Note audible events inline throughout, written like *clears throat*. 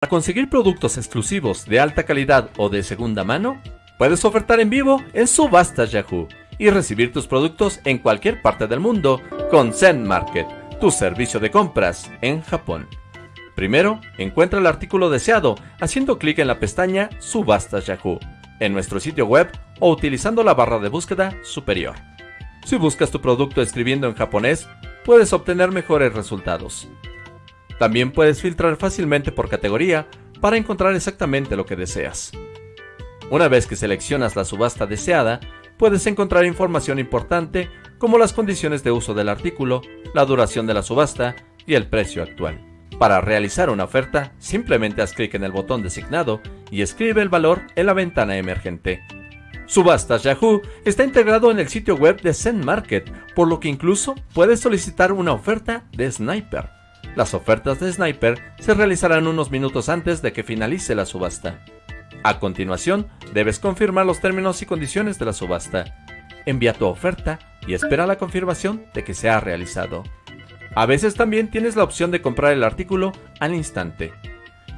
Para conseguir productos exclusivos de alta calidad o de segunda mano, puedes ofertar en vivo en Subastas Yahoo y recibir tus productos en cualquier parte del mundo con Zen Market, tu servicio de compras en Japón. Primero, encuentra el artículo deseado haciendo clic en la pestaña Subastas Yahoo en nuestro sitio web o utilizando la barra de búsqueda superior. Si buscas tu producto escribiendo en japonés, puedes obtener mejores resultados. También puedes filtrar fácilmente por categoría para encontrar exactamente lo que deseas. Una vez que seleccionas la subasta deseada, puedes encontrar información importante como las condiciones de uso del artículo, la duración de la subasta y el precio actual. Para realizar una oferta, simplemente haz clic en el botón designado y escribe el valor en la ventana emergente. Subastas Yahoo está integrado en el sitio web de Zen Market, por lo que incluso puedes solicitar una oferta de Sniper. Las ofertas de Sniper se realizarán unos minutos antes de que finalice la subasta. A continuación, debes confirmar los términos y condiciones de la subasta. Envía tu oferta y espera la confirmación de que se ha realizado. A veces también tienes la opción de comprar el artículo al instante.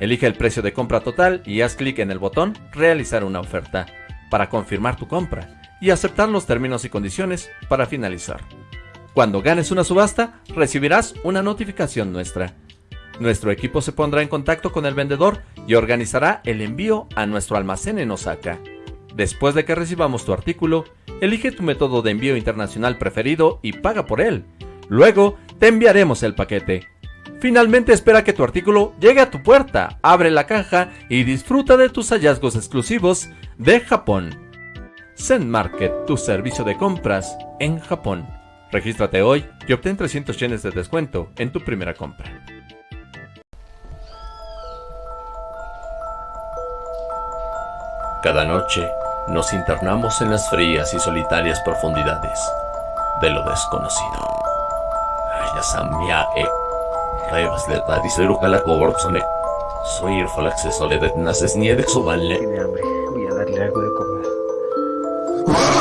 Elige el precio de compra total y haz clic en el botón Realizar una oferta para confirmar tu compra y aceptar los términos y condiciones para finalizar. Cuando ganes una subasta, recibirás una notificación nuestra. Nuestro equipo se pondrá en contacto con el vendedor y organizará el envío a nuestro almacén en Osaka. Después de que recibamos tu artículo, elige tu método de envío internacional preferido y paga por él. Luego, te enviaremos el paquete. Finalmente espera que tu artículo llegue a tu puerta, abre la caja y disfruta de tus hallazgos exclusivos de Japón. Zen Market, tu servicio de compras en Japón. Regístrate hoy y obtén 300 yenes de descuento en tu primera compra. Cada noche nos internamos en las frías y solitarias profundidades de lo desconocido. E. Soy el falaxeso de naces ni de Tiene hambre, voy a darle algo de comer.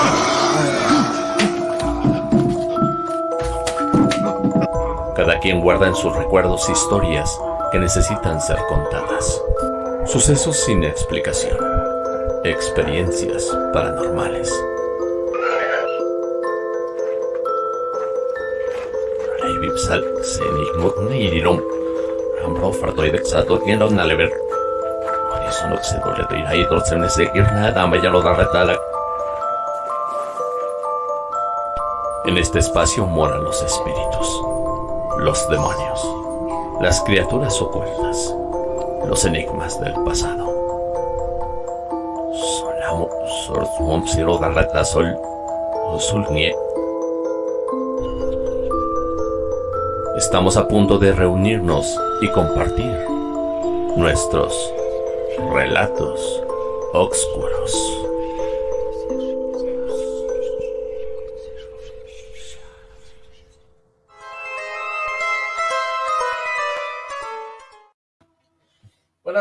Cada quien guarda en sus recuerdos historias que necesitan ser contadas. Sucesos sin explicación. Experiencias paranormales. En este espacio moran los espíritus los demonios, las criaturas ocultas, los enigmas del pasado. Estamos a punto de reunirnos y compartir nuestros relatos oscuros.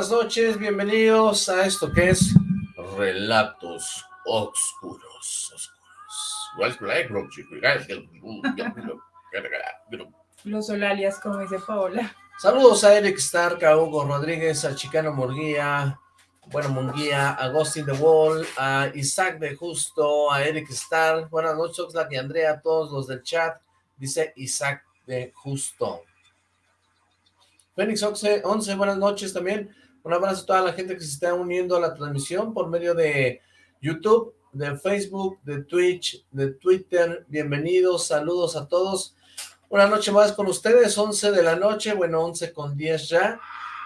Buenas noches, bienvenidos a esto que es Relatos Oscuros. Los Solalias, como dice Paola. Saludos a Eric Stark, a Hugo Rodríguez, a Chicano Murguía, bueno, Munguía, a Agustín de Wall, a Isaac de Justo, a Eric Stark. Buenas noches, Oxlack y Andrea, a todos los del chat. Dice Isaac de Justo. Fénix 11, buenas noches también. Un abrazo a toda la gente que se está uniendo a la transmisión por medio de YouTube, de Facebook, de Twitch, de Twitter. Bienvenidos, saludos a todos. Una noche más con ustedes, 11 de la noche, bueno, 11 con 10 ya.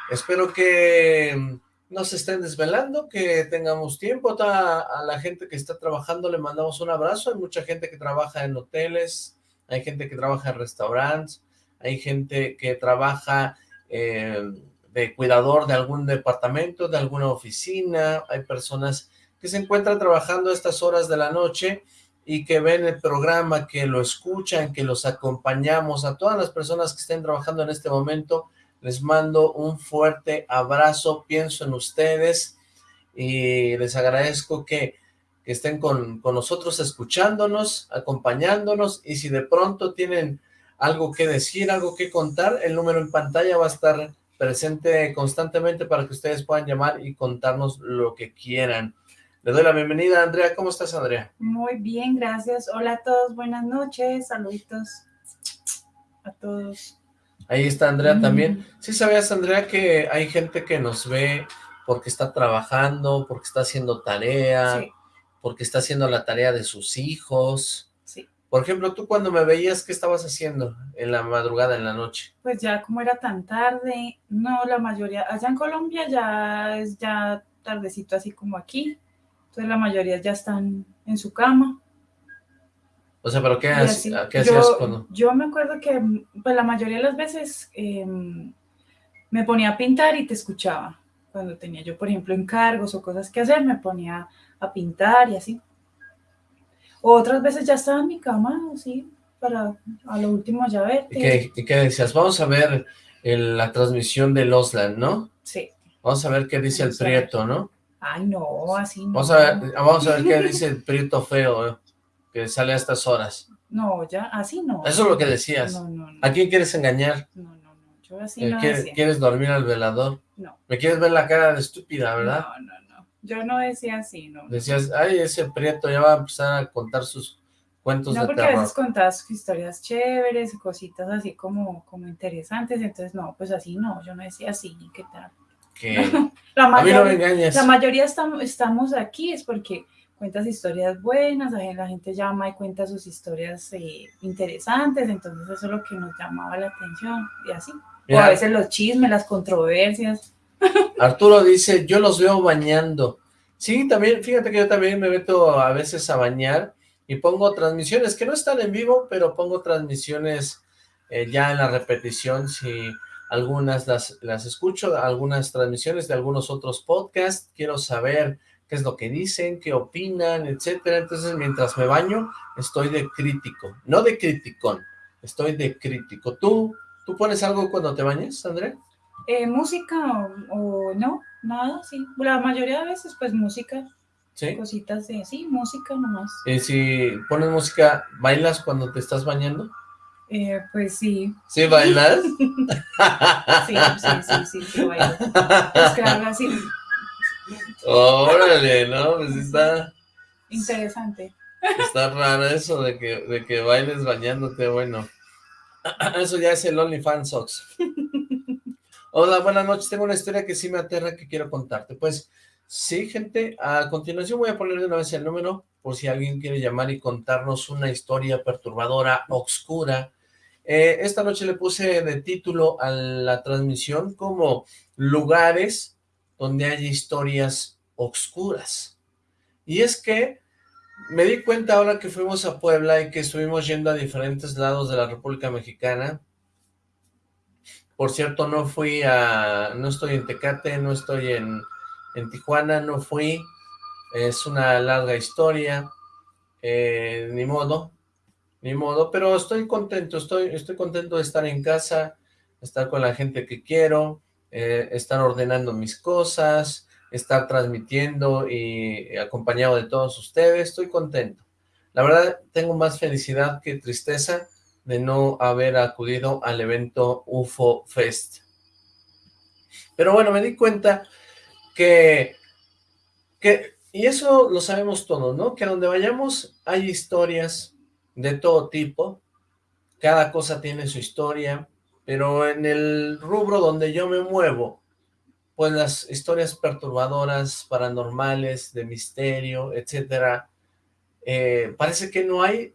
Espero que no se estén desvelando, que tengamos tiempo. A, la gente que está trabajando le mandamos un abrazo. Hay mucha gente que trabaja en hoteles, hay gente que trabaja en restaurantes, hay gente que trabaja de cuidador de algún departamento, de alguna oficina, hay personas que se encuentran trabajando a estas horas de la noche y que ven el programa, que lo escuchan, que los acompañamos. A todas las personas que estén trabajando en este momento, les mando un fuerte abrazo, pienso en ustedes y les agradezco que, que estén con, con nosotros escuchándonos, acompañándonos. Y si de pronto tienen algo que decir, algo que contar, el número en pantalla va a estar presente constantemente para que ustedes puedan llamar y contarnos lo que quieran. Le doy la bienvenida, Andrea. ¿Cómo estás, Andrea? Muy bien, gracias. Hola a todos, buenas noches, saluditos a todos. Ahí está Andrea también. ¿Sí sabías, Andrea, que hay gente que nos ve porque está trabajando, porque está haciendo tarea, porque está haciendo la tarea de sus hijos? Por ejemplo, tú cuando me veías, ¿qué estabas haciendo en la madrugada, en la noche? Pues ya como era tan tarde, no, la mayoría, allá en Colombia ya es ya tardecito así como aquí, entonces la mayoría ya están en su cama. O sea, ¿pero qué, hacías cuando...? Yo me acuerdo que pues, la mayoría de las veces em, me ponía a pintar y te escuchaba. Cuando tenía yo, por ejemplo, encargos o cosas que hacer, me ponía a pintar y así. Otras veces ya estaba en mi cama, así, para a lo último ya verte. ¿Y qué, decías? Vamos a ver la transmisión de Losland, ¿no? Sí. Vamos a ver qué dice el Prieto, ¿no? Ay, no, así no. Vamos a ver, vamos a ver qué dice el Prieto feo, ¿eh? que sale a estas horas. No, ya, así no. Eso es lo que decías. No, no, no. ¿A quién quieres engañar? No, no, no, yo así no ¿Quieres, ¿Quieres dormir al velador? No. Me quieres ver la cara de estúpida, ¿verdad? No, no, no. Yo no decía así, no. Decías, ay, ese prieto ya va a empezar a contar sus cuentos no, de porque a veces contabas historias chéveres, cositas así como, como interesantes, entonces no, pues así no, yo no decía así, ¿qué tal? Que *laughs* la mayoría, a mí no me engañas. La mayoría estamos, estamos aquí es porque cuentas historias buenas, la gente llama y cuenta sus historias eh, interesantes, entonces eso es lo que nos llamaba la atención y así. o a veces los chismes, las controversias. Arturo dice, yo los veo bañando. Sí, también, fíjate que yo también me meto a veces a bañar y pongo transmisiones que no están en vivo, pero pongo transmisiones eh, ya en la repetición, si algunas las, las escucho, algunas transmisiones de algunos otros podcasts, quiero saber qué es lo que dicen, qué opinan, etcétera. Entonces, mientras me baño, estoy de crítico, no de criticón, estoy de crítico. ¿Tú, tú pones algo cuando te bañas, André? Eh, música o, no, nada, sí. La mayoría de veces, pues, música. ¿Sí? Cositas de, sí, música nomás. ¿Y si pones música, bailas cuando te estás bañando? Eh, pues sí. ¿Sí bailas? *laughs* sí, sí, sí, sí, sí, bailo. Es que algo así. Órale, ¿no? Pues está... Interesante. Está raro eso de que, de que bailes bañándote, bueno. *clears throat* Eso ya es el OnlyFans Socks. Hola, buenas noches. Tengo una historia que sí me aterra que quiero contarte. Pues, sí, gente, a continuación voy a poner de una vez el número por si alguien quiere llamar y contarnos una historia perturbadora, oscura. Eh, esta noche le puse de título a la transmisión como lugares donde hay historias oscuras. Y es que me di cuenta ahora que fuimos a Puebla y que estuvimos yendo a diferentes lados de la República Mexicana. Por cierto, no fui a... no estoy en Tecate, no estoy en, en Tijuana, no fui. Es una larga historia. Eh, ni modo, ni modo, pero estoy contento, estoy, estoy contento de estar en casa, estar con la gente que quiero, eh, estar ordenando mis cosas, estar transmitiendo y acompañado de todos ustedes, estoy contento. La verdad, tengo más felicidad que tristeza de no haber acudido al evento UFO Fest. Pero bueno, me di cuenta que, que, y eso lo sabemos todos, ¿no? Que donde vayamos hay historias de todo tipo, cada cosa tiene su historia, pero en el rubro donde yo me muevo, pues las historias perturbadoras, paranormales, de misterio, etcétera, eh, parece que no hay,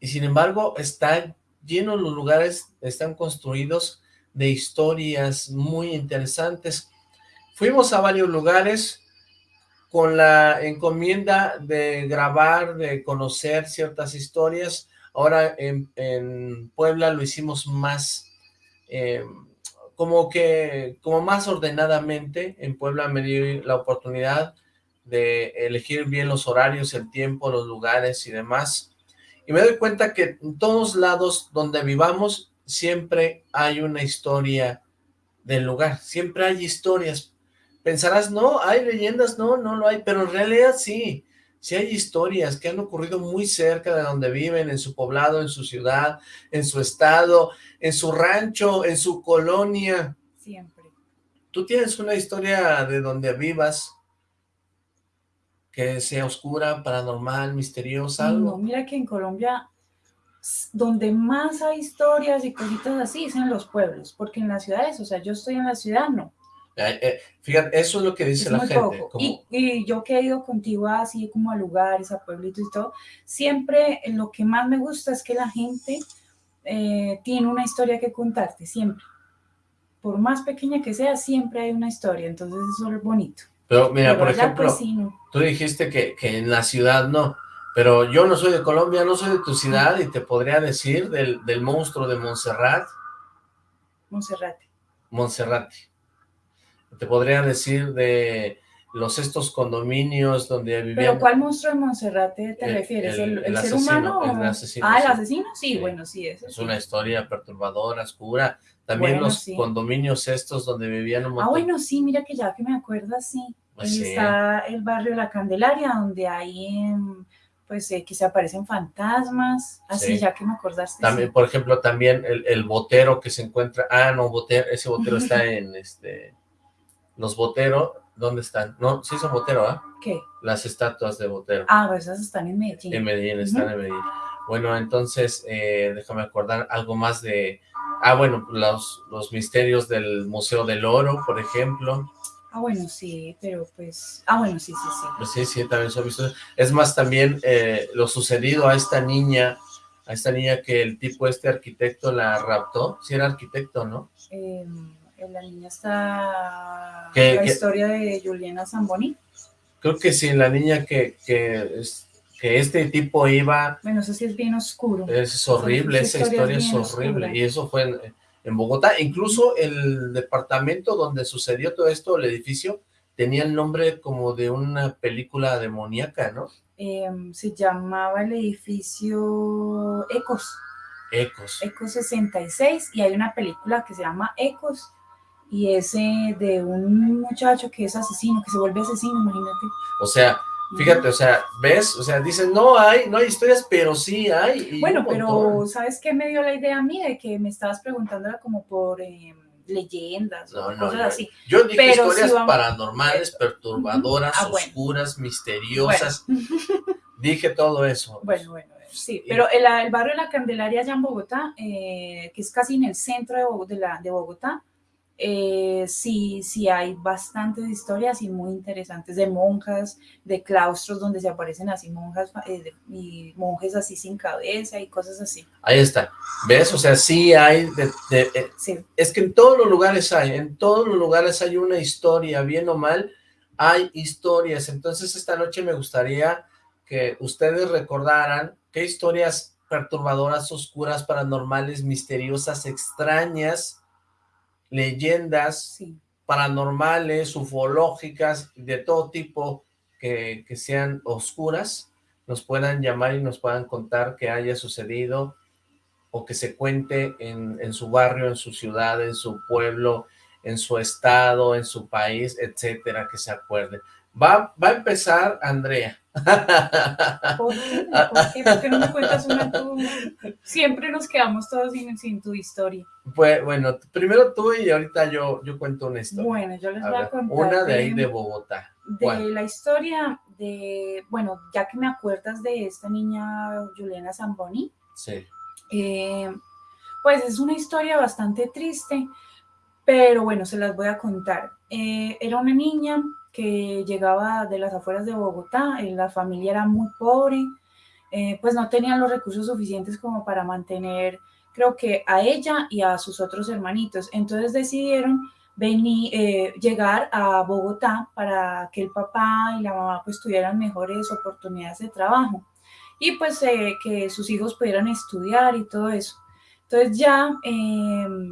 y sin embargo están llenos los lugares, están construidos de historias muy interesantes. Fuimos a varios lugares con la encomienda de grabar, de conocer ciertas historias. Ahora en, en Puebla lo hicimos más eh, como que, como más ordenadamente, en Puebla me di la oportunidad de elegir bien los horarios, el tiempo, los lugares y demás, y me doy cuenta que en todos lados donde vivamos, siempre hay una historia del lugar, siempre hay historias. Pensarás, no, hay leyendas, no, no lo hay, pero en realidad sí, si hay historias que han ocurrido muy cerca de donde viven, en su poblado, en su ciudad, en su estado, en su rancho, en su colonia. Siempre. ¿Tú tienes una historia de donde vivas que sea oscura, paranormal, misteriosa, algo? No, mira que en Colombia donde más hay historias y cositas así es en los pueblos, porque en las ciudades, o sea, yo estoy en la ciudad, no. Eh, fíjate, eso es lo que dice la gente. Y, yo que he ido contigo así como a lugares, a pueblitos y todo, siempre lo que más me gusta es que la gente eh, tiene una historia que contarte, siempre. Por más pequeña que sea, siempre hay una historia, entonces eso es bonito. Pero mira, por ejemplo, pues, tú dijiste que, que en la ciudad no, pero yo no soy de Colombia, no soy de tu ciudad y te podría decir del, del monstruo de Montserrat. Monserrate. Monserrate. Te podría decir de los estos condominios donde vivían... ¿Pero cuál monstruo de Monserrate te refieres? ¿El, ser humano? El asesino, ah, ¿el asesino? Sí, bueno, sí, eso Es una historia perturbadora, oscura. También los condominios estos donde vivían un montón... Ah, bueno, sí, mira que ya que me acuerdo, sí. Pues Ahí está el barrio La Candelaria, donde hay pues eh, que se aparecen fantasmas, así ya que me acordaste. También, por ejemplo, también el, botero que se encuentra, ah, no, botero, ese botero está *laughs* en, este, los boteros, ¿dónde están? No, sí son botero, ¿ah? ¿Qué? Las estatuas de botero. Ah, pues esas están en Medellín. En Medellín, están en Medellín. Bueno, entonces, eh, déjame acordar algo más de, ah, bueno, los, los misterios del Museo del Oro, por ejemplo. Ah, bueno, sí, pero pues... Ah, bueno, sí, sí, sí. Pues sí, sí, también son visto. Es más, también eh, lo sucedido a esta niña, a esta niña que el tipo este arquitecto la raptó. Sí era arquitecto, ¿no? Eh, la niña está... la historia de Juliana Zamboni. Creo que sí, la niña que, que, que este tipo iba... Bueno, eso sí es bien oscuro. Es horrible, esa, historia, es horrible. Y eso fue... En, en Bogotá. Incluso el departamento donde sucedió todo esto, el edificio, tenía el nombre como de una película demoníaca, ¿no? Em, se llamaba el edificio Ecos. Ecos. Ecos 66 y hay una película que se llama Ecos y ese de un muchacho que es asesino, que se vuelve asesino, imagínate. O sea, Fíjate, o sea, ¿ves? O sea, dicen, no hay, no hay historias, pero sí hay. bueno, pero ¿sabes qué me dio la idea a mí? De que me estabas preguntando como por em, leyendas o cosas así. Yo dije historias paranormales, eh, perturbadoras, ah, oscuras, misteriosas. *laughs* dije todo eso. Bueno, bueno, sí. Pero el, el, barrio de la Candelaria allá en Bogotá, eh, que es casi en el centro de, la, de Bogotá, eh, sí, sí hay bastantes historias y muy interesantes de monjas, de claustros donde se aparecen así monjas eh, y monjes así sin cabeza y cosas así. Ahí está, ¿ves? O sea, sí hay, eh, es que en todos los lugares hay, en todos los lugares hay una historia, bien o mal, hay historias. Entonces esta noche me gustaría que ustedes recordaran qué historias perturbadoras, oscuras, paranormales, misteriosas, extrañas, leyendas paranormales, ufológicas, de todo tipo que, sean oscuras, nos puedan llamar y nos puedan contar que haya sucedido o que se cuente en, en su barrio, en su ciudad, en su pueblo, en su estado, en su país, etcétera, que se acuerde. Va, va a empezar Andrea. *laughs* ¿Por qué? ¿Por qué? no me cuentas una tú? Siempre nos quedamos todos sin, tu historia. Pues, bueno, primero tú y ahorita yo, yo cuento una historia. Bueno, yo les voy a contar. Una de, ahí de Bogotá. De la historia de, bueno, ya que me acuerdas de esta niña Juliana Zamboni. Sí. Eh, pues es una historia bastante triste, pero bueno, se las voy a contar. Eh, era una niña que llegaba de las afueras de Bogotá, eh, la familia era muy pobre, eh, pues no tenían los recursos suficientes como para mantener, creo que a ella y a sus otros hermanitos. Entonces decidieron venir, eh, llegar a Bogotá para que el papá y la mamá pues tuvieran mejores oportunidades de trabajo y pues que sus hijos pudieran estudiar y todo eso. Entonces ya em,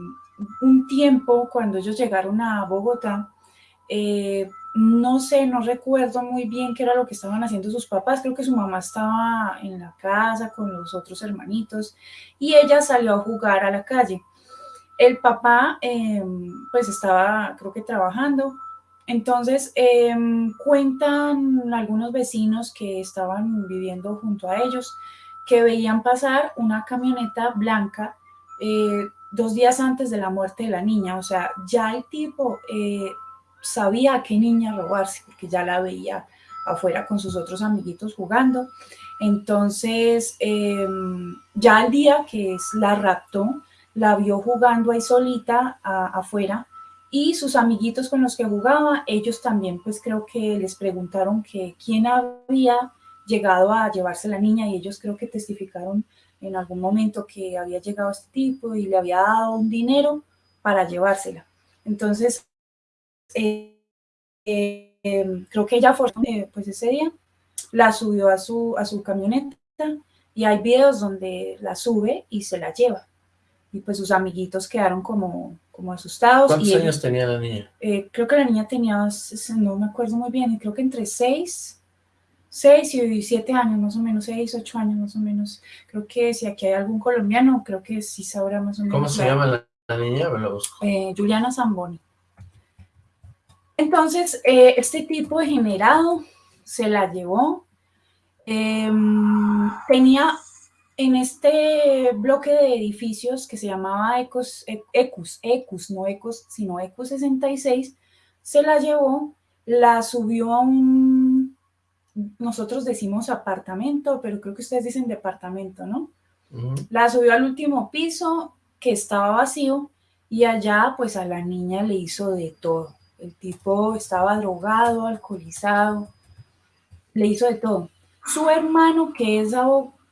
un tiempo cuando ellos llegaron a Bogotá, no sé, no recuerdo muy bien qué era lo que estaban haciendo sus papás, creo que su mamá estaba en la casa con los otros hermanitos y ella salió a jugar a la calle. El papá em, pues estaba creo que trabajando, entonces em, cuentan algunos vecinos que estaban viviendo junto a ellos que veían pasar una camioneta blanca eh, dos días antes de la muerte de la niña, o sea, ya el tipo eh, sabía a qué niña robarse, porque ya la veía afuera con sus otros amiguitos jugando. Entonces, em, ya el día que es, la raptó, la vio jugando ahí solita afuera y sus amiguitos con los que jugaba, ellos también pues creo que les preguntaron que quién había llegado a llevarse la niña y ellos creo que testificaron en algún momento que había llegado este tipo y le había dado un dinero para llevársela. Entonces, eh, eh, creo que ella fue pues ese día, la subió a su, a su camioneta y hay videos donde la sube y se la lleva. Y pues sus amiguitos quedaron como como asustados. ¿Cuántos años tenía la niña? Eh, creo que la niña tenía, no me acuerdo muy bien, creo que entre 6, 6 y 7 años más o menos, 6, 8 años más o menos. Creo que si aquí hay algún colombiano, creo que sí sabrá más o menos. ¿Cómo se llama la, niña? Me lo busco. Eh, Juliana Zamboni. Entonces, eh, este tipo de generado se la llevó. Em, tenía en este bloque de edificios que se llamaba Ecos, Ecus, Ecus, no Ecos, sino Ecus 66, se la llevó, la subió a un, nosotros decimos apartamento, pero creo que ustedes dicen departamento, ¿no? La subió al último piso que estaba vacío y allá pues a la niña le hizo de todo. El tipo estaba drogado, alcoholizado, le hizo de todo. Su hermano, que es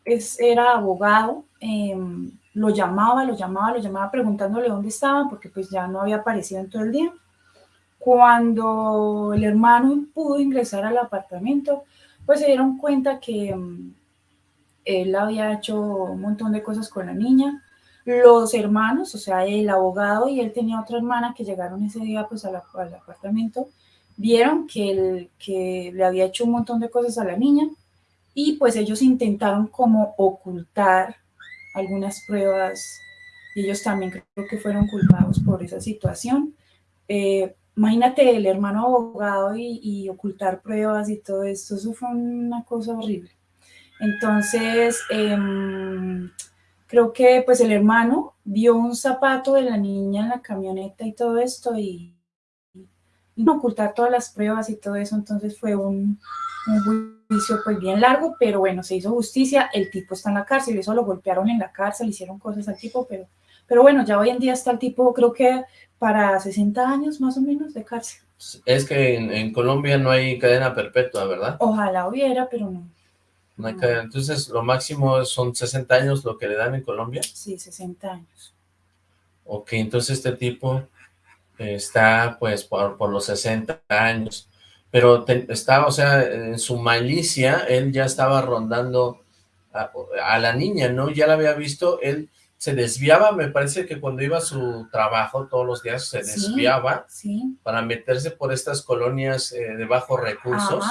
es, era abogado, em, lo llamaba, lo llamaba, lo llamaba preguntándole dónde estaba, porque pues ya no había aparecido en todo el día. Cuando el hermano pudo ingresar al apartamento, pues se dieron cuenta que em, él había hecho un montón de cosas con la niña. Los hermanos, o sea, el abogado y él tenía otra hermana que llegaron ese día pues al apartamento, vieron que, que le había hecho un montón de cosas a la niña y pues ellos intentaron como ocultar algunas pruebas y ellos también creo que fueron culpados por esa situación. Eh, imagínate el hermano abogado y, ocultar pruebas y todo esto, eso fue una cosa horrible. Entonces, em, creo que pues el hermano vio un zapato de la niña en la camioneta y todo esto y, y ocultar todas las pruebas y todo eso, entonces fue un, un juicio pues bien largo, pero bueno, se hizo justicia, el tipo está en la cárcel, eso lo golpearon en la cárcel, hicieron cosas al tipo, pero, pero bueno, ya hoy en día está el tipo, creo que para 60 años más o menos de cárcel. Es que en, Colombia no hay cadena perpetua, ¿verdad? Ojalá hubiera, pero no. Cadena. Entonces, lo máximo son 60 años lo que le dan en Colombia. Sí, 60 años. Ok, entonces este tipo está pues por, por los 60 años pero estaba, o sea, en su malicia, él ya estaba rondando a, la niña, ¿no? Ya la había visto, él se desviaba, me parece que cuando iba a su trabajo todos los días se desviaba para meterse por estas colonias eh, de bajos recursos,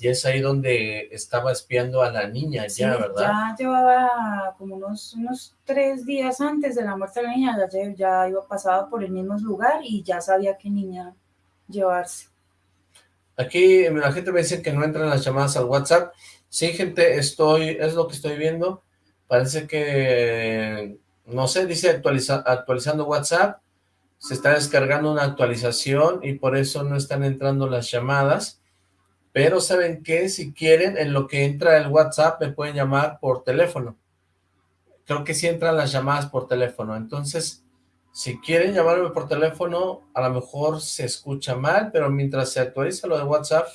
y es ahí donde estaba espiando a la niña ya, ¿verdad? ya llevaba como unos, unos tres días antes de la muerte de la niña, ya, ya iba pasado por el mismo lugar y ya sabía qué niña llevarse. Aquí la gente me dice que no entran las llamadas al WhatsApp. Sí, gente, estoy, es lo que estoy viendo. Parece que, no sé, dice actualizando WhatsApp. Se está descargando una actualización y por eso no están entrando las llamadas. Pero ¿saben qué? Si quieren, en lo que entra el WhatsApp me pueden llamar por teléfono. Creo que sí entran las llamadas por teléfono. Entonces, si quieren llamarme por teléfono, a lo mejor se escucha mal, pero mientras se actualiza lo de WhatsApp,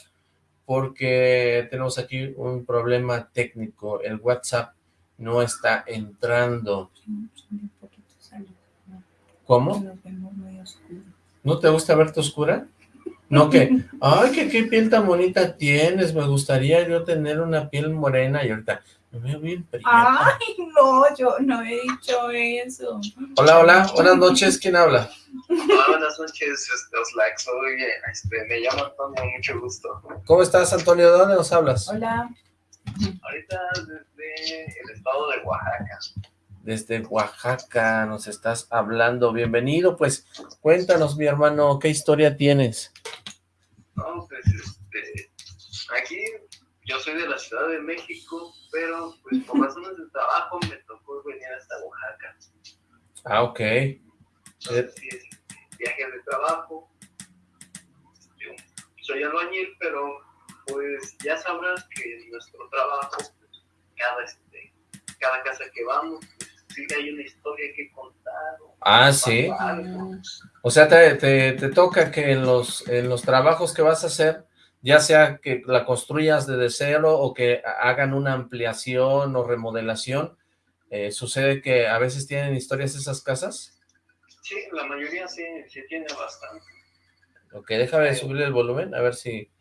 porque tenemos aquí un problema técnico, el WhatsApp no está entrando. ¿Cómo? ¿No te gusta verte oscura? No, que, ay, que qué piel tan bonita tienes, me gustaría yo tener una piel morena y ahorita, me veo bien Ay, no, yo no he dicho eso. Hola, hola, buenas noches, ¿quién habla? Hola, buenas noches, este, Oslac, soy, este, me llamo Antonio, mucho gusto. ¿Cómo estás, Antonio? ¿De dónde nos hablas? Hola. Ahorita desde el estado de Oaxaca. Desde Oaxaca nos estás hablando, bienvenido, pues cuéntanos, mi hermano, ¿qué historia tienes? No, pues, este, aquí yo soy de la Ciudad de México, pero pues por *laughs* razones de trabajo me tocó venir hasta Oaxaca. Ah, ok. Entonces, sí, es viaje de trabajo. Yo soy albañil, pero pues ya sabrás que nuestro trabajo, pues, cada, este, cada casa que vamos, pues, sí hay una historia que contar. Ah, sí. O sea, te, te, te, toca que en los, en los trabajos que vas a hacer, ya sea que la construyas desde cero o que hagan una ampliación o remodelación, eh, ¿sucede que a veces tienen historias esas casas? Sí, la mayoría sí, sí tiene bastante. Ok, déjame subir el volumen, a ver si,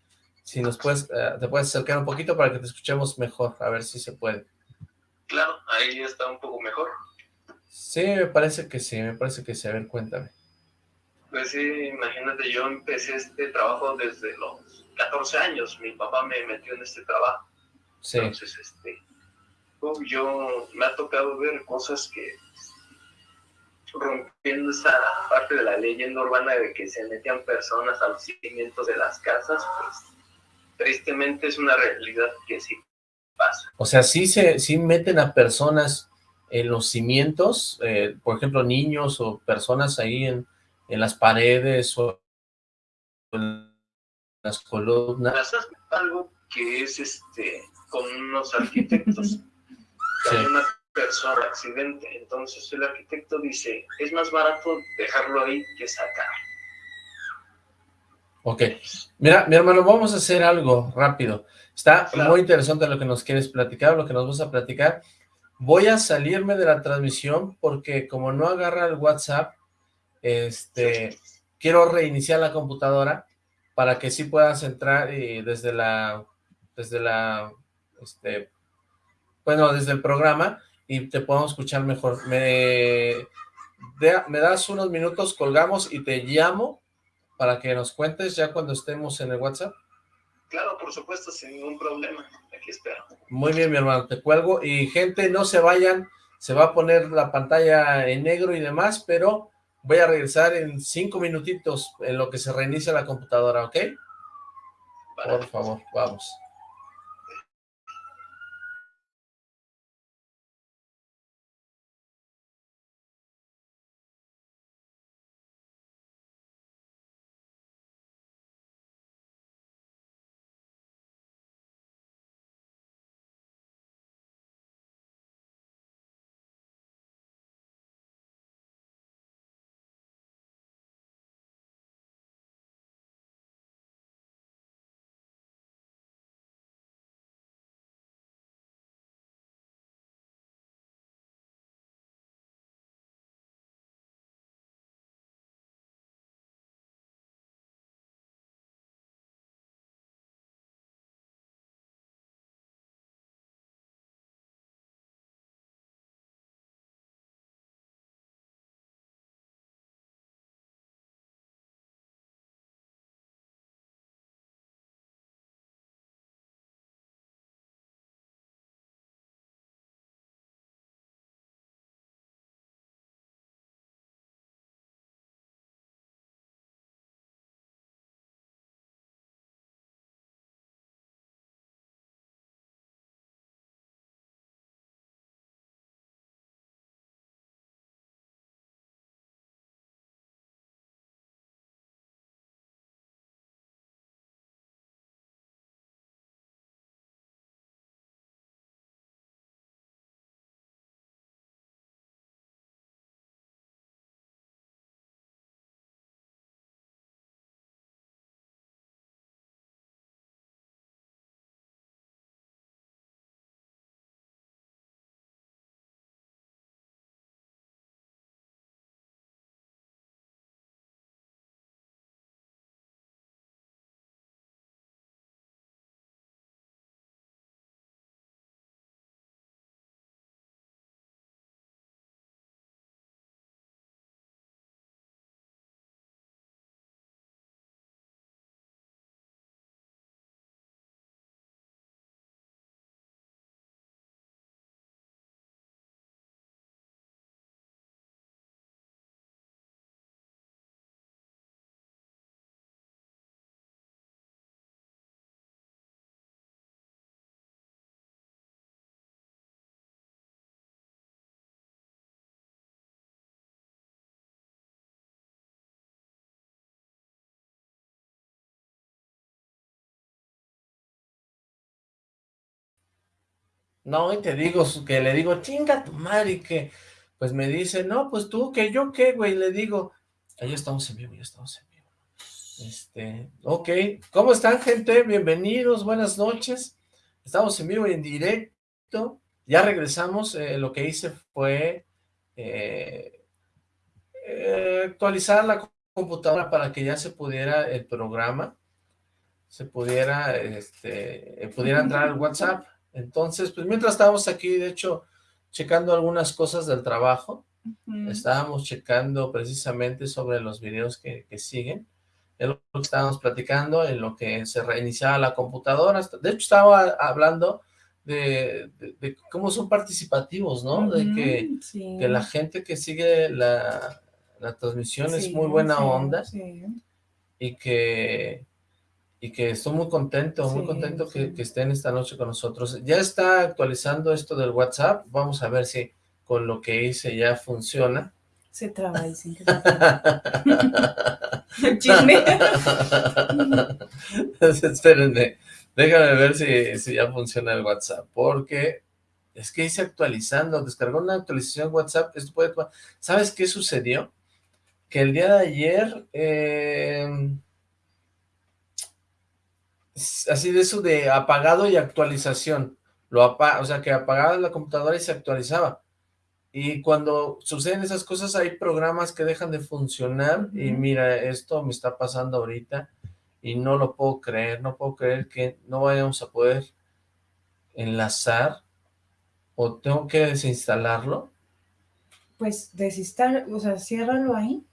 si nos puedes, eh, te puedes acercar un poquito para que te escuchemos mejor, a ver si se puede. Claro, ahí está un poco mejor. Sí, me parece que sí, me parece que sí, a ver, cuéntame. Pues sí, imagínate, yo empecé este trabajo desde los 14 años, mi papá me metió en este trabajo. Sí. Entonces, este, yo me ha tocado ver cosas que rompiendo esa parte de la leyenda urbana de que se metían personas a los cimientos de las casas, pues tristemente es una realidad que sí pasa. O sea, sí se sí meten a personas en los cimientos, eh, por ejemplo, niños o personas ahí en, en las paredes o en las columnas. Algo que es este con unos arquitectos. *laughs* Hay una persona accidente, entonces el arquitecto dice, es más barato dejarlo ahí que sacar. Ok, mira, mi hermano, vamos a hacer algo rápido. Está muy interesante lo que nos quieres platicar, lo que nos vas a platicar. Voy a salirme de la transmisión porque como no agarra el WhatsApp, este, quiero reiniciar la computadora para que sí puedas entrar y desde la, desde la, este, bueno, desde el programa y te podemos escuchar mejor. Me, me das unos minutos, colgamos y te llamo para que nos cuentes ya cuando estemos en el WhatsApp. Claro, por supuesto, sin ningún problema. Aquí espero. Muy bien, mi hermano, te cuelgo. Y gente, no se vayan, se va a poner la pantalla en negro y demás, pero voy a regresar en cinco minutitos en lo que se reinicia la computadora, ¿ok? Por favor, vamos. No, y te digo, que le digo, chinga tu madre, y que, pues me dice, no, pues tú, que yo qué, güey, le digo, ahí estamos en vivo, ya estamos en vivo. Este, ok, ¿cómo están, gente? Bienvenidos, buenas noches. Estamos en vivo y en directo. Ya regresamos, eh, lo que hice fue eh, eh, actualizar la computadora para que ya se pudiera el programa, se pudiera, este, pudiera entrar al *laughs* WhatsApp. Entonces, pues mientras estábamos aquí, de hecho, checando algunas cosas del trabajo, estábamos checando precisamente sobre los videos que, siguen, es lo que estábamos platicando, en lo que se reiniciaba la computadora, de hecho estaba hablando de, cómo son participativos, ¿no? de que, que, la gente que sigue la, transmisión es muy buena onda y que y que estoy muy contento, muy contento que, estén esta noche con nosotros. Ya está actualizando esto del WhatsApp, vamos a ver si con lo que hice ya funciona. Se traba y sin chisme. *laughs* *laughs* Espérenme, déjame ver si, si ya funciona el WhatsApp, porque es que hice actualizando, descargó una actualización WhatsApp, esto puede... ¿Sabes qué sucedió? Que el día de ayer... Eh, así de eso de apagado y actualización. Lo apa o sea, que apagaba la computadora y se actualizaba. Y cuando suceden esas cosas, hay programas que dejan de funcionar y mira, esto me está pasando ahorita y no lo puedo creer, no puedo creer que no vayamos a poder enlazar o tengo que desinstalarlo. Pues desinstalar, o sea, ciérralo ahí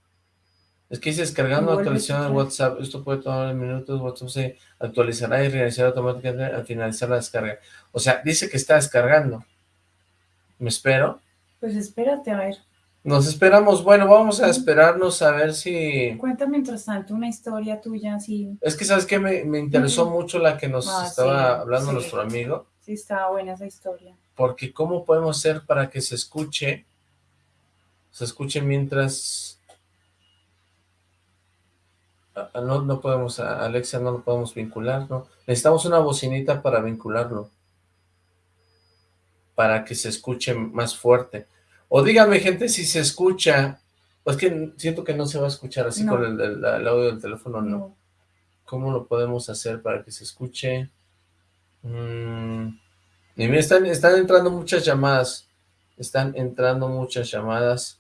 es que dice descargando actualización de WhatsApp. Esto puede tomar minutos. WhatsApp se actualizará y reiniciará automáticamente al finalizar la descarga. O sea, dice que está descargando. ¿Me espero? Pues espérate, a ver. Nos esperamos. Bueno, vamos a esperarnos a ver si... Cuenta mientras tanto una historia tuya, así. Es que, ¿sabes qué? Me, me interesó mucho la que nos ah, estaba hablando nuestro amigo. Sí, estaba buena esa historia. Porque ¿cómo podemos hacer para que se escuche? Se escuche mientras no, no podemos, a Alexa no lo podemos vincular, ¿no? Necesitamos una bocinita para vincularlo. Para que se escuche más fuerte. O dígame, gente, si se escucha, pues que siento que no se va a escuchar así con el, audio del teléfono, no. ¿Cómo lo podemos hacer para que se escuche? Mm, y mira, están, están entrando muchas llamadas. Están entrando muchas llamadas.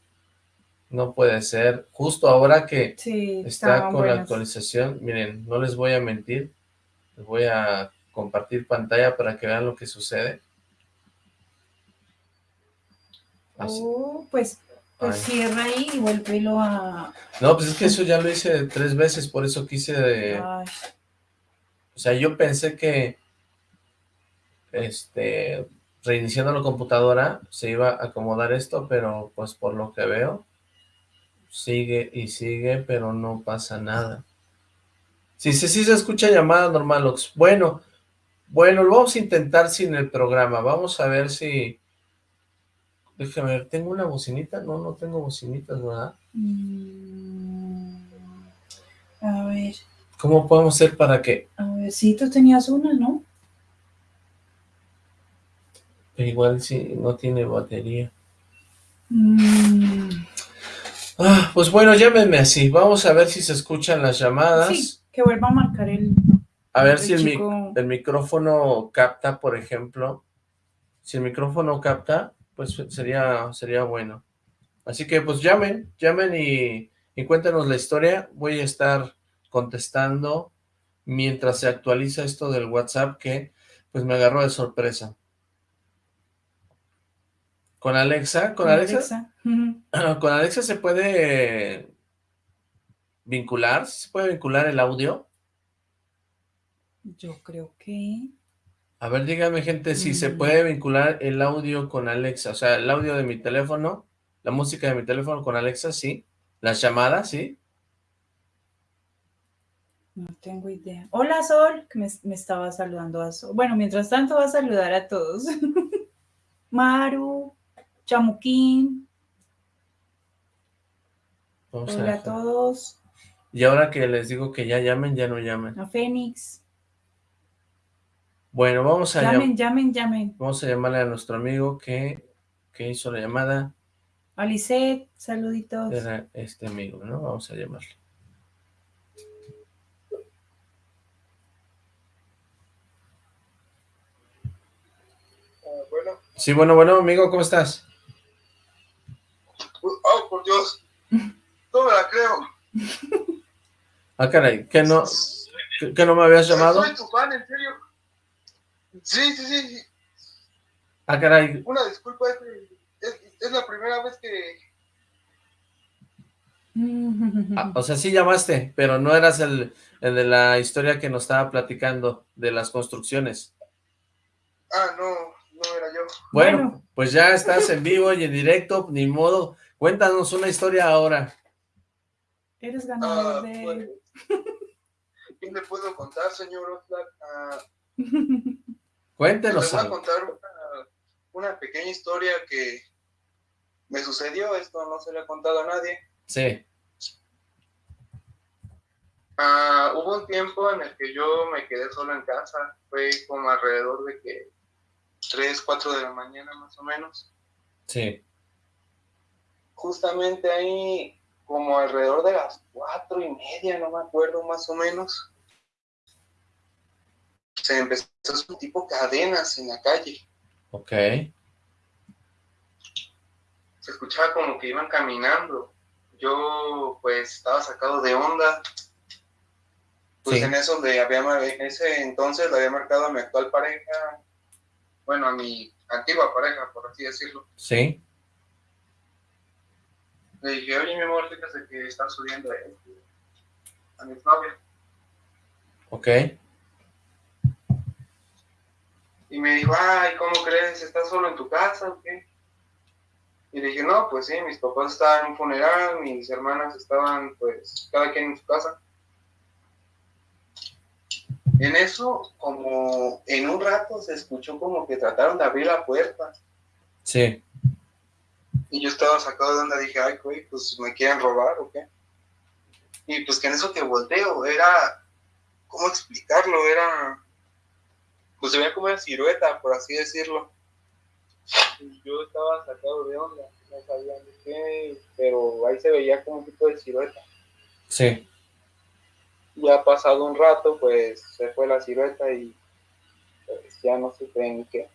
No puede ser. Justo ahora que está con la actualización, miren, no les voy a mentir, les voy a compartir pantalla para que vean lo que sucede. Oh, pues, pues cierra ahí y vuélvelo a... No, pues es que eso ya lo hice tres veces, por eso quise de... O sea, yo pensé que este reiniciando la computadora se iba a acomodar esto, pero pues por lo que veo sigue y sigue, pero no pasa nada. Sí, sí, sí se escucha llamada normal, Ox. Bueno, bueno, lo vamos a intentar sin el programa. Vamos a ver si... Déjame ver, ¿tengo una bocinita? No, no tengo bocinitas, ¿verdad? Mm, a ver. ¿Cómo podemos hacer para que...? A ver, sí, tú tenías una, ¿no? Pero igual si no tiene batería. Mm. Ah, pues bueno, llámenme así. Vamos a ver si se escuchan las llamadas. Sí, que vuelva a marcar el... A ver si el, el, micrófono capta, por ejemplo. Si el micrófono capta, pues sería, sería bueno. Así que pues llamen, llamen y, y cuéntanos la historia. Voy a estar contestando mientras se actualiza esto del WhatsApp que pues me agarró de sorpresa. ¿Con Alexa? ¿Con, Alexa? ¿Con Alexa se puede vincular? ¿Se puede vincular el audio? Yo creo que... A ver, dígame, gente, si se mm. puede vincular el audio con Alexa. O sea, el audio de mi teléfono, la música de mi teléfono con Alexa, sí. Las llamadas, sí. No tengo idea. Hola, Sol, que me, me estaba saludando a Sol. Bueno, mientras tanto va a saludar a todos. *laughs* Maru, Chamuquín. Hola a, todos. Y ahora que les digo que ya llamen, ya no llamen. A Fénix. Bueno, vamos a... Llamen, llamen, llamen. Vamos a llamarle a nuestro amigo que, que hizo la llamada. Alicet, saluditos. Era este amigo, ¿no? Vamos a llamarle. bueno. Sí, bueno, bueno, amigo, ¿cómo estás? Oh, por Dios. No me la creo. *laughs* Ah, caray, ¿que no, que, no me habías llamado? Soy tu fan, en serio. Sí, sí, sí. Ah, caray. Una disculpa, es, es, la primera vez que... *laughs* Ah, o sea, sí llamaste, pero no eras el, el de la historia que nos estaba platicando de las construcciones. Ah, no, no era yo. Bueno, bueno, pues ya estás en vivo y en directo, ni modo. Cuéntanos una historia ahora. Eres ganador Ah, de... bueno. ¿Qué le puedo contar, señor Oxlack? Ah, *laughs* Cuéntenos les voy a contar una, una pequeña historia que me sucedió. Esto no se le ha contado a nadie. Sí, Ah, hubo un tiempo en el que yo me quedé solo en casa. Fue como alrededor de que 3, 4 de la mañana más o menos. sí. Justamente ahí, como alrededor de las cuatro y media, no me acuerdo más o menos, se empezó a hacer tipo cadenas en la calle. Ok, Se escuchaba como que iban caminando. Yo, pues, estaba sacado de onda. Pues Sí. en eso de había, en ese entonces le había marcado a mi actual pareja, bueno, a mi antigua pareja, por así decirlo. sí. Le dije, oye, mi amor, fíjate que está subiendo eh, a mi novia. Ok, Y me dijo, ay, ¿cómo crees? ¿Estás solo en tu casa o qué? Y le dije, no, pues sí, mis papás estaban en un funeral, mis hermanas estaban, pues, cada quien en su casa. En eso, como en un rato se escuchó como que trataron de abrir la puerta. sí. Y yo estaba sacado de onda, dije, ay, güey, pues me quieren robar o qué. Y pues que en eso que volteo, era, ¿cómo explicarlo? Era, pues se veía como una silueta, por así decirlo. Y yo estaba sacado de onda, no sabía de qué, pero ahí se veía como un tipo de silueta. Sí, Ya pasado un rato, pues se fue la silueta y pues, ya no sé en qué.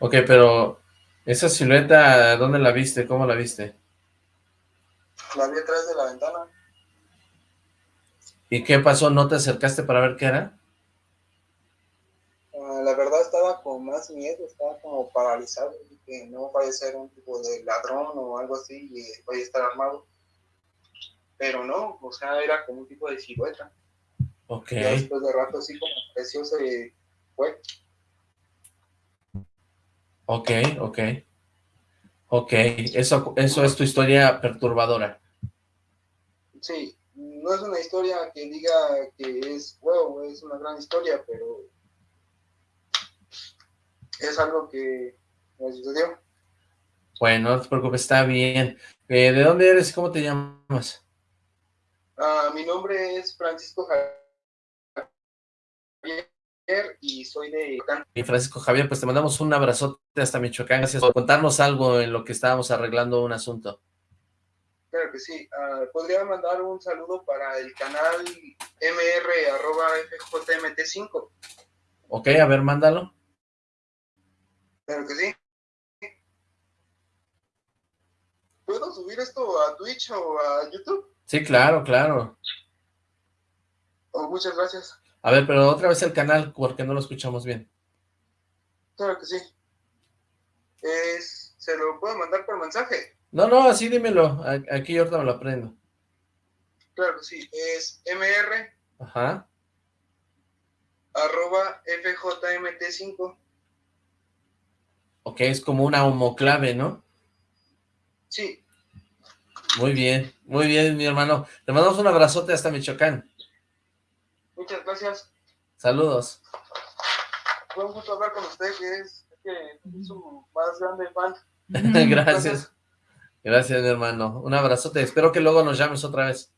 ok, pero esa silueta, ¿dónde la viste? ¿Cómo la viste? La vi atrás de la ventana. ¿Y qué pasó? ¿No te acercaste para ver qué era? Ah, la verdad estaba con más miedo, estaba como paralizado, que no vaya a ser un tipo de ladrón o algo así y eh, vaya a estar armado. Pero no, o sea, era como un tipo de silueta. Ok, Ya después de rato así como apareció se fue. Ok, ok. Ok, eso, eso es tu historia perturbadora. Sí, no es una historia que diga que es, wow, es una gran historia, pero es algo que me sucedió. Bueno, no te preocupes, está bien. Eh, ¿De dónde eres y cómo te llamas? Ah, mi nombre es Francisco Javier y soy de Y Francisco Javier, pues te mandamos un abrazote hasta Michoacán. Gracias por contarnos algo en lo que estábamos arreglando un asunto. Claro que sí. Ah, Podría mandar un saludo para el canal mr.fjmt5. Ok, a ver, mándalo. Claro que sí. ¿Puedo subir esto a Twitch o a YouTube? Sí, claro, claro. Oh, muchas gracias. A ver, pero otra vez el canal, porque no lo escuchamos bien. Claro que sí. Es, ¿Se lo puedo mandar por mensaje? No, no, así dímelo. Aquí ahorita me lo aprendo. Claro que sí. Es mr Ajá. arroba fjmt5. Ok, es como una homoclave, ¿no? Sí, Muy bien, muy bien, mi hermano. Te mandamos un abrazote hasta Michoacán. Muchas gracias. Saludos. Fue un gusto hablar con usted, que es, que es su más grande fan. *laughs* Gracias. Gracias, mi hermano. Un abrazote. Espero que luego nos llames otra vez.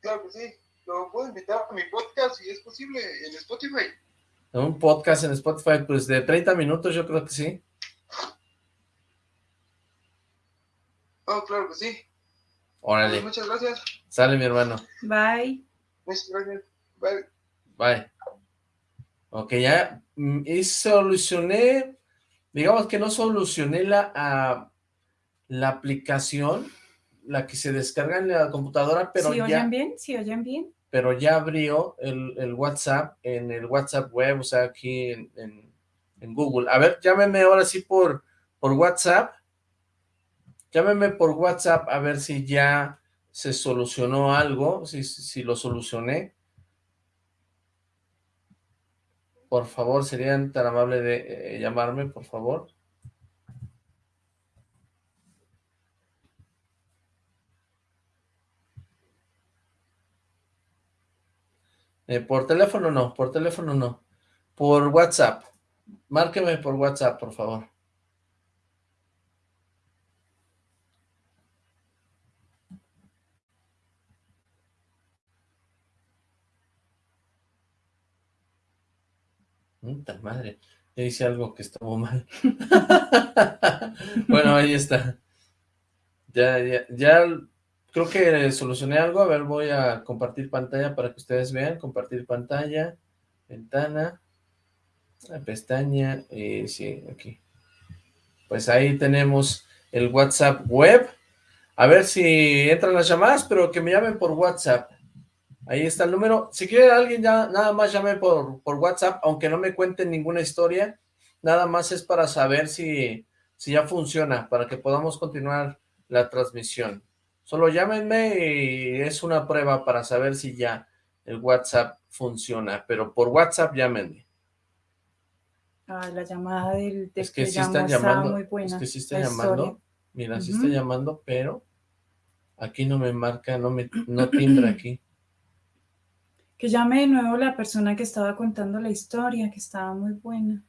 Claro que sí. lo puedo invitar a mi podcast si es posible en Spotify. Un podcast en Spotify, pues de 30 minutos yo creo que sí. Oh, claro que sí. Órale. Pues muchas gracias. Sale mi hermano. Bye. Muchas gracias. Bye. Bye. Ok, ya mm, y solucioné, digamos que no solucioné la, ah, la aplicación, la que se descarga en la computadora, pero ¿Sí ya... oyen bien? ¿Sí oyen bien? pero ya abrió el, el, WhatsApp en el WhatsApp web, o sea, aquí en, en, en, Google. A ver, llámeme ahora sí por, por WhatsApp. Llámeme por WhatsApp a ver si ya se solucionó algo, si, si lo solucioné. Por favor, serían tan amables de eh, llamarme, por favor. Eh, por teléfono no, por teléfono no. Por WhatsApp. Márqueme por WhatsApp, por favor. Puta madre, ya hice algo que estuvo mal. *laughs* bueno, ahí está. Ya, ya, ya creo que solucioné algo. A ver, voy a compartir pantalla para que ustedes vean. Compartir pantalla, ventana, pestaña, y sí, aquí. Pues ahí tenemos el WhatsApp web. A ver si entran las llamadas, pero que me llamen por WhatsApp. Ahí está el número. Si quiere alguien ya nada más llame por, por WhatsApp, aunque no me cuenten ninguna historia. Nada más es para saber si, si ya funciona, para que podamos continuar la transmisión. Solo llámenme y es una prueba para saber si ya el WhatsApp funciona, pero por WhatsApp llámenme. Ah, la llamada del, del es que, que sí están llamando, muy buena, es que sí está llamando, historia. mira, sí uh -huh. está llamando, pero aquí no me marca, no me, no timbra aquí. Que llame de nuevo la persona que estaba contando la historia, que estaba muy buena.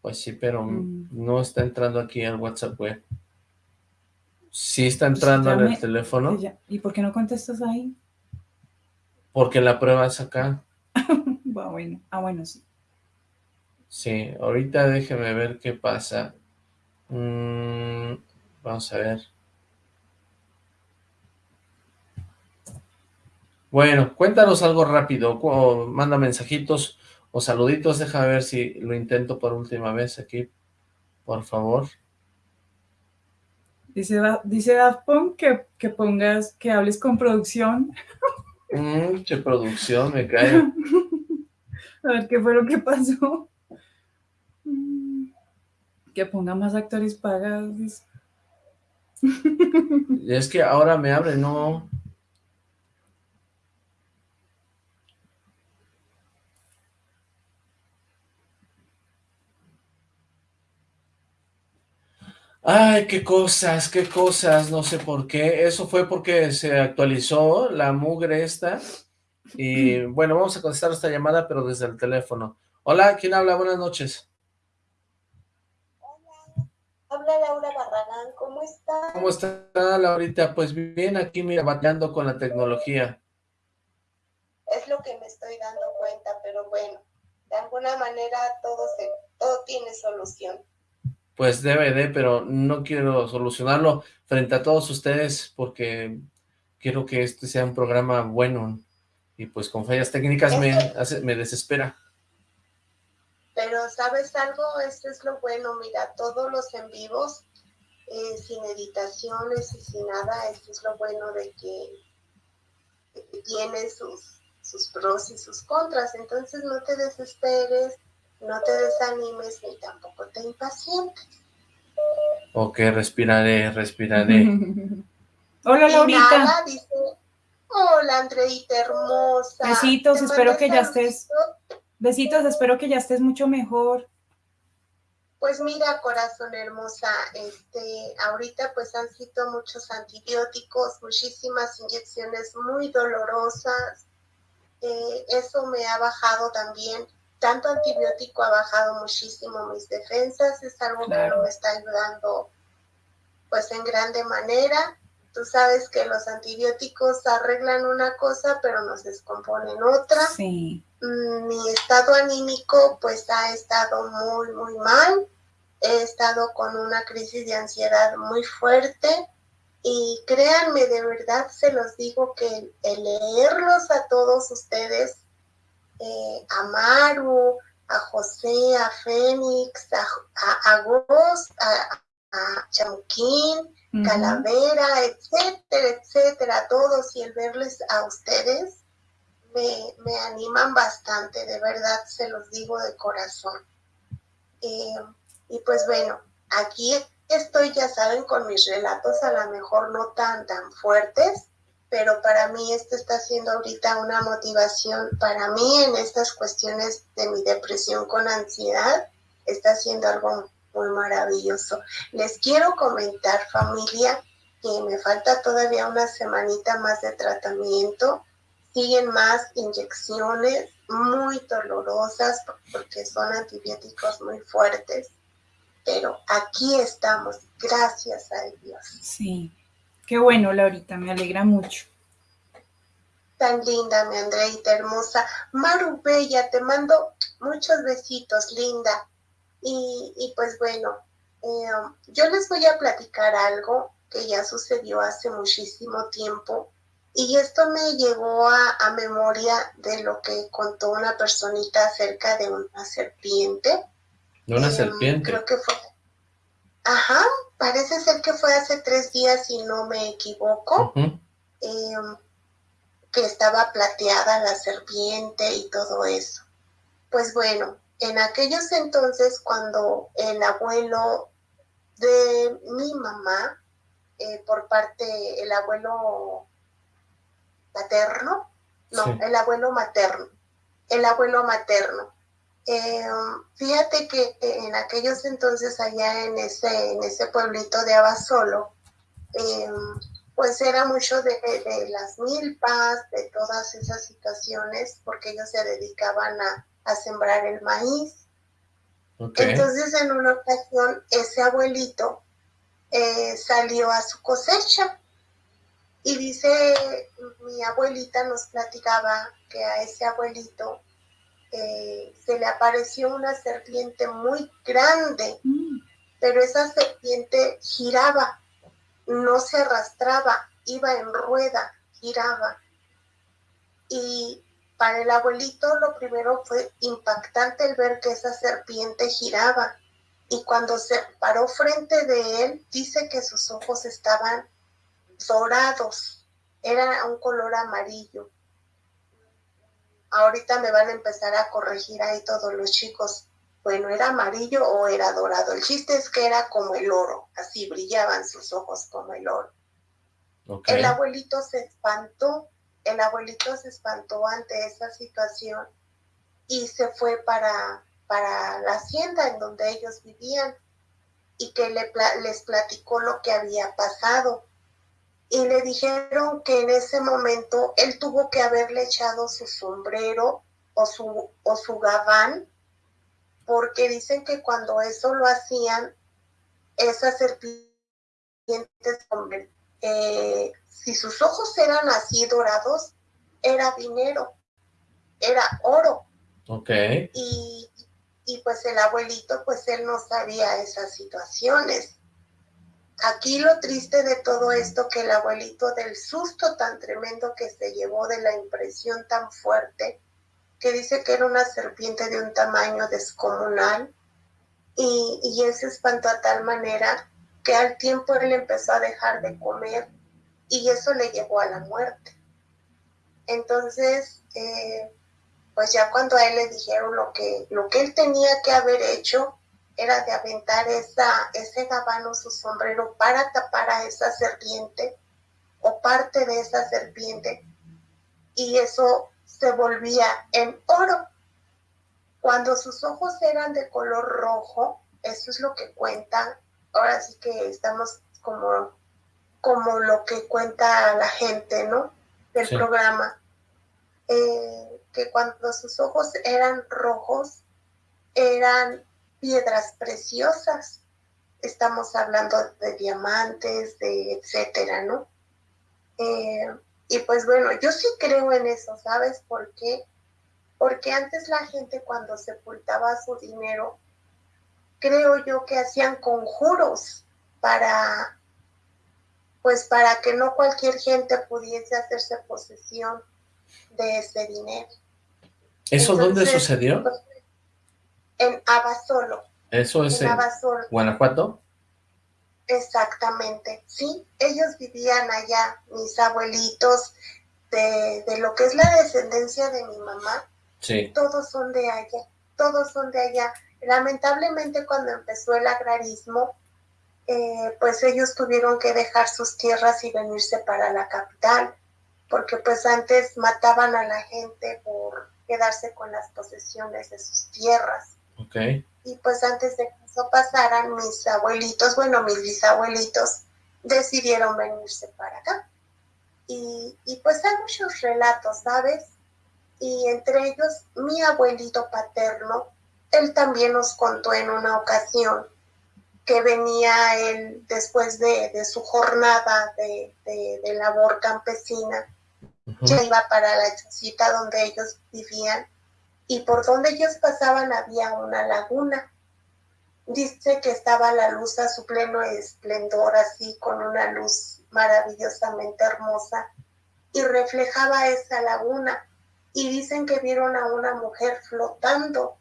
Pues sí, pero mm. no está entrando aquí al WhatsApp web. Sí está entrando pues en el teléfono. ¿Y por qué no contestas ahí? Porque la prueba es acá. *laughs* ah, bueno. ah, bueno, sí. Sí, ahorita déjeme ver qué pasa. Mm, vamos a ver. Bueno, cuéntanos algo rápido, o manda mensajitos o saluditos, déjame ver si lo intento por última vez aquí, por favor. Dice, dice Daft Punk que, que pongas, que hables con producción. Che producción, me cae. *laughs* A ver, ¿qué fue lo que pasó? Que ponga más actores pagados. Es que ahora me abre, no... Ay, qué cosas, qué cosas, no sé por qué. Eso fue porque se actualizó la mugre esta. Y bueno, vamos a contestar esta llamada, pero desde el teléfono. Hola, ¿quién habla? Buenas noches. Hola, habla Laura Barragán, ¿cómo está? ¿Cómo está, Laurita? Pues bien, aquí mira, batallando con la tecnología. Es lo que me estoy dando cuenta, pero bueno, de alguna manera todo, se, todo tiene solución pues debe de, pero no quiero solucionarlo frente a todos ustedes porque quiero que este sea un programa bueno y pues con fallas técnicas me, hace, me desespera. Pero ¿sabes algo? Esto es lo bueno, mira, todos los en vivos, eh, sin editaciones y sin nada, esto es lo bueno de que, de que tiene sus, sus pros y sus contras, entonces no te desesperes, no te desanimes ni tampoco te impacientes. Ok, respiraré, respiraré. *laughs* Hola, Laurita. Nada, dice, hola, Andreita hermosa. Besitos, espero que ya estés. Besitos, espero que ya estés mucho mejor. Pues mira, corazón hermosa, este, ahorita pues han sido muchos antibióticos, muchísimas inyecciones muy dolorosas. Eh, eso me ha bajado también tanto antibiótico ha bajado muchísimo mis defensas, es algo claro. que no me está ayudando pues en grande manera. Tú sabes que los antibióticos arreglan una cosa, pero nos descomponen otra. Sí. Mm, mi estado anímico pues ha estado muy, muy mal. He estado con una crisis de ansiedad muy fuerte y créanme, de verdad se los digo que el leerlos a todos ustedes, eh, a Maru, a José, a Fénix, a, a, a a, a Chamuquín, Calavera, etcétera, etcétera, todos y el verles a ustedes me, me animan bastante, de verdad se los digo de corazón. Eh, y pues bueno, aquí estoy, ya saben, con mis relatos a lo mejor no tan, tan fuertes, pero para mí esto está siendo ahorita una motivación para mí en estas cuestiones de mi depresión con ansiedad, está siendo algo muy maravilloso. Les quiero comentar, familia, que me falta todavía una semanita más de tratamiento. Siguen más inyecciones muy dolorosas porque son antibióticos muy fuertes. Pero aquí estamos, gracias a Dios. Sí, qué bueno, Laurita, me alegra mucho. Tan linda, mi Andreita hermosa. Maru Bella, te mando muchos besitos, linda. Y, pues bueno, eh, yo les voy a platicar algo que ya sucedió hace muchísimo tiempo y esto me llevó a, memoria de lo que contó una personita acerca de una serpiente. ¿De una em, serpiente? Creo que fue. Ajá, parece ser que fue hace tres días, si no me equivoco, em, que estaba plateada la serpiente y todo eso. Pues bueno, en aquellos entonces cuando el abuelo de mi mamá, eh, por parte, el abuelo paterno, no, el abuelo materno, el abuelo materno. Eh, fíjate que en aquellos entonces allá en ese, en ese pueblito de Abasolo, eh, pues era mucho de, de, las milpas, de todas esas situaciones, porque ellos se dedicaban a, a sembrar el maíz. Entonces en una ocasión ese abuelito eh, salió a su cosecha y dice, mi abuelita nos platicaba que a ese abuelito eh, se le apareció una serpiente muy grande, mm. pero esa serpiente giraba, no se arrastraba, iba en rueda, giraba. Y para el abuelito lo primero fue impactante el ver que esa serpiente giraba y cuando se paró frente de él dice que sus ojos estaban dorados, era un color amarillo. Ahorita me van a empezar a corregir ahí todos los chicos. Bueno, ¿era amarillo o era dorado? El chiste es que era como el oro, así brillaban sus ojos como el oro. El abuelito se espantó el abuelito se espantó ante esa situación y se fue para, para la hacienda en donde ellos vivían y que le, les platicó lo que había pasado. Y le dijeron que en ese momento él tuvo que haberle echado su sombrero o su, o su gabán, porque dicen que cuando eso lo hacían, esas serpientes eh, si sus ojos eran así dorados, era dinero, era oro. Ok. Y, y pues el abuelito, pues él no sabía esas situaciones. Aquí lo triste de todo esto, que el abuelito del susto tan tremendo que se llevó de la impresión tan fuerte, que dice que era una serpiente de un tamaño descomunal, y, y él se espantó a tal manera que al tiempo él empezó a dejar de comer y eso le llevó a la muerte. Entonces, eh, pues ya cuando a él le dijeron lo que, lo que él tenía que haber hecho era de aventar esa, ese gabano, su sombrero, para tapar a esa serpiente o parte de esa serpiente. Y eso se volvía en oro. Cuando sus ojos eran de color rojo, eso es lo que cuenta. Ahora sí que estamos como como lo que cuenta la gente, ¿no? Del programa. Eh, que cuando sus ojos eran rojos, eran piedras preciosas. Estamos hablando de diamantes, de etcétera, ¿no? Eh, y pues bueno, yo sí creo en eso, ¿sabes por qué? Porque antes la gente cuando sepultaba su dinero, creo yo que hacían conjuros para, pues para que no cualquier gente pudiese hacerse posesión de ese dinero. ¿Eso dónde sucedió? Pues, en Abasolo. ¿Eso es en, Guanajuato? Exactamente, sí. Ellos vivían allá, mis abuelitos, de, de lo que es la descendencia de mi mamá. Sí. Todos son de allá, todos son de allá. Lamentablemente cuando empezó el agrarismo, eh, pues ellos tuvieron que dejar sus tierras y venirse para la capital, porque pues antes mataban a la gente por quedarse con las posesiones de sus tierras. Okay. Y pues antes de que eso pasara, mis abuelitos, bueno, mis bisabuelitos, decidieron venirse para acá. Y, y pues hay muchos relatos, ¿sabes? Y entre ellos, mi abuelito paterno, él también nos contó en una ocasión que venía él después de, su jornada de, labor campesina, ya iba para la chocita donde ellos vivían y por donde ellos pasaban había una laguna. Dice que estaba la luz a su pleno esplendor, así con una luz maravillosamente hermosa y reflejaba esa laguna. Y dicen que vieron a una mujer flotando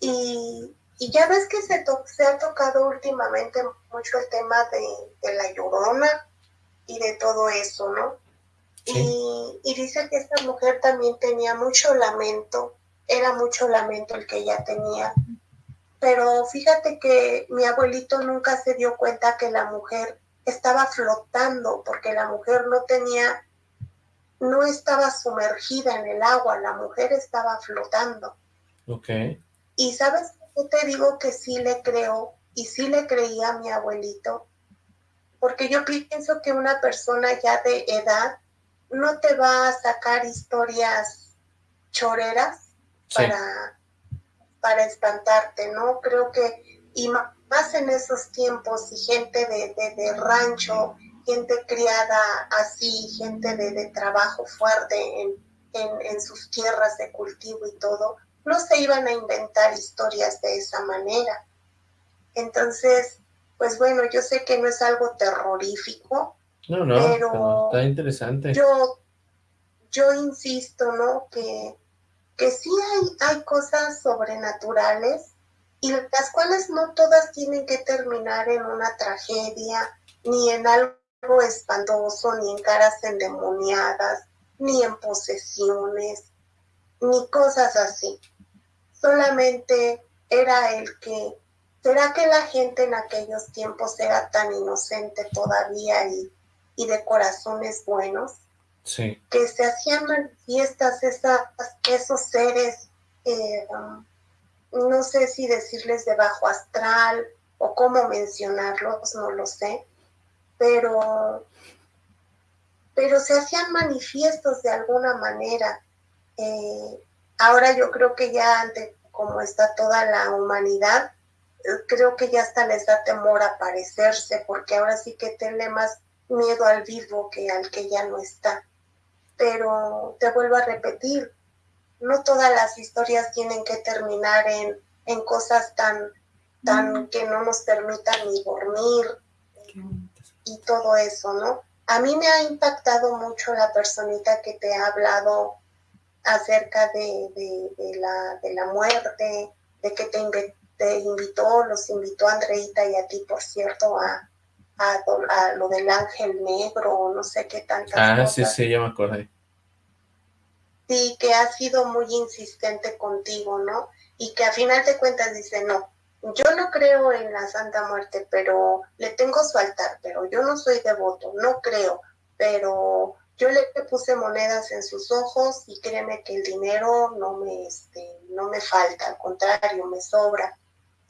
y, ya ves que se, se ha tocado últimamente mucho el tema de, la llorona y de todo eso, ¿no? Y, y, dice que esta mujer también tenía mucho lamento, era mucho lamento el que ella tenía. Pero fíjate que mi abuelito nunca se dio cuenta que la mujer estaba flotando, porque la mujer no tenía, no estaba sumergida en el agua, la mujer estaba flotando. Ok. Y sabes, yo te digo que sí le creo y sí le creía a mi abuelito, porque yo pienso que una persona ya de edad no te va a sacar historias choreras para, para espantarte, ¿no? Creo que, y más en esos tiempos, y gente de, rancho, gente criada así, gente de, trabajo fuerte en, en sus tierras de cultivo y todo, no se iban a inventar historias de esa manera. Entonces, pues bueno, yo sé que no es algo terrorífico, no, no, pero está interesante. Yo, yo insisto, ¿no? Que, que sí hay, hay cosas sobrenaturales y las cuales no todas tienen que terminar en una tragedia, ni en algo espantoso, ni en caras endemoniadas, ni en posesiones, ni cosas así solamente era el que, ¿será que la gente en aquellos tiempos era tan inocente todavía y, y de corazones buenos? Sí. Que se hacían manifiestas esas, esos seres, eh, no sé si decirles de bajo astral o cómo mencionarlos, no lo sé, pero, pero se hacían manifiestos de alguna manera. Eh, Ahora yo creo que ya ante como está toda la humanidad, creo que ya hasta les da temor aparecerse, porque ahora sí que tiene más miedo al vivo que al que ya no está. Pero te vuelvo a repetir, no todas las historias tienen que terminar en, en cosas tan, tan que no nos permitan ni dormir y todo eso, ¿no? A mí me ha impactado mucho la personita que te ha hablado acerca de, la, de la muerte, de que te, invitó, los invitó Andreita y a ti, por cierto, a, a, lo del ángel negro, no sé qué tantas Ah, sí, sí, ya me acordé. Sí, que ha sido muy insistente contigo, ¿no? Y que a final de cuentas dice, no, yo no creo en la Santa Muerte, pero le tengo su altar, pero yo no soy devoto, no creo, pero yo le puse monedas en sus ojos y créeme que el dinero no me, este, no me falta, al contrario, me sobra.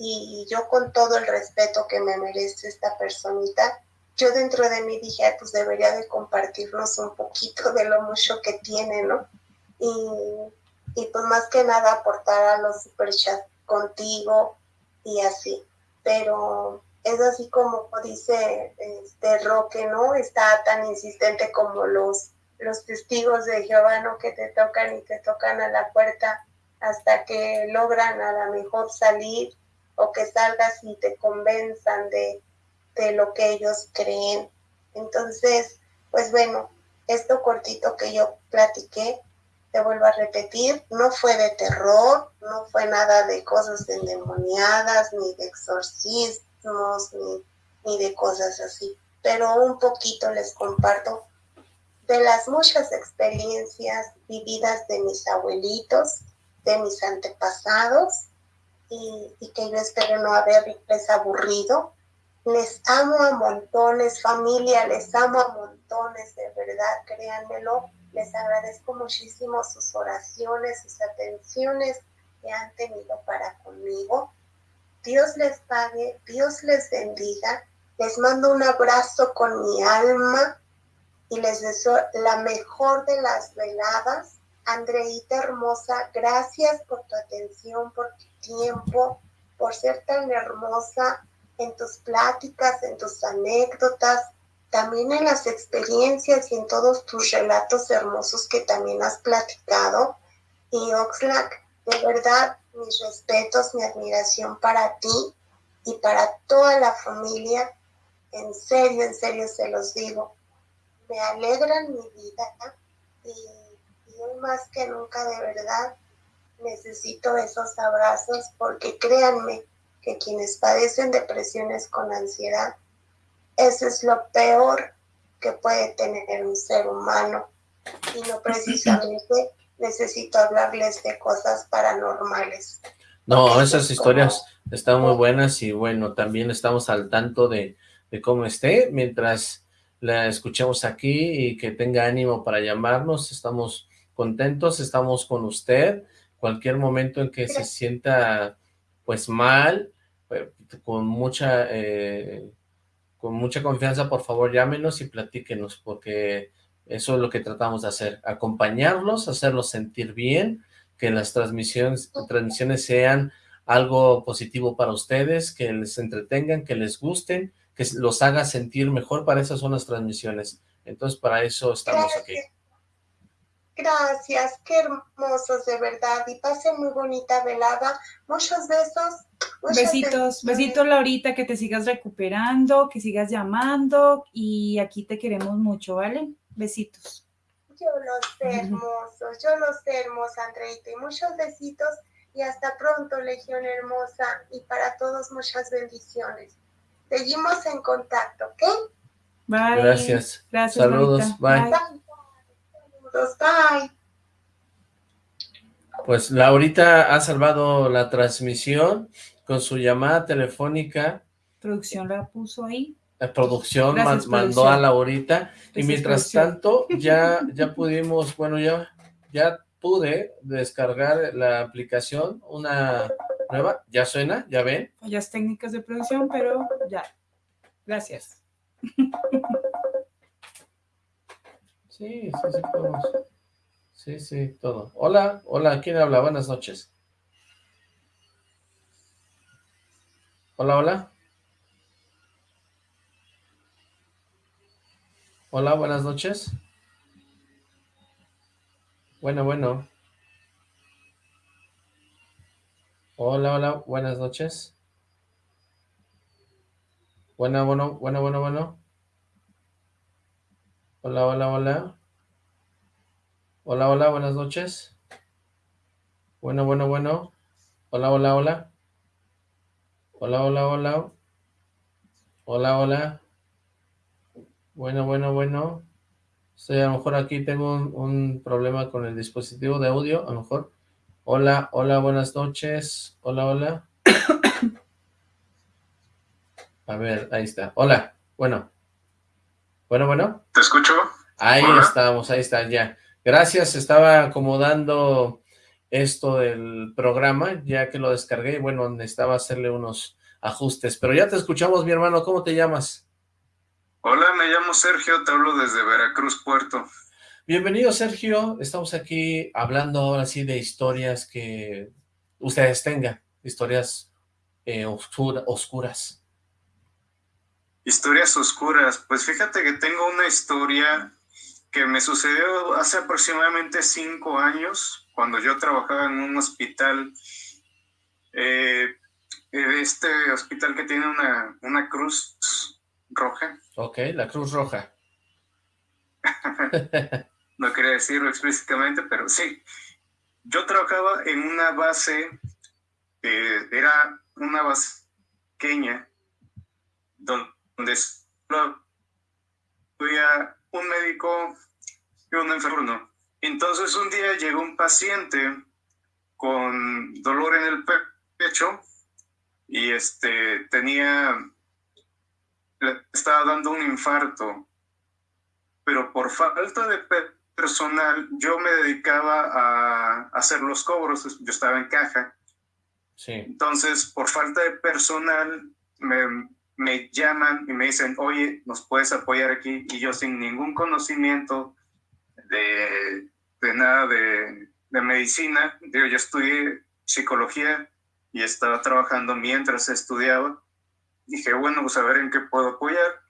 Y, yo con todo el respeto que me merece esta personita, yo dentro de mí dije, pues debería de compartirnos un poquito de lo mucho que tiene, ¿no? Y, y pues más que nada aportar a los superchats contigo y así. Pero, es así como dice este Roque, ¿no? Está tan insistente como los, los testigos de Jehová, ¿no? Que te tocan y te tocan a la puerta hasta que logran a lo mejor salir o que salgas y te convenzan de, de lo que ellos creen. Entonces, pues bueno, esto cortito que yo platiqué, te vuelvo a repetir, no fue de terror, no fue nada de cosas endemoniadas, ni de exorcismos, ni, ni de cosas así. Pero un poquito les comparto de las muchas experiencias vividas de mis abuelitos, de mis antepasados, y, que yo espero no haberles aburrido. Les amo a montones, familia, les amo a montones, de verdad, créanmelo les agradezco muchísimo sus oraciones, sus atenciones que han tenido para conmigo. Dios les pague, Dios les bendiga. Les mando un abrazo con mi alma y les deseo la mejor de las veladas. Andreita hermosa, gracias por tu atención, por tu tiempo, por ser tan hermosa en tus pláticas, en tus anécdotas, también en las experiencias y en todos tus relatos hermosos que también has platicado. Y Oxlack, de verdad, mis respetos, mi admiración para ti y para toda la familia. En serio, en serio se los digo. Me alegran mi vida y, y hoy más que nunca, de verdad, necesito esos abrazos porque créanme que quienes padecen depresiones con ansiedad eso es lo peor que puede tener un ser humano. Y no *laughs* precisamente necesito hablarles de cosas paranormales. No, esas historias están muy buenas y bueno, también estamos al tanto de, de cómo esté. Mientras la escuchemos aquí y que tenga ánimo para llamarnos, estamos contentos, estamos con usted. Cualquier momento en que se sienta pues mal, eh, con mucha eh, con mucha confianza, por favor, llámenos y platíquenos, porque eso es lo que tratamos de hacer, acompañarlos, hacerlos sentir bien, que las transmisiones, transmisiones sean algo positivo para ustedes, que les entretengan, que les gusten, que los haga sentir mejor, para esas son las transmisiones. Entonces, para eso estamos aquí. Gracias, qué hermosos de verdad, y pasen muy bonita velada, muchos besos, Besitos, besitos Laurita, que te sigas recuperando, que sigas llamando y aquí te queremos mucho, ¿vale? Besitos. Yo los sé hermosos, yo los sé hermosa, Andreita, y muchos besitos y hasta pronto, Legión Hermosa, y para todos muchas bendiciones. Seguimos en contacto, ¿ok? Bye. Gracias. Gracias. Saludos, bye. bye. Bye. Pues Laurita ha salvado la transmisión con su llamada telefónica. Producción la puso ahí. La producción mandó a Laurita y mientras tanto ya, ya pudimos, bueno, ya, ya pude descargar la aplicación, una nueva, ya suena, ya ven. Fallas técnicas de producción, pero ya. Gracias. *laughs* Sí, sí, sí, podemos. Sí, sí, todo. Hola, hola, ¿quién habla? Buenas noches. Hola, hola. Hola, buenas noches. Bueno, bueno. Hola, hola, buenas noches. Bueno, bueno, bueno, bueno, bueno. Hola, hola, hola. Hola, hola, buenas noches. Bueno, bueno, bueno. Hola, hola, hola. Hola, hola, hola. Hola, hola. Bueno, bueno, bueno. Estoy a lo mejor aquí tengo un, problema con el dispositivo de audio, a lo mejor. Hola, hola, buenas noches. Hola, hola. *coughs* A ver, ahí está. Hola, bueno. Bueno, bueno. ¿Te escucho? Ahí estamos, ahí está, ya. Gracias, estaba acomodando esto del programa, ya que lo descargué, bueno, necesitaba hacerle unos ajustes, pero ya te escuchamos, mi hermano, ¿cómo te llamas? Hola, me llamo Sergio, te hablo desde Veracruz, Puerto. Bienvenido, Sergio, estamos aquí hablando ahora sí de historias que ustedes tengan, historias eh, oscuras. Historias oscuras. Pues fíjate que tengo una historia que me sucedió hace aproximadamente cinco años, cuando yo trabajaba en un hospital, eh, este hospital que tiene una, una cruz roja. Ok, la cruz roja. *laughs* no quería decirlo explícitamente, pero sí. Yo trabajaba en una base, eh, era una base pequeña, donde había un médico y un enfermo. Entonces un día llegó un paciente con dolor en el pecho y este tenía estaba dando un infarto pero por falta de personal yo me dedicaba a hacer los cobros yo estaba en caja sí. entonces por falta de personal me, me llaman y me dicen oye nos puedes apoyar aquí y yo sin ningún conocimiento de, de nada de, de medicina digo yo estudié psicología y estaba trabajando mientras estudiaba. Dije, bueno, pues a ver en qué puedo apoyar,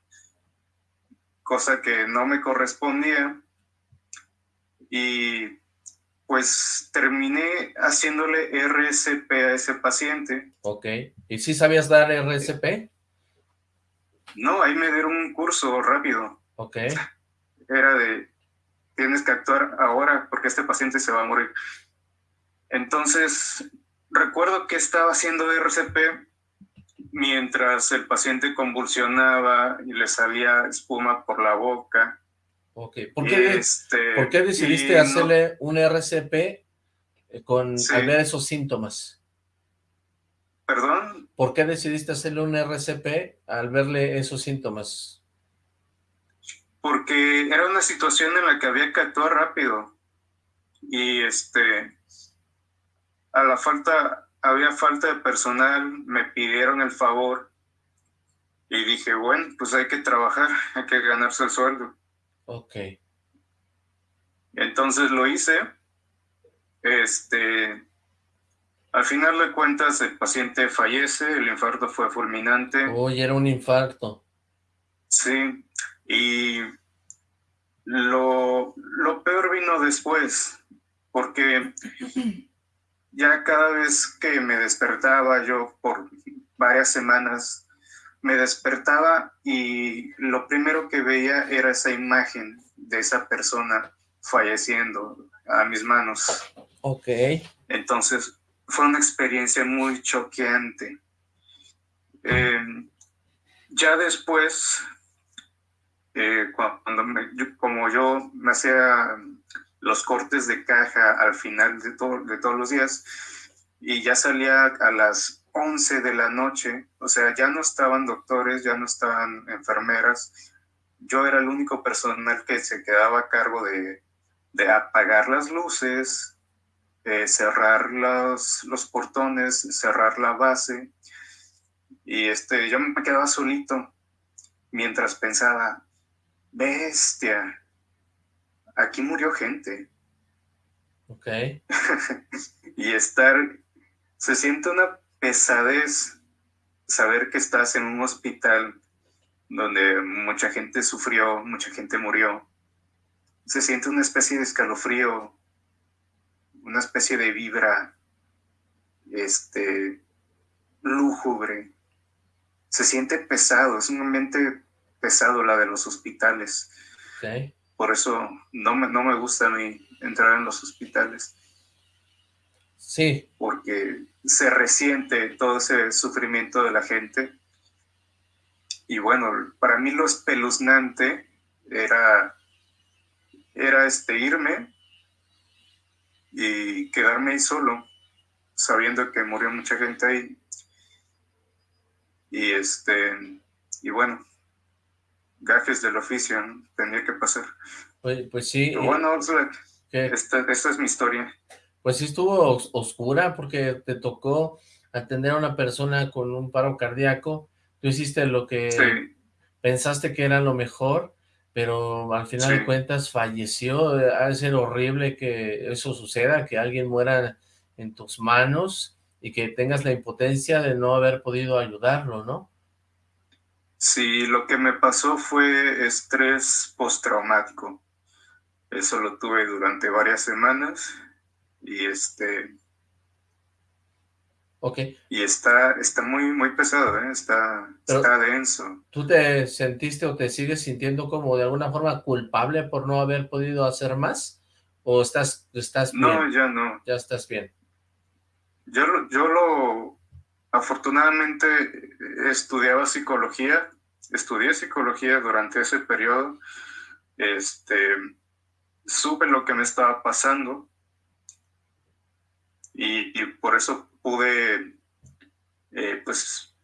cosa que no me correspondía. Y pues terminé haciéndole RSP a ese paciente. Ok. ¿Y si sabías dar RSP? No, ahí me dieron un curso rápido. Ok. Era de, tienes que actuar ahora porque este paciente se va a morir. Entonces, recuerdo que estaba haciendo RCP mientras el paciente convulsionaba y le salía espuma por la boca. Ok, ¿por qué, este, ¿por qué decidiste hacerle un RCP eh, con, al ver esos síntomas? ¿Perdón? ¿Por qué decidiste hacerle un RCP al verle esos síntomas? Porque era una situación en la que había que actuar rápido. Y este, a la falta, había falta de personal, me pidieron el favor y dije, bueno, pues hay que trabajar, *laughs* hay que ganarse el sueldo. Ok. Entonces lo hice. Este, al final de cuentas el paciente fallece, el infarto fue fulminante. Uy, era un infarto. Sí, y lo, lo peor vino después, porque ya cada vez que me despertaba yo por varias semanas, me despertaba y lo primero que veía era esa imagen de esa persona falleciendo a mis manos. Ok. Entonces fue una experiencia muy choqueante. Em, ya después, eh, cuando como yo me hacía los cortes de caja al final de, todos los días y ya salía a las 11 de la noche, o sea, ya no estaban doctores, ya no estaban enfermeras, yo era el único personal que se quedaba a cargo de apagar las luces, cerrar los, los portones, cerrar la base, y este, yo me quedaba solito mientras pensaba, bestia, aquí murió gente. Ok. *laughs* y estar, se siente una pesadez saber que estás en un hospital donde mucha gente sufrió, mucha gente murió. Se siente una especie de escalofrío, una especie de vibra, este, lúgubre. Se siente pesado, es un ambiente pesado la de los hospitales. Okay. Por eso no me, no me gusta a mí entrar en los hospitales. Sí. Porque se resiente todo ese sufrimiento de la gente. Y bueno, para mí lo espeluznante era, era este, irme y quedarme ahí solo, sabiendo que murió mucha gente ahí. Y este, y bueno, gajes del oficio, ¿no? Tenía que pasar. Pues, pues sí. Pero bueno, esta, esta, es mi historia. Pues sí estuvo oscura porque te tocó atender a una persona con un paro cardíaco. Tú hiciste lo que pensaste que era lo mejor, pero al final de cuentas falleció. Ha de ser horrible que eso suceda, que alguien muera en tus manos y que tengas la impotencia de no haber podido ayudarlo, ¿no? Sí, lo que me pasó fue estrés postraumático. Eso lo tuve durante varias semanas y este... Ok. Y está, está muy, muy pesado, ¿eh? está, está denso. ¿Tú te sentiste o te sigues sintiendo como de alguna forma culpable por no haber podido hacer más? ¿O estás, estás bien? No, ya no. Ya estás bien. Yo, yo lo, afortunadamente estudiaba psicología, estudié psicología durante ese periodo, este, supe lo que me estaba pasando y, por eso pude, eh, pues,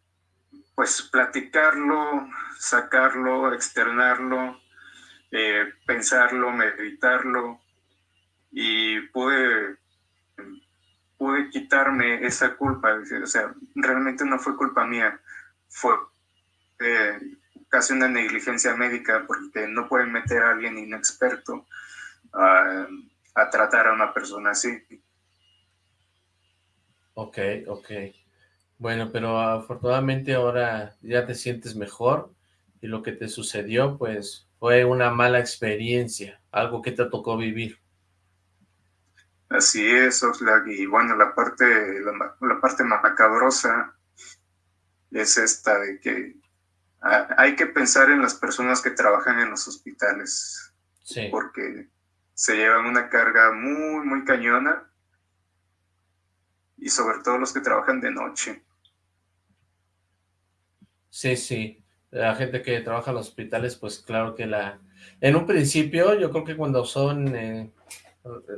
pues platicarlo, sacarlo, externarlo, eh, pensarlo, meditarlo y pude pude quitarme esa culpa, o sea, realmente no fue culpa mía, fue eh, casi una negligencia médica porque no pueden meter a alguien inexperto a, a tratar a una persona así. Ok, ok. Bueno, pero afortunadamente ahora ya te sientes mejor y lo que te sucedió pues fue una mala experiencia, algo que te tocó vivir. Así es, Oxlack, y bueno, la parte, la, parte macabrosa es esta de que hay que pensar en las personas que trabajan en los hospitales, sí. porque se llevan una carga muy, muy cañona, y sobre todo los que trabajan de noche. Sí, sí, la gente que trabaja en los hospitales, pues claro que la... En un principio, yo creo que cuando son... Eh,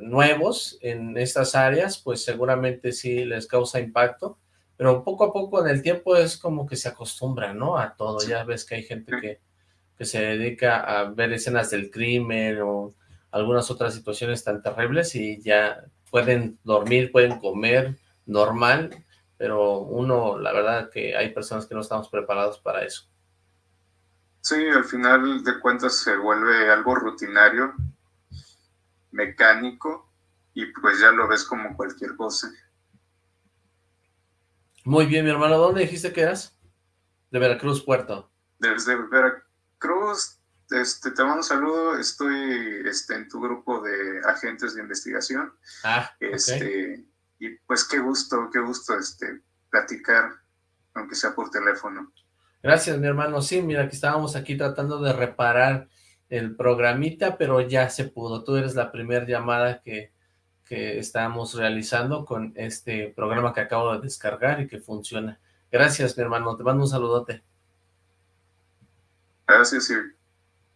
nuevos en estas áreas, pues seguramente sí les causa impacto, pero poco a poco en el tiempo es como que se acostumbra, ¿no? A todo, ya ves que hay gente que, que se dedica a ver escenas del crimen o algunas otras situaciones tan terribles y ya pueden dormir, pueden comer normal, pero uno, la verdad que hay personas que no estamos preparados para eso. Sí, al final de cuentas se vuelve algo rutinario mecánico y pues ya lo ves como cualquier cosa. Muy bien, mi hermano. ¿Dónde dijiste que eras? De Veracruz, Puerto. Desde Veracruz, este, te mando un saludo. Estoy este, en tu grupo de agentes de investigación. Ah, este, Y pues qué gusto, qué gusto este, platicar, aunque sea por teléfono. Gracias, mi hermano. Sí, mira, que estábamos aquí tratando de reparar el programita, pero ya se pudo. Tú eres la primera llamada que, que estamos realizando con este programa que acabo de descargar y que funciona. Gracias, mi hermano. Te mando un saludote. Gracias,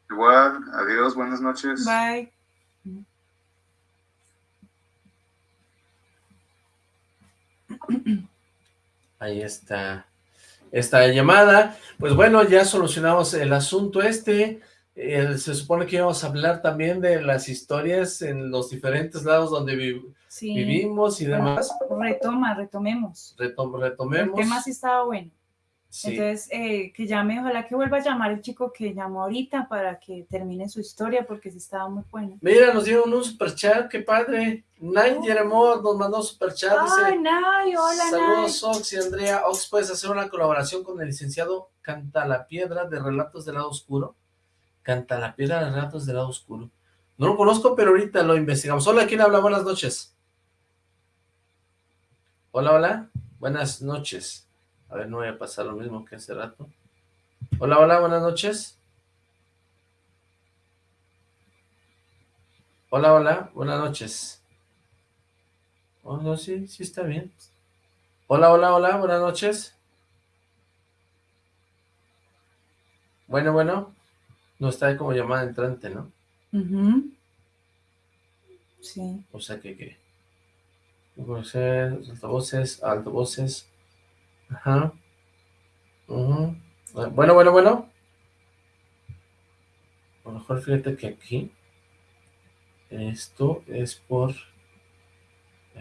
igual. Adiós, buenas noches. Bye. Ahí está esta llamada. Pues bueno, ya solucionamos el asunto este. Eh, se supone que íbamos a hablar también de las historias en los diferentes lados donde vivimos y demás. Retoma, retomemos. retomemos. El tema sí estaba bueno. Entonces, eh, que llame, ojalá que vuelva a llamar el chico que llamó ahorita para que termine su historia, porque sí estaba muy bueno. Mira, nos dieron un superchat, qué padre. Nay Jeremo nos mandó superchat. Ay, Nay, hola, Saludos, Ox y Andrea. Ox, ¿puedes hacer una colaboración con el licenciado Canta la Piedra de Relatos del Lado Oscuro? Canta la piedra de ratos del lado oscuro. No lo conozco, pero ahorita lo investigamos. Hola, ¿quién habla? Buenas noches. Hola, hola. Buenas noches. A ver, no voy a pasar lo mismo que hace rato. Hola, hola, buenas noches. Hola, hola, buenas noches. Oh, no, sí, sí está bien. Hola, hola, hola, buenas noches. Bueno, bueno. No está como llamada entrante, ¿no? Sí. O sea que, ¿qué? altavoces, altavoces. Ajá. Bueno, bueno, bueno. A lo mejor fíjate que aquí. Esto es por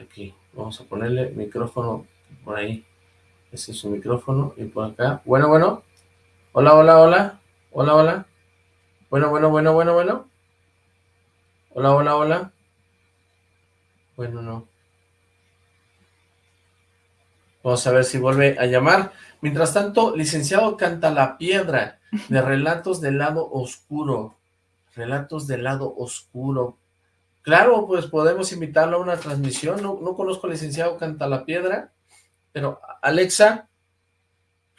aquí. Vamos a ponerle micrófono por ahí. Ese es su micrófono. Y por acá. Bueno, bueno. Hola, hola, hola. Hola, hola. Bueno, bueno, bueno, bueno, bueno. Hola, hola, hola. Bueno, no. Vamos a ver si vuelve a llamar. Mientras tanto, licenciado Canta la Piedra, de *laughs* Relatos del Lado Oscuro. Relatos del Lado Oscuro. Claro, pues podemos invitarlo a una transmisión. No, no conozco al licenciado Canta la Piedra, pero Alexa,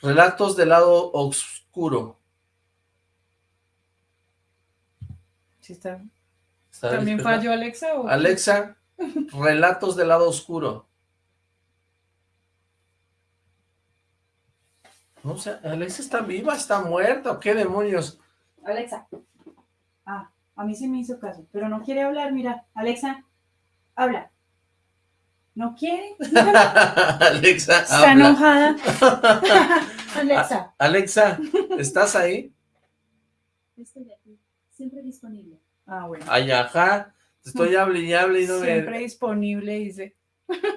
Relatos del Lado Oscuro. Sí está. ¿También falló Alexa? Alexa, *laughs* Relatos del Lado Oscuro. No sé, Alexa está viva, está muerta, ¿o qué demonios? Alexa. Ah, a mí sí me hizo caso, pero no quiere hablar, mira. Alexa, habla. ¿No quiere? *laughs* Alexa, Está enojada. *laughs* Alexa. Alexa, ¿estás ahí? Estoy aquí, siempre disponible. Ah, bueno. Ay, ajá, estoy hable y hable y no me... Siempre disponible, dice.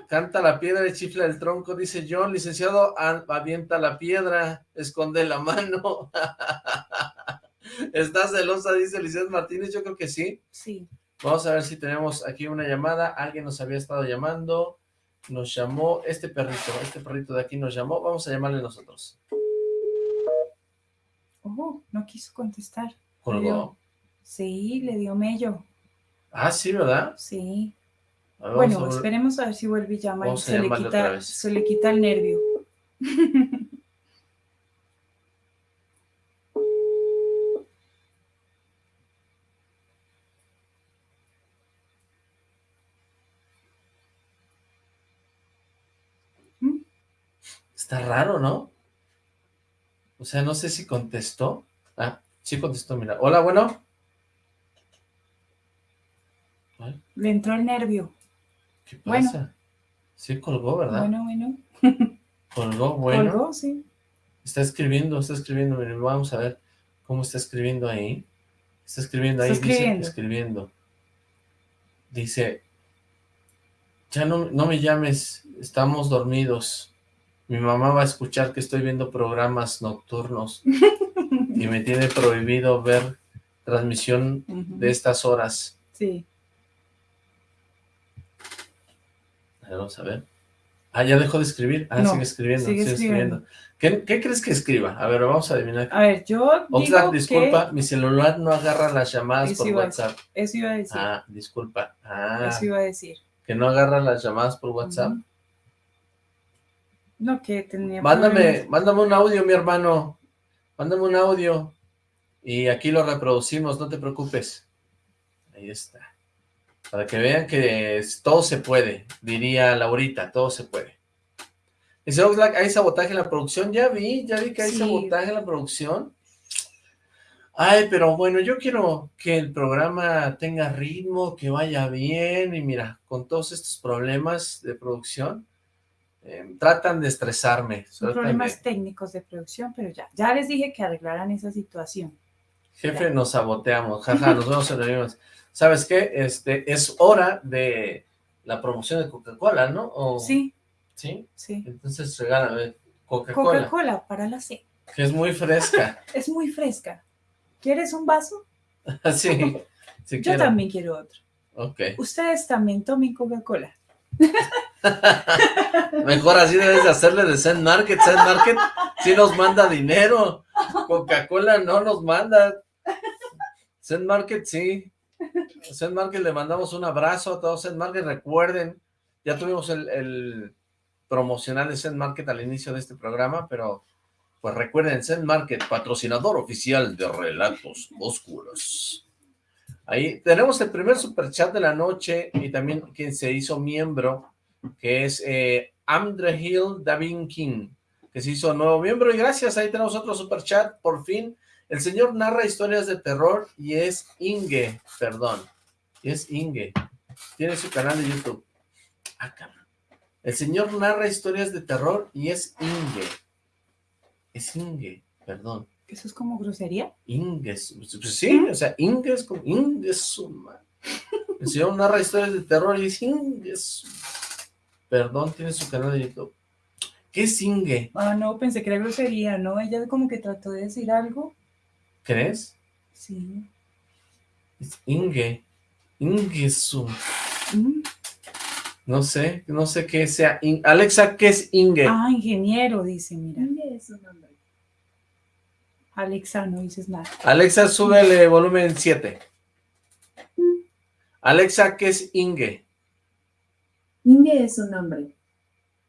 Canta la piedra y chifla el tronco, dice John, licenciado, avienta la piedra, esconde la mano. *laughs* ¿Estás celosa? Dice Licenciado Martínez, yo creo que sí. Sí. Vamos a ver si tenemos aquí una llamada, alguien nos había estado llamando, nos llamó este perrito, este perrito de aquí nos llamó, vamos a llamarle nosotros. Oh, no quiso contestar. ¿Colgó? Sí, le dio mello. Ah, sí, ¿verdad? Sí bueno, esperemos a ver si vuelve y llama se le, quita, se le quita el nervio. *laughs* ¿Mm? Está raro, ¿no? O sea, no sé si contestó. Ah, sí contestó, mira. Hola, bueno. Le entró el nervio. ¿Qué pasa? Sí colgó, ¿verdad? Bueno, bueno. colgó, *laughs* bueno. Colgó, sí. Está escribiendo, está escribiendo. Miren, vamos a ver cómo está escribiendo ahí. Está escribiendo ahí, escribiendo. dice, escribiendo. Dice, ya no, no me llames, estamos dormidos. Mi mamá va a escuchar que estoy viendo programas nocturnos *laughs* y me tiene prohibido ver transmisión de estas horas. Sí. Vamos a ver. Ah, ya dejó de escribir. Ah, sigue escribiendo, sigue, escribiendo. ¿Qué, crees que escriba? A ver, vamos a adivinar. A ver, yo digo disculpa, mi celular no agarra las llamadas por WhatsApp. Eso iba a decir. Ah, disculpa. Ah, eso iba a decir. Que no agarra las llamadas por WhatsApp. No, que tenía Mándame, mándame un audio, mi hermano. Mándame un audio. Y aquí lo reproducimos, no te preocupes. Ahí está. Para que vean que todo se puede, diría Laurita, todo se puede. Dice Oxlack, ¿hay sabotaje en la producción? Ya vi, ya vi que hay sabotaje en la producción. Ay, pero bueno, yo quiero que el programa tenga ritmo, que vaya bien, y mira, con todos estos problemas de producción, em, tratan de estresarme. Son problemas técnicos de producción, pero ya, ya les dije que arreglaran esa situación. Jefe, nos saboteamos, jaja, nos vemos en el ¿sabes qué? Este, es hora de la promoción de Coca-Cola, ¿no? sí. ¿Sí? Sí. Entonces regálame Coca-Cola. Coca-Cola para la C. Que es muy fresca. *laughs* es muy fresca. ¿Quieres un vaso? *laughs* sí, sí Yo también quiero otro. Ok. Ustedes también tomen Coca-Cola. *laughs* Mejor así debes de hacerle de Zen Market. Zen Market sí nos manda dinero. Coca-Cola no nos manda. Zen Market sí. Zen Market le mandamos un abrazo a todos. Zen Market, recuerden, ya tuvimos el, promocional de Zen Market al inicio de este programa, pero pues recuerden, Zen Market, patrocinador oficial de Relatos Oscuros. Ahí tenemos el primer super chat de la noche y también quien se hizo miembro, que es eh, Andre Hill Davin King, que se hizo nuevo miembro. Y gracias, ahí tenemos otro super chat, por fin, el señor narra historias de terror y es Inge, perdón, es Inge. Tiene su canal de YouTube. Ah, El señor narra historias de terror y es Inge. Es Inge, perdón. ¿Eso es como grosería? Inge, pues sí, o sea, Inge es como Inge suma. *laughs* El señor narra historias de terror y es Inge. Perdón, tiene su canal de YouTube. ¿Qué es Inge? Ah, no, pensé que era grosería, ¿no? Ella como que trató de decir algo ¿Crees? Sí. Es Inge. Ingesu. Mm. No sé, no sé qué sea. In- Alexa, ¿qué es Inge? Ah, ingeniero, dice, mira. Inge es un nombre. Alexa, no dices nada. Alexa, súbele volumen 7. Alexa, ¿qué es Inge? Inge es un nombre.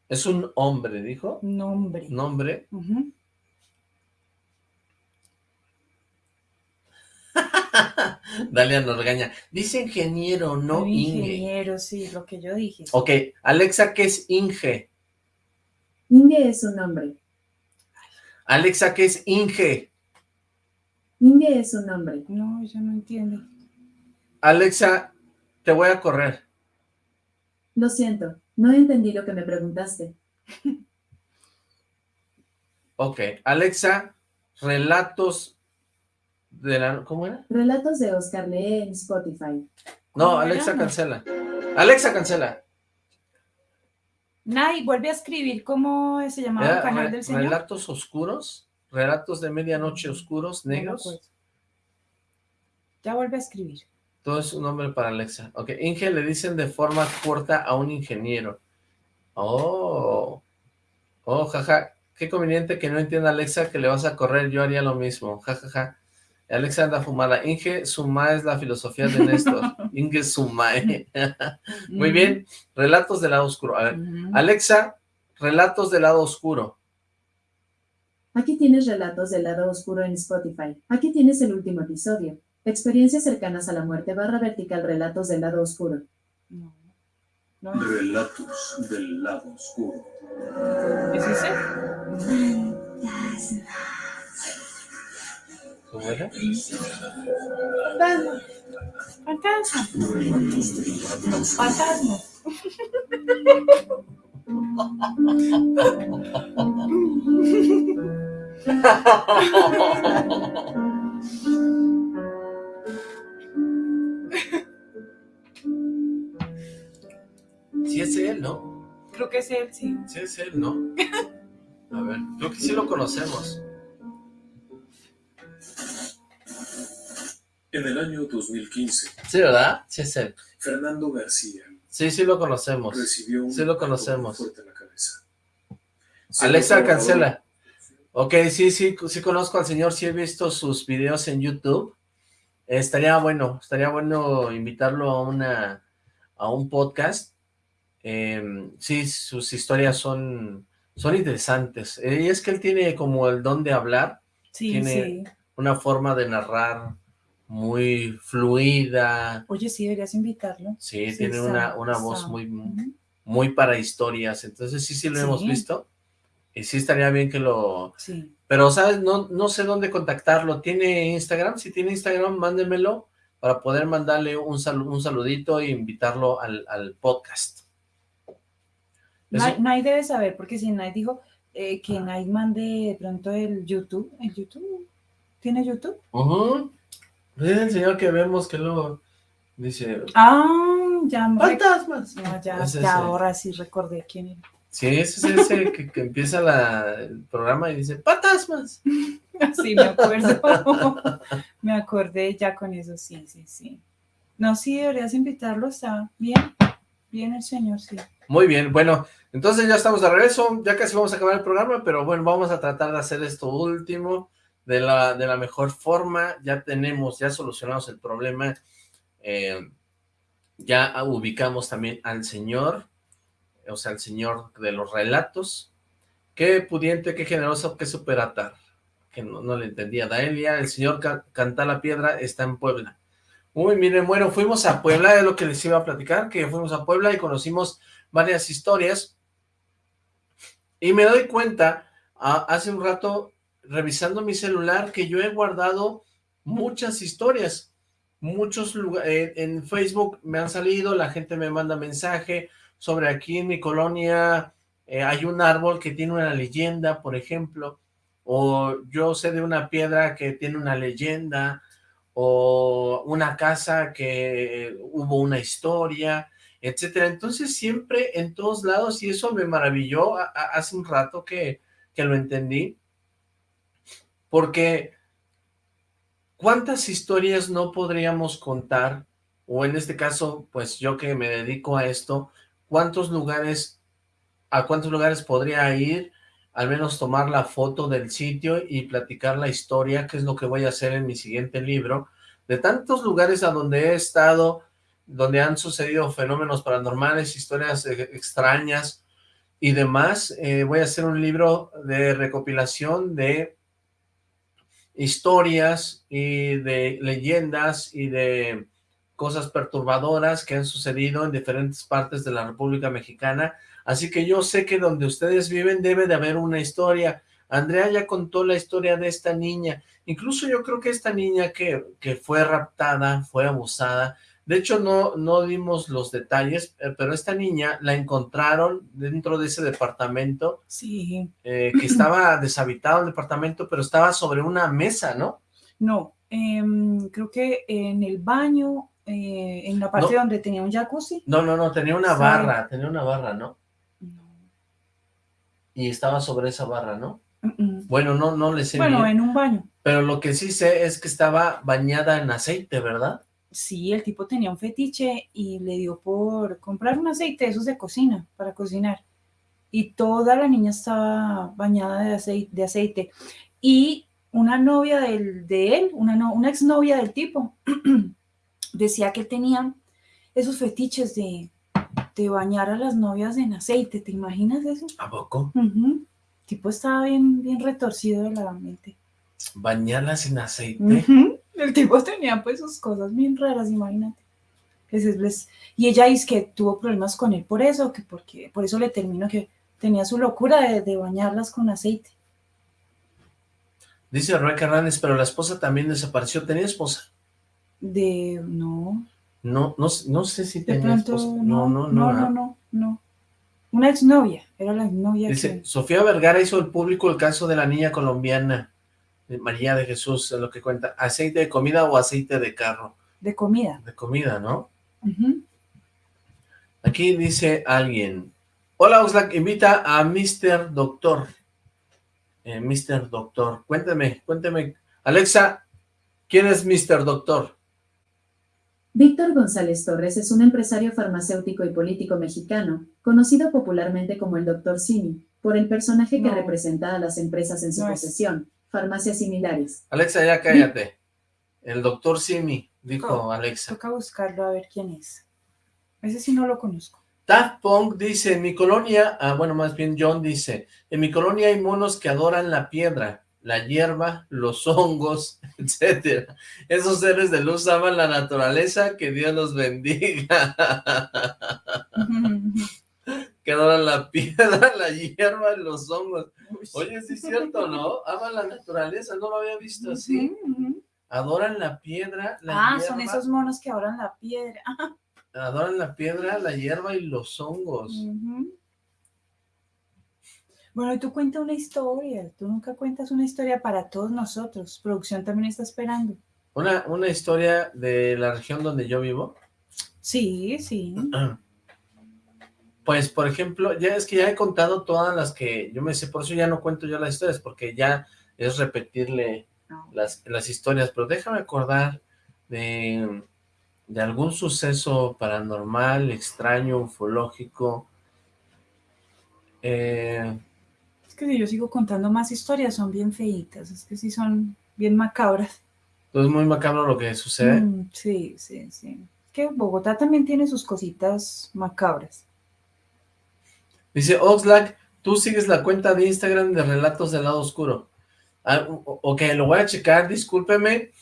Es un hombre, dijo. Nombre. Nombre. Ujú. *laughs* Dalia nos regaña. Dice ingeniero, no Un Inge. ingeniero, sí, lo que yo dije. Ok, Alexa, ¿qué es Inge? Inge es un nombre. Alexa, ¿qué es Inge? Inge es un nombre. No, ella no entiende. Alexa, te voy a correr. Lo siento, no entendí lo que me preguntaste. Ok, Alexa, relatos de la... ¿Cómo era? Relatos de Oscar Lee en Spotify. No, ¿Cómo Alexa, era? cancela. Alexa, cancela. Nay, vuelve a escribir cómo se llamaba el canal re- del señor. relatos oscuros, relatos de medianoche oscuros, negros. Ya vuelve a escribir. Todo es un nombre para Alexa. Ok, Inge le dicen de forma corta a un ingeniero. Oh. Oh, jaja. Qué conveniente que no entienda Alexa que le vas a correr. Yo haría lo mismo. Jajaja. Alexa anda fumada. Inge Suma es la filosofía de Néstor. *laughs* Inge Sumae. *laughs* Muy bien. Relatos del lado oscuro. A ver. Alexa, relatos del lado oscuro. Aquí tienes relatos del lado oscuro en Spotify. Aquí tienes el último episodio. Experiencias cercanas a la muerte barra vertical relatos del lado oscuro. No. No, Relatos del lado oscuro. ¿es ese? *laughs* ¿Cómo era? Fantasma. Fantasma. Sí es él, ¿no? Creo que es él, sí. Sí es él, ¿no? A ver, creo que sí lo conocemos. En el año 2015, Sí, ¿verdad? Sí él. Fernando García Sí, sí lo conocemos. recibió un Sí lo conocemos. fuerte en la cabeza. Alexa, Siendo cancela. Ok, sí, sí, sí conozco al señor, sí he visto sus videos en YouTube. Eh, estaría bueno, estaría bueno invitarlo a una a un podcast. Eh, sí, sus historias son, son interesantes. Eh, y es que él tiene como el don de hablar, Sí, Tiene- sí. una forma de narrar muy fluida. Oye, sí, deberías invitarlo. Sí, Sí, tiene una, una voz muy, muy para historias. Entonces sí, sí lo Sí. hemos visto. Y sí estaría bien que lo, Sí. Pero, ¿sabes? No, no sé dónde contactarlo. ¿Tiene Instagram? Si tiene Instagram, mándemelo para poder mandarle un, salu- un saludito e invitarlo al, al podcast. Nay, debe saber, porque si Nay dijo eh, que Nay mande de pronto el YouTube. ¿El YouTube? ¿Tiene YouTube? Es el señor que vemos que luego dice... Ah, ya me ¡Fantasmas! No, ya, Es ya ahora sí recordé quién era. Sí, ese es ese que, que empieza la- el programa y dice ¡Fantasmas! *laughs* Sí, me acuerdo. *laughs* me acordé ya con eso, sí, sí, sí. No, sí, deberías invitarlo, está bien. Bien el señor, sí. Muy bien, bueno, entonces ya estamos de regreso, ya casi vamos a acabar el programa, pero bueno, vamos a tratar de hacer esto último de la, de la mejor forma, ya tenemos, ya solucionamos el problema, eh, ya ubicamos también al señor, o sea, al señor de los relatos, qué pudiente, qué generoso, qué superatar, que no, no le entendía, Daelia, el señor Ca- Canta la Piedra está en Puebla. Uy, miren, bueno, fuimos a Puebla, es lo que les iba a platicar, que fuimos a Puebla y conocimos varias historias, y me doy cuenta, hace un rato, revisando mi celular, que yo he guardado muchas historias, muchos lugares, en Facebook me han salido, la gente me manda mensaje sobre aquí en mi colonia, eh, hay un árbol que tiene una leyenda, por ejemplo, o yo sé de una piedra que tiene una leyenda, o una casa que hubo una historia, etcétera. Entonces siempre en todos lados, y eso me maravilló hace un rato que, que lo entendí, porque ¿cuántas historias no podríamos contar? O en este caso, pues yo que me dedico a esto, cuántos lugares, a cuántos lugares podría ir, al menos tomar la foto del sitio y platicar la historia, que es lo que voy a hacer en mi siguiente libro, de tantos lugares a donde he estado, donde han sucedido fenómenos paranormales, historias eh, extrañas y demás. Eh, voy a hacer un libro de recopilación de historias y de leyendas y de cosas perturbadoras que han sucedido en diferentes partes de la República Mexicana. Así que yo sé que donde ustedes viven debe de haber una historia. Andrea ya contó la historia de esta niña. Incluso yo creo que esta niña que, que fue raptada, fue abusada, de hecho, no, no dimos los detalles, eh, pero esta niña la encontraron dentro de ese departamento. Sí. Eh, que estaba *clears throat* deshabitado el departamento, pero estaba sobre una mesa, ¿no? No, em, creo que en el baño, eh, en la parte No. donde tenía un jacuzzi. No, no, no, tenía una Sí. barra, tenía una barra, ¿no? Y estaba sobre esa barra, ¿no? Bueno, no, no le sé Bueno, bien, en un baño. pero lo que sí sé es que estaba bañada en aceite, ¿verdad? Sí, el tipo tenía un fetiche y le dio por comprar un aceite de esos de cocina, para cocinar. Y toda la niña estaba bañada de aceite. De aceite. Y una novia del, de él, una, no- una exnovia del tipo, *clears throat* decía que él tenía esos fetiches de, de bañar a las novias en aceite. ¿Te imaginas eso? ¿A poco? El tipo estaba bien, bien retorcido de la mente. Bañarlas en aceite. El tipo tenía pues sus cosas bien raras, imagínate. Y ella dice que tuvo problemas con él por eso, que porque por eso le terminó que tenía su locura de, de bañarlas con aceite. Dice Roy Carranes, pero la esposa también desapareció. ¿Tenía esposa? De no, No, no, no sé si tenía pronto esposa. no, no, no, ¿verdad? no, no, Una exnovia, era la exnovia Dice, que Sofía Vergara hizo el público el caso de la niña colombiana, María de Jesús, es lo que cuenta. ¿Aceite de comida o aceite de carro? de comida. De comida, ¿no? Aquí dice alguien, hola Oxlack, invita a Mr. Doctor. Eh, Mr. Doctor, cuéntame, cuéntame. Alexa, ¿quién es Mr. Doctor? Víctor González Torres es un empresario farmacéutico y político mexicano, conocido popularmente como el Dr. Simi, por el personaje que No. representa a las empresas en su No posesión, farmacias similares. Alexa, ya cállate. El doctor Simi, dijo. Alexa. Toca buscarlo a ver quién es. Ese sí no lo conozco. Daft Punk dice, en mi colonia, ah, bueno, más bien John dice, en mi colonia hay monos que adoran la piedra, la hierba, los hongos, *laughs* etcétera. Esos seres de luz aman la naturaleza, que Dios los bendiga. Que adoran la *laughs* piedra, la hierba y los hongos. Oye, sí es cierto, ¿no? Aman la naturaleza, no lo había visto así. Adoran la piedra, la Ah, hierba, son esos monos que adoran la piedra. *laughs* Adoran la piedra, la hierba y los hongos. Ujú. Bueno, y tú cuenta una historia. Tú nunca cuentas una historia para todos nosotros. Producción también está esperando. Una, una historia de la región donde yo vivo. Sí, sí. *clears throat* Pues, por ejemplo, ya es que ya he contado todas las que yo me sé, por eso ya no cuento yo las historias, porque ya es repetirle las, las historias, pero déjame acordar de, de algún suceso paranormal, extraño, ufológico. Eh, Es que si yo sigo contando más historias, son bien feitas. Es que sí son bien macabras. pues es muy macabro lo que sucede. Mm, sí, sí, sí. Es que Bogotá también tiene sus cositas macabras. Dice Oxlack, tú sigues la cuenta de Instagram de Relatos del Lado Oscuro. Ah, ok, lo voy a checar, discúlpeme,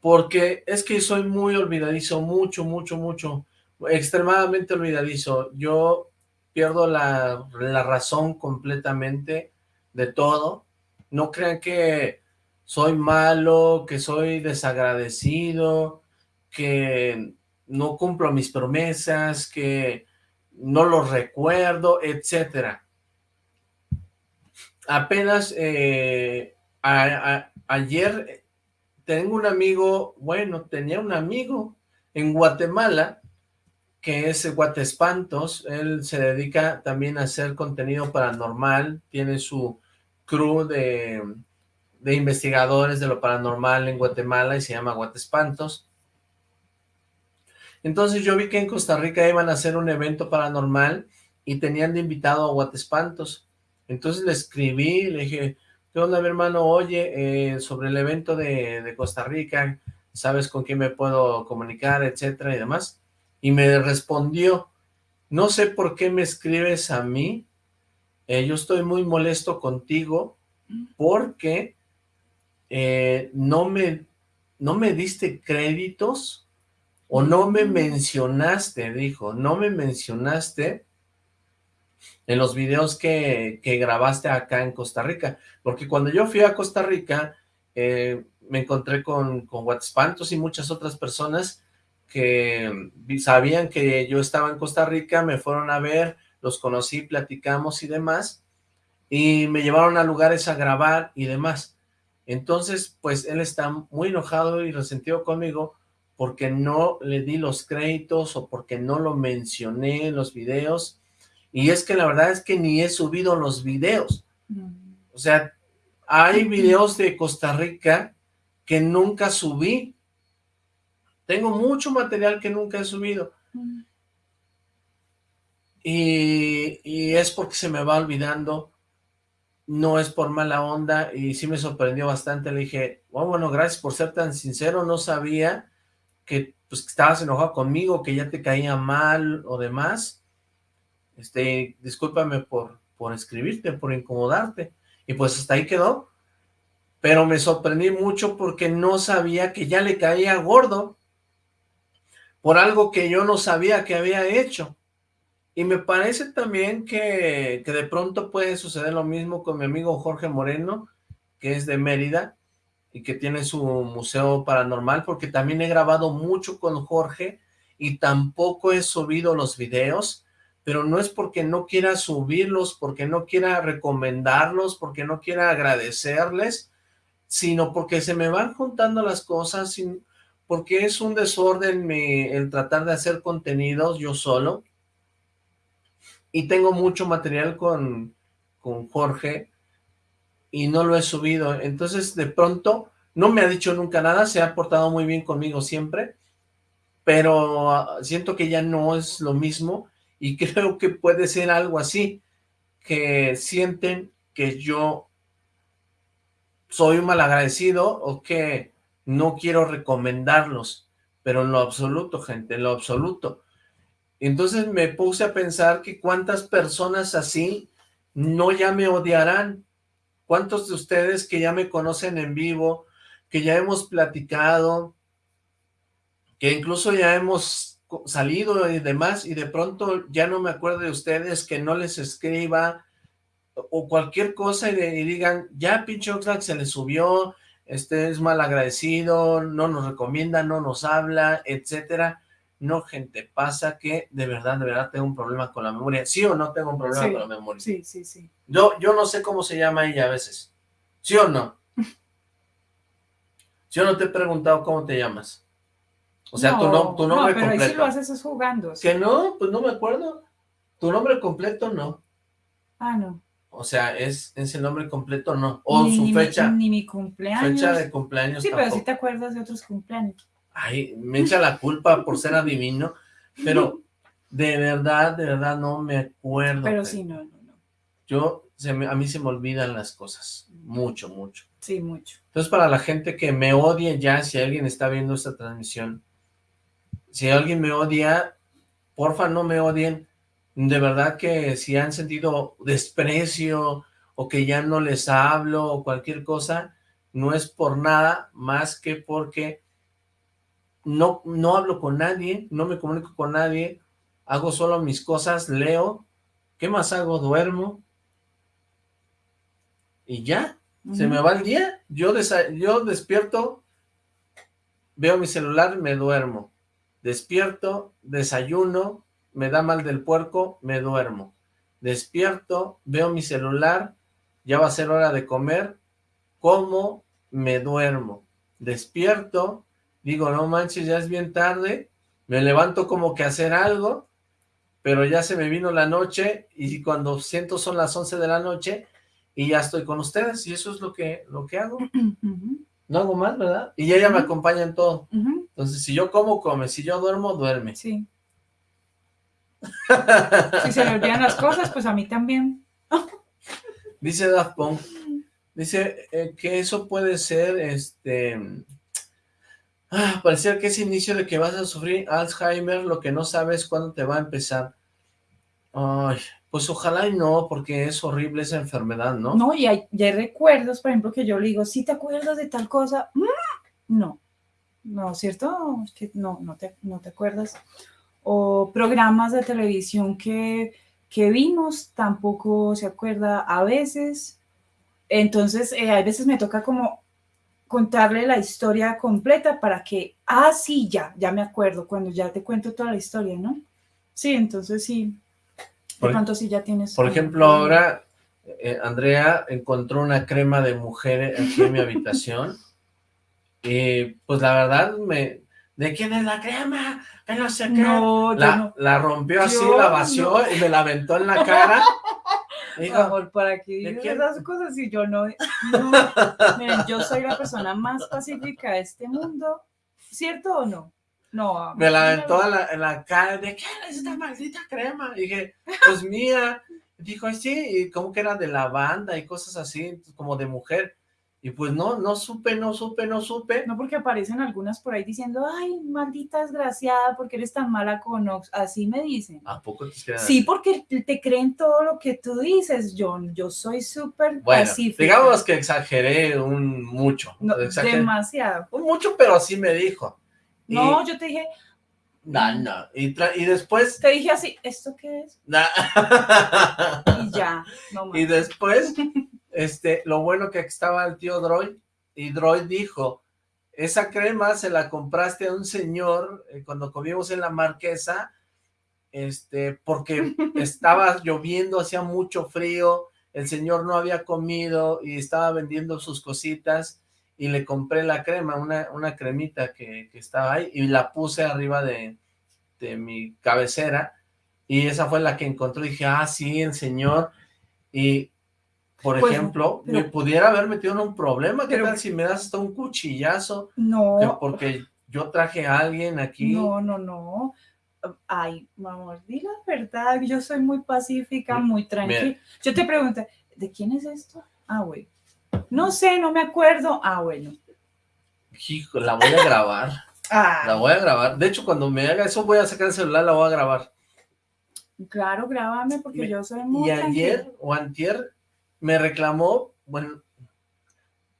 porque es que soy muy olvidadizo, mucho, mucho, mucho, extremadamente olvidadizo. Yo pierdo la, la razón completamente de todo. No crean que soy malo, que soy desagradecido, que no cumplo mis promesas, que no los recuerdo, etcétera. Apenas eh, ayer tengo un amigo, bueno, tenía un amigo en Guatemala que es Guatespantos, él se dedica también a hacer contenido paranormal, tiene su crew de, de investigadores de lo paranormal en Guatemala y se llama Guatespantos. Entonces yo vi que en Costa Rica iban a hacer un evento paranormal y tenían de invitado a Guatespantos. Entonces le escribí, le dije, ¿qué onda mi hermano? Oye, eh, sobre el evento de, de Costa Rica, ¿sabes con quién me puedo comunicar, etcétera y demás? Y me respondió, no sé por qué me escribes a mí, eh, yo estoy muy molesto contigo porque eh, no, me, no me diste créditos o no me mencionaste, dijo, no me mencionaste en los videos que, que grabaste acá en Costa Rica, porque cuando yo fui a Costa Rica, eh, me encontré con, con y muchas otras personas que sabían que yo estaba en Costa Rica, me fueron a ver, los conocí, platicamos y demás, y me llevaron a lugares a grabar y demás. Entonces, pues él está muy enojado y resentido conmigo porque no le di los créditos o porque no lo mencioné en los videos. Y es que la verdad es que ni he subido los videos. O sea, hay videos de Costa Rica que nunca subí. Tengo mucho material que nunca he subido. Y, y, es porque se me va olvidando, no es por mala onda, y sí me sorprendió bastante, le dije, oh, bueno, gracias por ser tan sincero, no sabía que, pues, estabas enojado conmigo, que ya te caía mal o demás, este, discúlpame por, por escribirte, por incomodarte, y pues hasta ahí quedó, pero me sorprendí mucho porque no sabía que ya le caía gordo, por algo que yo no sabía que había hecho, y me parece también que, que de pronto puede suceder lo mismo con mi amigo Jorge Moreno, que es de Mérida, y que tiene su museo paranormal, porque también he grabado mucho con Jorge, y tampoco he subido los videos, pero no es porque no quiera subirlos, porque no quiera recomendarlos, porque no quiera agradecerles, sino porque se me van juntando las cosas, porque es un desorden el tratar de hacer contenidos yo solo, y tengo mucho material con, con Jorge y no lo he subido, entonces de pronto no me ha dicho nunca nada, se ha portado muy bien conmigo siempre, pero ah, siento que ya no es lo mismo y *laughs* creo que puede ser algo así, que sienten que yo soy un malagradecido o que no quiero recomendarlos, pero en lo absoluto, gente, en lo absoluto. Entonces me puse a pensar que cuántas personas así no ya me odiarán. ¿Cuántos de ustedes que ya me conocen en vivo, que ya hemos platicado, que incluso ya hemos salido y demás, y de pronto ya no me acuerdo de ustedes, que no les escriba, o cualquier cosa, y, digan, ya pinche Oxlack se le subió, este es mal agradecido, no nos recomienda, no nos habla, etcétera. No, gente, pasa que de verdad, de verdad tengo un problema con la memoria. ¿Sí o no tengo un problema con la memoria? Sí, sí, sí. Yo, yo no sé cómo se llama ella a veces. ¿Sí o no? *laughs* Yo no te he preguntado cómo te llamas. O sea, tu, no, tu nombre no, pero completo. ahí sí lo haces es jugando. Que no, pues no me acuerdo. Tu nombre completo no. Ah, no. O sea, es, es el nombre completo no. O ni, su ni fecha. Mi, ni mi cumpleaños. Fecha de cumpleaños Sí, tampoco. pero sí te acuerdas de otros cumpleaños. Ay, me echa la culpa por ser adivino, pero de verdad, de verdad no me acuerdo. Pero sí, no, no, no. Yo, se me- a mí se me olvidan las cosas, mucho, mucho. Sí, mucho. Entonces, para la gente que me odie ya, si alguien está viendo esta transmisión, si alguien me odia, porfa no me odien. De verdad que si han sentido desprecio o que ya no les hablo o cualquier cosa, no es por nada más que porque no, no hablo con nadie, no me comunico con nadie, hago solo mis cosas, leo, ¿qué más hago? Duermo. Y ya, se me va el día, yo, yo despierto, veo mi celular, me duermo, despierto, desayuno, me da mal del puerco, me duermo, despierto, veo mi celular, ya va a ser hora de comer, como, me duermo, despierto, digo, no manches, ya es bien tarde, me levanto como que a hacer algo, pero ya se me vino la noche, y cuando siento son las 11 de la noche, y ya estoy con ustedes, y eso es lo que, lo que hago. *clears throat* No hago más, ¿verdad? Y ella me acompaña en todo. Entonces, si yo como, come. Si yo duermo, duerme. Sí. Si se le olvidan las cosas, pues a mí también. *laughs* Dice Daft Punk, dice eh, que eso puede ser, este, ah, parecer que es inicio de que vas a sufrir Alzheimer, lo que no sabes cuándo te va a empezar. Ay, pues ojalá y no, porque es horrible esa enfermedad, ¿no? No, y hay, y recuerdos, por ejemplo, que yo le digo, si te acuerdas de tal cosa, Mm, no, no, ¿cierto? No, no te, no te acuerdas. O programas de televisión que, que vimos, tampoco se acuerda a veces. Entonces, eh, a veces me toca como contarle la historia completa para que, ah, sí, ya, ya me acuerdo, cuando ya te cuento toda la historia, ¿no? Sí, entonces sí, de Por- pronto sí ya tienes. Por ejemplo, ahora eh, Andrea encontró una crema de mujer aquí en mi habitación *laughs* y pues la verdad me... ¿De quién es la crema? Que no sé qué. No, la, no. la rompió así, Yo la vació no. y me la aventó en la cara. *laughs* Dijo, Amor, ¿para qué ¿de dices quién? esas cosas si yo no, no? Miren, yo soy la persona más pacífica de este mundo, ¿cierto o no? No, amor, me la aventó en la, en la cara. ¿De quién es esta maldita crema? Y dije, pues mía. Dijo, "Ay, sí, y como que era de lavanda y cosas así, como de mujer. Y pues no, no supe, no supe, no supe. No porque aparecen algunas por ahí diciendo, ay, maldita desgraciada, porque eres tan mala con Ox. Así me dicen. ¿A poco te quedas? Sí, porque te creen todo lo que tú dices, John. Yo soy súper Bueno, pacífica. digamos que exageré un mucho. No, exageré demasiado. un mucho, pero así me dijo. Y- No, yo te dije, No, no. Y, después... te dije así, ¿esto qué es? na- Y ya, no *laughs* más. y después, *laughs* este, lo bueno que estaba el tío Droid, y Droid dijo, esa crema se la compraste a un señor eh, cuando comimos en la marquesa, este, porque *laughs* estaba lloviendo, hacía mucho frío, el señor no había comido y estaba vendiendo sus cositas, y le compré la crema, una, una cremita que, que estaba ahí, y la puse arriba de, de mi cabecera, y esa fue la que encontró, y dije, ah, sí, el señor, y por Pues, ejemplo, pero- me pudiera haber metido en un problema, ¿qué pero- tal si me das hasta un cuchillazo? No, porque yo traje a alguien aquí, no, no, no. Ay, mi amor, di la verdad, yo soy muy pacífica, muy tranquila. Yo te pregunto, ¿de quién es esto? Ah, bueno. No sé, no me acuerdo. Ah, bueno. hijo, la voy a grabar, *laughs* la Ah, voy a grabar, de hecho cuando me haga eso voy a sacar el celular, la voy a grabar, claro, grábame porque Me- yo soy muy y ayer tranquila. o antier me reclamó, bueno,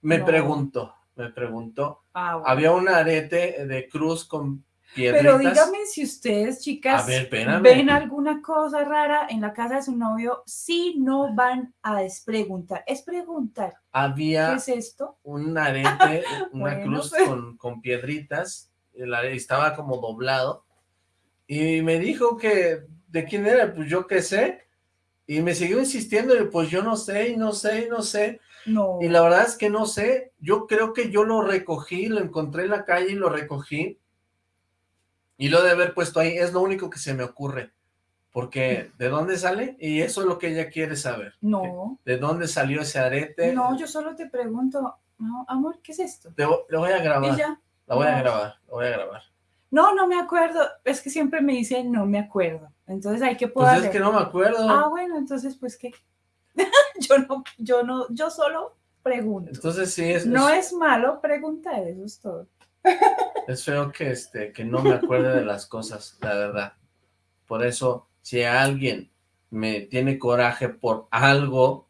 me No. preguntó, me preguntó, Ah, bueno. había un arete de cruz con Pero piedritas, dígame si ustedes, chicas, ver, ven alguna cosa rara en la casa de su novio, si no van a despreguntar. Es preguntar, ¿qué había es esto? un arete, *laughs* una Bueno, cruz pues. con, con piedritas, el estaba como doblado, y me dijo que, ¿de quién era? Pues yo qué sé, y me siguió insistiendo, y pues yo no sé, y no sé, y no sé, No. y la verdad es que no sé, yo creo que yo lo recogí, lo encontré en la calle y lo recogí, y lo de haber puesto ahí, es lo único que se me ocurre, porque ¿de dónde sale? Y eso es lo que ella quiere saber, No, ¿de dónde salió ese arete? no, yo solo te pregunto, no, amor, ¿qué es esto? Te lo voy a grabar. Y ya. La voy a grabar, la voy a grabar. No, no me acuerdo. Es que siempre me dicen no me acuerdo. Entonces hay que Pues poder. es que no me acuerdo. Ah, bueno, entonces pues qué. *laughs* yo no, yo no, yo solo pregunto. Entonces sí, es, no es, es malo preguntar, eso es todo. *laughs* es feo que, este, que no me acuerde de las cosas, la verdad. Por eso, si alguien me tiene coraje por algo,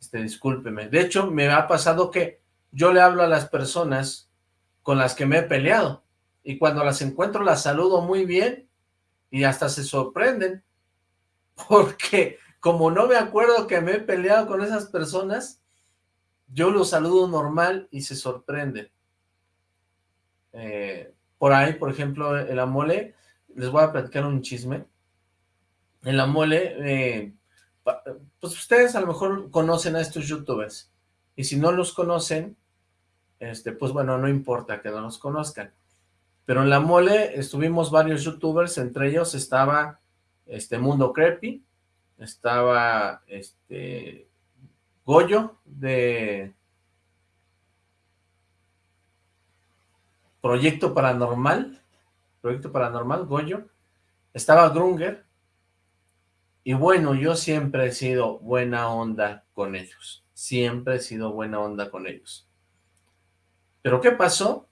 este, discúlpeme. De hecho, me ha pasado que yo le hablo a las personas con las que me he peleado, y cuando las encuentro las saludo muy bien, y hasta se sorprenden, *laughs* porque como no me acuerdo que me he peleado con esas personas, yo los saludo normal y se sorprenden. Eh, por ahí, por ejemplo, en la mole, les voy a platicar un chisme. En la mole, eh, pues ustedes a lo mejor conocen a estos youtubers, y si no los conocen, este, pues bueno, no importa que no los conozcan. Pero en la mole estuvimos varios youtubers, entre ellos estaba este Mundo Creepy, estaba este Goyo de Proyecto Paranormal, Proyecto Paranormal, Goyo, estaba Grunger, y bueno, yo siempre he sido buena onda con ellos, siempre he sido buena onda con ellos. ¿Pero qué pasó?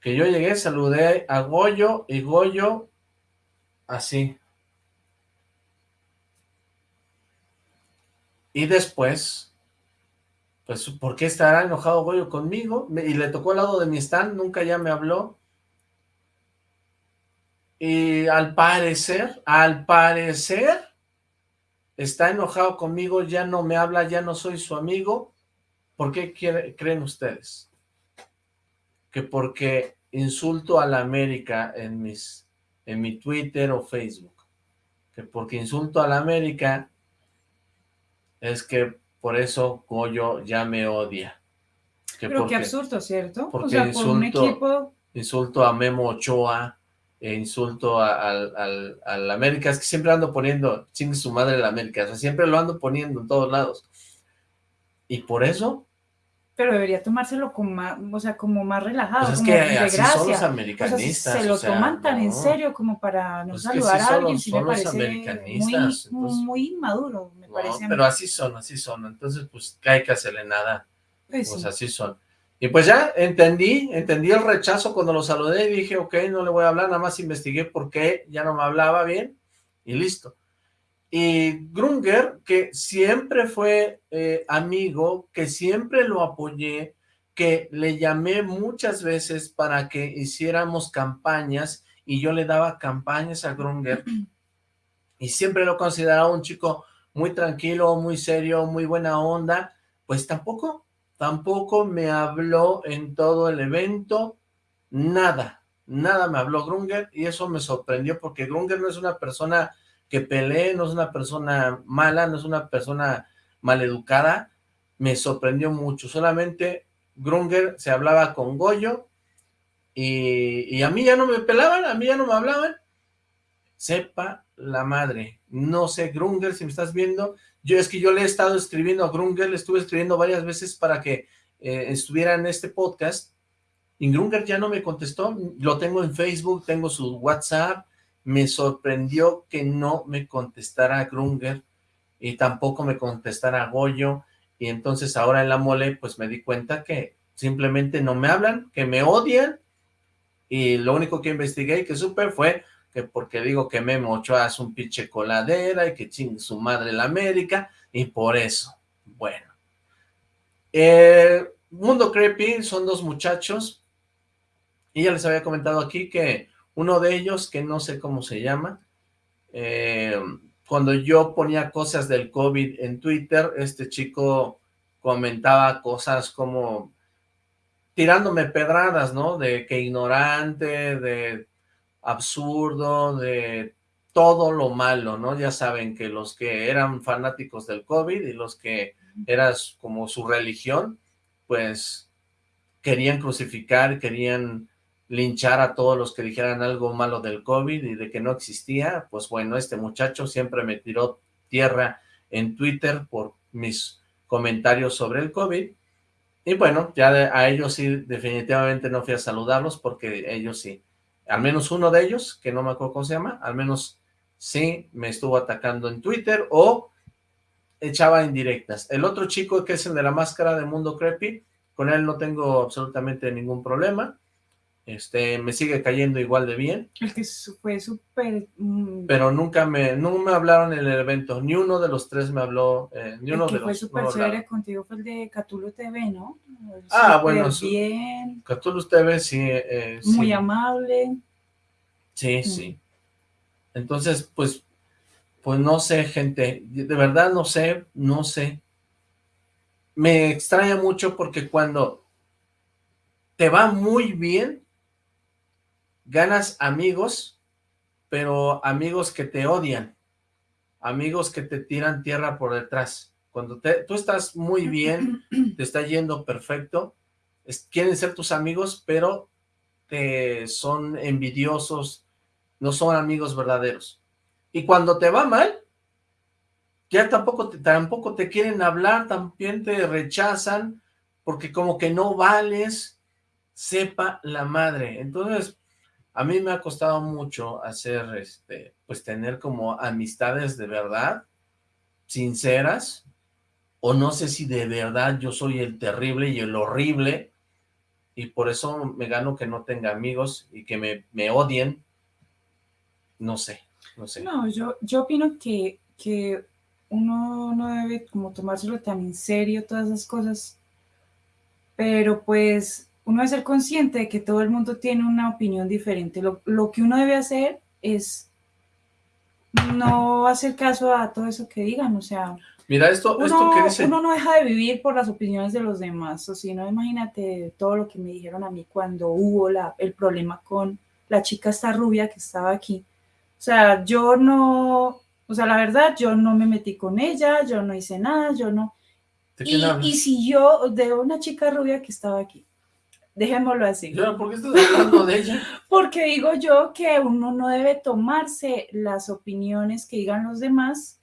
Que yo llegué, saludé a Goyo, y Goyo, así. Y después, pues, ¿por qué estará enojado Goyo conmigo? Y le tocó al lado de mi stand, nunca ya me habló. Y al parecer, al parecer, está enojado conmigo, ya no me habla, ya no soy su amigo. ¿Por qué creen ustedes? Que porque insulto a la América en mis, en mi Twitter o Facebook. Que porque insulto a la América es que por eso Goyo ya me odia. Que Pero porque qué absurdo, ¿cierto? O porque sea, por un insulto- equipo... insulto a Memo Ochoa, e insulto a- al, al, al América, es que siempre ando poniendo, chingue su madre el América, o sea, siempre lo ando poniendo en todos lados. Y por eso, Pero debería tomárselo con más, o sea, como más relajado, pues es como que de así gracia. son los O sea, americanistas. se lo o sea, toman tan en no. serio como para no Pues saludar sí a alguien, los- sí me parece muy, americanistas, entonces- muy inmaduro, me No, parece pero así son, así son, entonces pues hay que hacerle nada. Pues Pues sí. así son. Y pues ya entendí, entendí el rechazo cuando lo saludé y dije, ok, no le voy a hablar, nada más investigué por qué ya no me hablaba bien y listo. Y Grunger, que siempre fue eh, amigo, que siempre lo apoyé, que le llamé muchas veces para que hiciéramos campañas y yo le daba campañas a Grunger y siempre lo consideraba un chico muy tranquilo, muy serio, muy buena onda, pues tampoco, tampoco me habló en todo el evento, nada, nada me habló Grunger y eso me sorprendió porque Grunger no es una persona que pelee, no es una persona mala, no es una persona maleducada, me sorprendió mucho, solamente Grunger se hablaba con Goyo y, y a mí ya no me pelaban, a mí ya no me hablaban, sepa la madre, no sé, Grunger, si me estás viendo, yo es que yo le he estado escribiendo a Grunger, le estuve escribiendo varias veces para que eh, estuviera en este podcast, y Grunger ya no me contestó, lo tengo en Facebook, tengo su WhatsApp, me sorprendió que no me contestara Grunger, y tampoco me contestara Goyo, y entonces ahora en la mole, pues me di cuenta que simplemente no me hablan, que me odian, y lo único que investigué y que supe fue que porque digo que Memo Ochoa es un pinche coladera y que chingue su madre la América, y por eso, bueno. Eh, Mundo Creepy son dos muchachos, y ya les había comentado aquí que uno de ellos, que no sé cómo se llama, eh, cuando yo ponía cosas del COVID en Twitter, este chico comentaba cosas como tirándome pedradas, ¿no? De que ignorante, de absurdo, de todo lo malo, ¿no? Ya saben que los que eran fanáticos del COVID y los que era como su religión, pues querían crucificar, querían linchar a todos los que dijeran algo malo del COVID y de que no existía, pues bueno, este muchacho siempre me tiró tierra en Twitter por mis comentarios sobre el COVID, y bueno, ya a ellos sí definitivamente no fui a saludarlos porque ellos sí, al menos uno de ellos, que no me acuerdo cómo se llama, al menos sí me estuvo atacando en Twitter o echaba indirectas. El otro chico que es el de la máscara de Mundo Creepy, con él no tengo absolutamente ningún problema, este, me sigue cayendo igual de bien, El que fue súper... mm, pero nunca me, no me hablaron en el evento, ni uno de los tres me habló, eh, ni uno el que de fue no súper chévere contigo fue el de Catulo TV, ¿no? Ah, bueno, bien, Cthulhu TV sí, eh, muy sí. amable. Sí, sí. Entonces, pues, pues no sé, gente, de verdad no sé, no sé. Me extraña mucho porque cuando te va muy bien, ganas amigos, pero amigos que te odian, amigos que te tiran tierra por detrás. Cuando te, tú estás muy bien, *clears throat* te está yendo perfecto, es- quieren ser tus amigos, pero te son envidiosos, no son amigos verdaderos. Y cuando te va mal, ya tampoco te, tampoco te quieren hablar, también te rechazan, porque como que no vales, sepa la madre. Entonces, a mí me ha costado mucho hacer, este, pues tener como amistades de verdad, sinceras, o no sé si de verdad yo soy el terrible y el horrible, y por eso me gano que no tenga amigos y que me, me odien, no sé, no sé. No, yo, yo opino que, que uno no debe como tomárselo tan en serio todas esas cosas, pero pues uno debe ser consciente de que todo el mundo tiene una opinión diferente. Lo, lo que uno debe hacer es no hacer caso a todo eso que digan, o sea, Mira, esto, uno, esto que dice... uno no deja de vivir por las opiniones de los demás, o si no, imagínate todo lo que me dijeron a mí cuando hubo la, el problema con la chica esta rubia que estaba aquí. O sea, yo no, o sea, la verdad, yo no me metí con ella, yo no hice nada, yo no... ¿De quién Y, y si yo, de una chica rubia que estaba aquí, dejémoslo así. ¿Por qué estás hablando de ella? *laughs* Porque digo yo que uno no debe tomarse las opiniones que digan los demás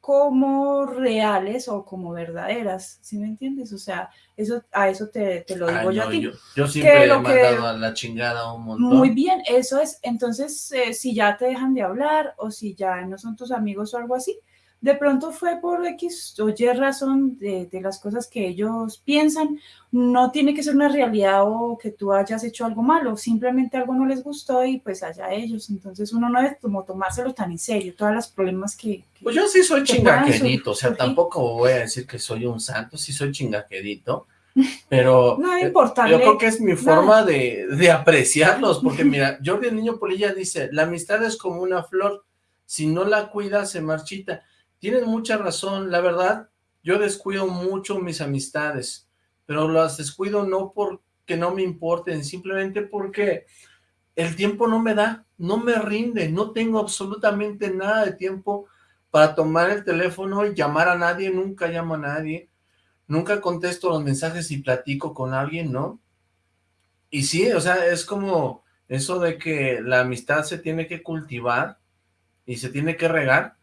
como reales o como verdaderas, ¿sí me entiendes? O sea, eso, a eso te, te lo digo Ay, yo no, a ti. yo, yo siempre he lo que- mandado a la chingada un montón. Muy bien, eso es. Entonces, eh, si ya te dejan de hablar o si ya no son tus amigos o algo así, de pronto fue por X o Y razón de, de las cosas que ellos piensan. No tiene que ser una realidad o que tú hayas hecho algo malo, simplemente algo no les gustó y pues allá ellos. Entonces uno no debe como tomárselo tan en serio, todos los problemas que... que- Pues yo sí soy chingaquedito, o sea, tampoco voy a decir que soy un santo, sí soy chingaquedito, pero *laughs* No yo creo que es mi forma de, de apreciarlos, porque mira, Jordi el Niño Polilla dice, la amistad es como una flor, si no la cuidas se marchita. Tienes mucha razón, la verdad, yo descuido mucho mis amistades, pero las descuido no porque no me importen, simplemente porque el tiempo no me da, no me rinde, no tengo absolutamente nada de tiempo para tomar el teléfono y llamar a nadie, nunca llamo a nadie, nunca contesto los mensajes y platico con alguien, ¿no? Y sí, o sea, es como eso de que la amistad se tiene que cultivar y se tiene que regar,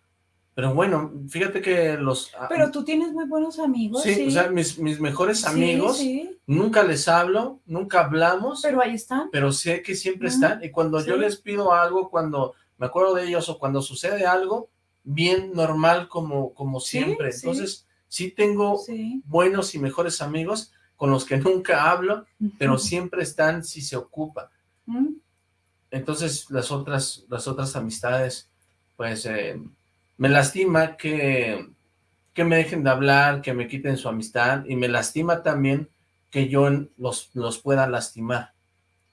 pero bueno, fíjate que los... Pero tú tienes muy buenos amigos, sí, sí. o sea, mis, mis mejores amigos, sí, nunca les hablo, nunca hablamos, pero ahí están. pero sé que siempre están, y cuando yo les pido algo, cuando me acuerdo de ellos o cuando sucede algo, bien normal como, como siempre, entonces sí tengo buenos y mejores amigos con los que *laughs* nunca hablo, pero siempre están si se ocupa, Mm, entonces las otras, las otras amistades, pues eh, me lastima que, que me dejen de hablar, que me quiten su amistad, y me lastima también que yo los, los pueda lastimar,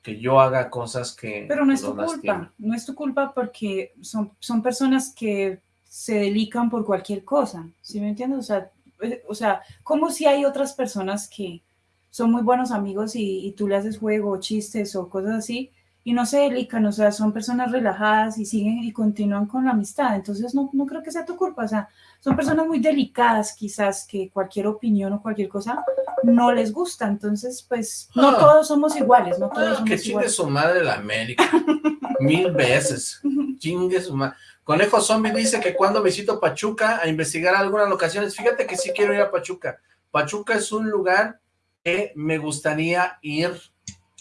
que yo haga cosas que Pero no es tu lastimen. culpa, no es tu culpa porque son, son personas que se delican por cualquier cosa, ¿sí me entiendes? O sea, eh, o sea, como si hay otras personas que son muy buenos amigos y, y tú le haces juego o chistes o cosas así y no se delican, o sea, son personas relajadas y siguen y continúan con la amistad, entonces no, no creo que sea tu culpa, o sea, son personas muy delicadas quizás que cualquier opinión o cualquier cosa no les gusta, entonces pues no Ah. todos somos iguales, no todos Ah, somos que chingue iguales. su madre la América, *laughs* mil veces, chingue su madre. Conejo Zombie dice que cuando visito Pachuca a investigar algunas locaciones, fíjate que sí quiero ir a Pachuca. Pachuca es un lugar que me gustaría ir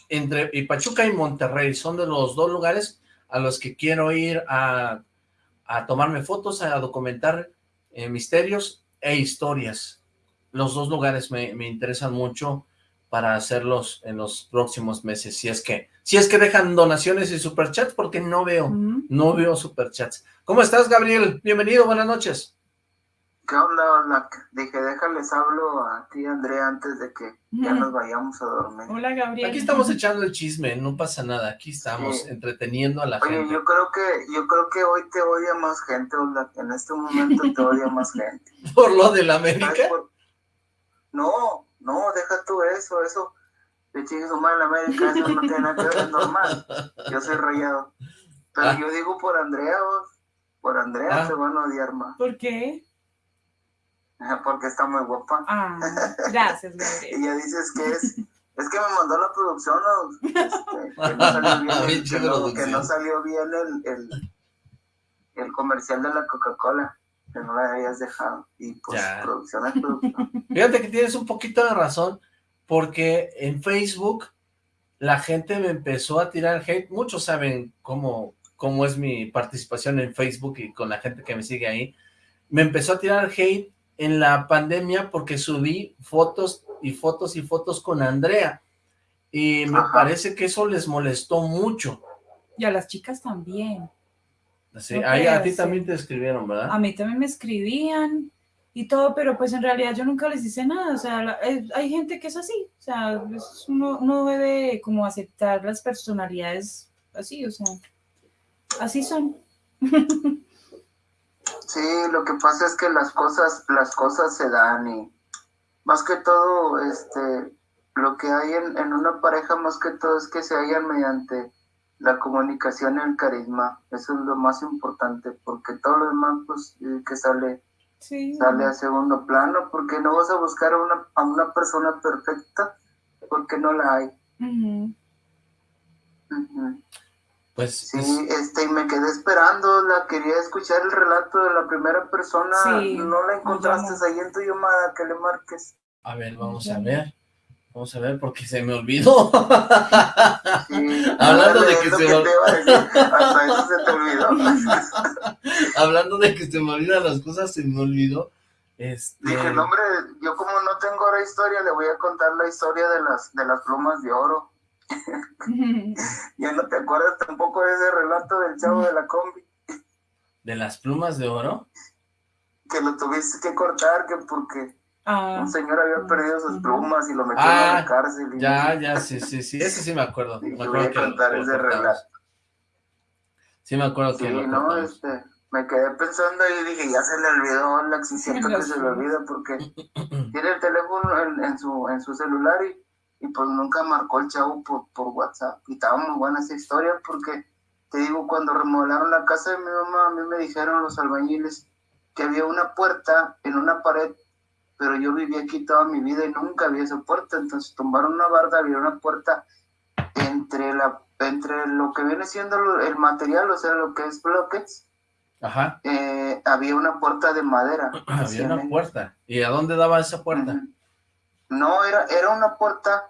entre y Pachuca y Monterrey, son de los dos lugares a los que quiero ir a, a tomarme fotos, a documentar eh, misterios e historias. Los dos lugares me, me interesan mucho para hacerlos en los próximos meses, si es que, si es que dejan donaciones y superchats, porque no veo, no veo superchats. ¿Cómo estás, Gabriel? Bienvenido, buenas noches. ¿Qué onda, Hola? Dije, déjales hablo a ti, Andrea, antes de que ya nos vayamos a dormir. Hola Gabriel. Aquí estamos echando el chisme, no pasa nada, aquí estamos Sí. entreteniendo a la Oye, gente. yo creo que yo creo que hoy te odia más gente, Hola. En este momento te odia más gente. *laughs* ¿Por lo de la ¿Sabes América? por- No, no, deja tú eso, eso. De chingue su madre en América, eso no tiene nada que ver, es normal. Yo soy rayado. Pero Ah. yo digo por Andrea, vos. Por Andrea Ah. te van a odiar más. ¿Por qué? *laughs* Porque está muy guapa. Ah, *laughs* gracias Y Gabriel. ya dices que es, es que me mandó la producción, ¿no? Este, que no salió *laughs* bien, el, Pinche que no, que producción. no salió bien el, el, el comercial de la Coca-Cola, que no la habías dejado. Y pues Ya. producción es producción. Fíjate que tienes un poquito de razón, porque en Facebook la gente me empezó a tirar hate, muchos saben cómo, cómo es mi participación en Facebook y con la gente que me sigue ahí, me empezó a tirar hate en la pandemia porque subí fotos y fotos y fotos con Andrea, y me parece que eso les molestó mucho. Y a las chicas también. Sí, a ti también te escribieron, ¿verdad? A mí también me escribían y todo, pero pues en realidad yo nunca les hice nada, o sea, eh, hay gente que es así, o sea, uno, debe como aceptar las personalidades así, o sea, así son. *laughs* Sí, lo que pasa es que las cosas, las cosas se dan y más que todo, este, lo que hay en, en una pareja más que todo es que se hallan mediante la comunicación y el carisma, eso es lo más importante, porque todo lo demás, pues, eh, que sale, sale a segundo plano, porque no vas a buscar a una, a una persona perfecta, porque no la hay. Pues, sí, este, y me quedé esperando, la quería escuchar el relato de la primera persona, no la encontraste ahí en tu llamada, que le marques. A ver, vamos a ver. Vamos a ver, porque se me olvidó. *laughs* Hablando de que se me olvidó. *laughs* Hablando de que se me olvidan las cosas, se me olvidó. Este... Dije, no, hombre, yo como no tengo ahora historia, le voy a contar la historia de las, de las plumas de oro. *laughs* ya no te acuerdas tampoco de ese relato del chavo de la combi. ¿De las plumas de oro? Que lo tuviste que cortar, que porque Ah. Un señor había perdido sus plumas y lo metió en la ah, cárcel. ya, ya, sí, sí, sí, *laughs* ese sí me acuerdo. me acuerdo que contar ese relato. Sí me acuerdo que Sí, no, este, me quedé pensando y dije, ya se le olvidó la siento que se le olvida porque *clears throat* tiene el teléfono en, su, en su celular y, y pues nunca marcó el chavo por, por WhatsApp. Y estaba muy buena esa historia porque, te digo, cuando remodelaron la casa de mi mamá, a mí me dijeron los albañiles que había una puerta en una pared pero yo viví aquí toda mi vida y nunca vi esa puerta, entonces tumbaron una barda, había una puerta entre la entre lo que viene siendo el material, o sea, lo que es bloques, Ajá. Eh, había una puerta de madera. *clears throat* había una puerta. ¿Y a dónde daba esa puerta? No, era, era una puerta,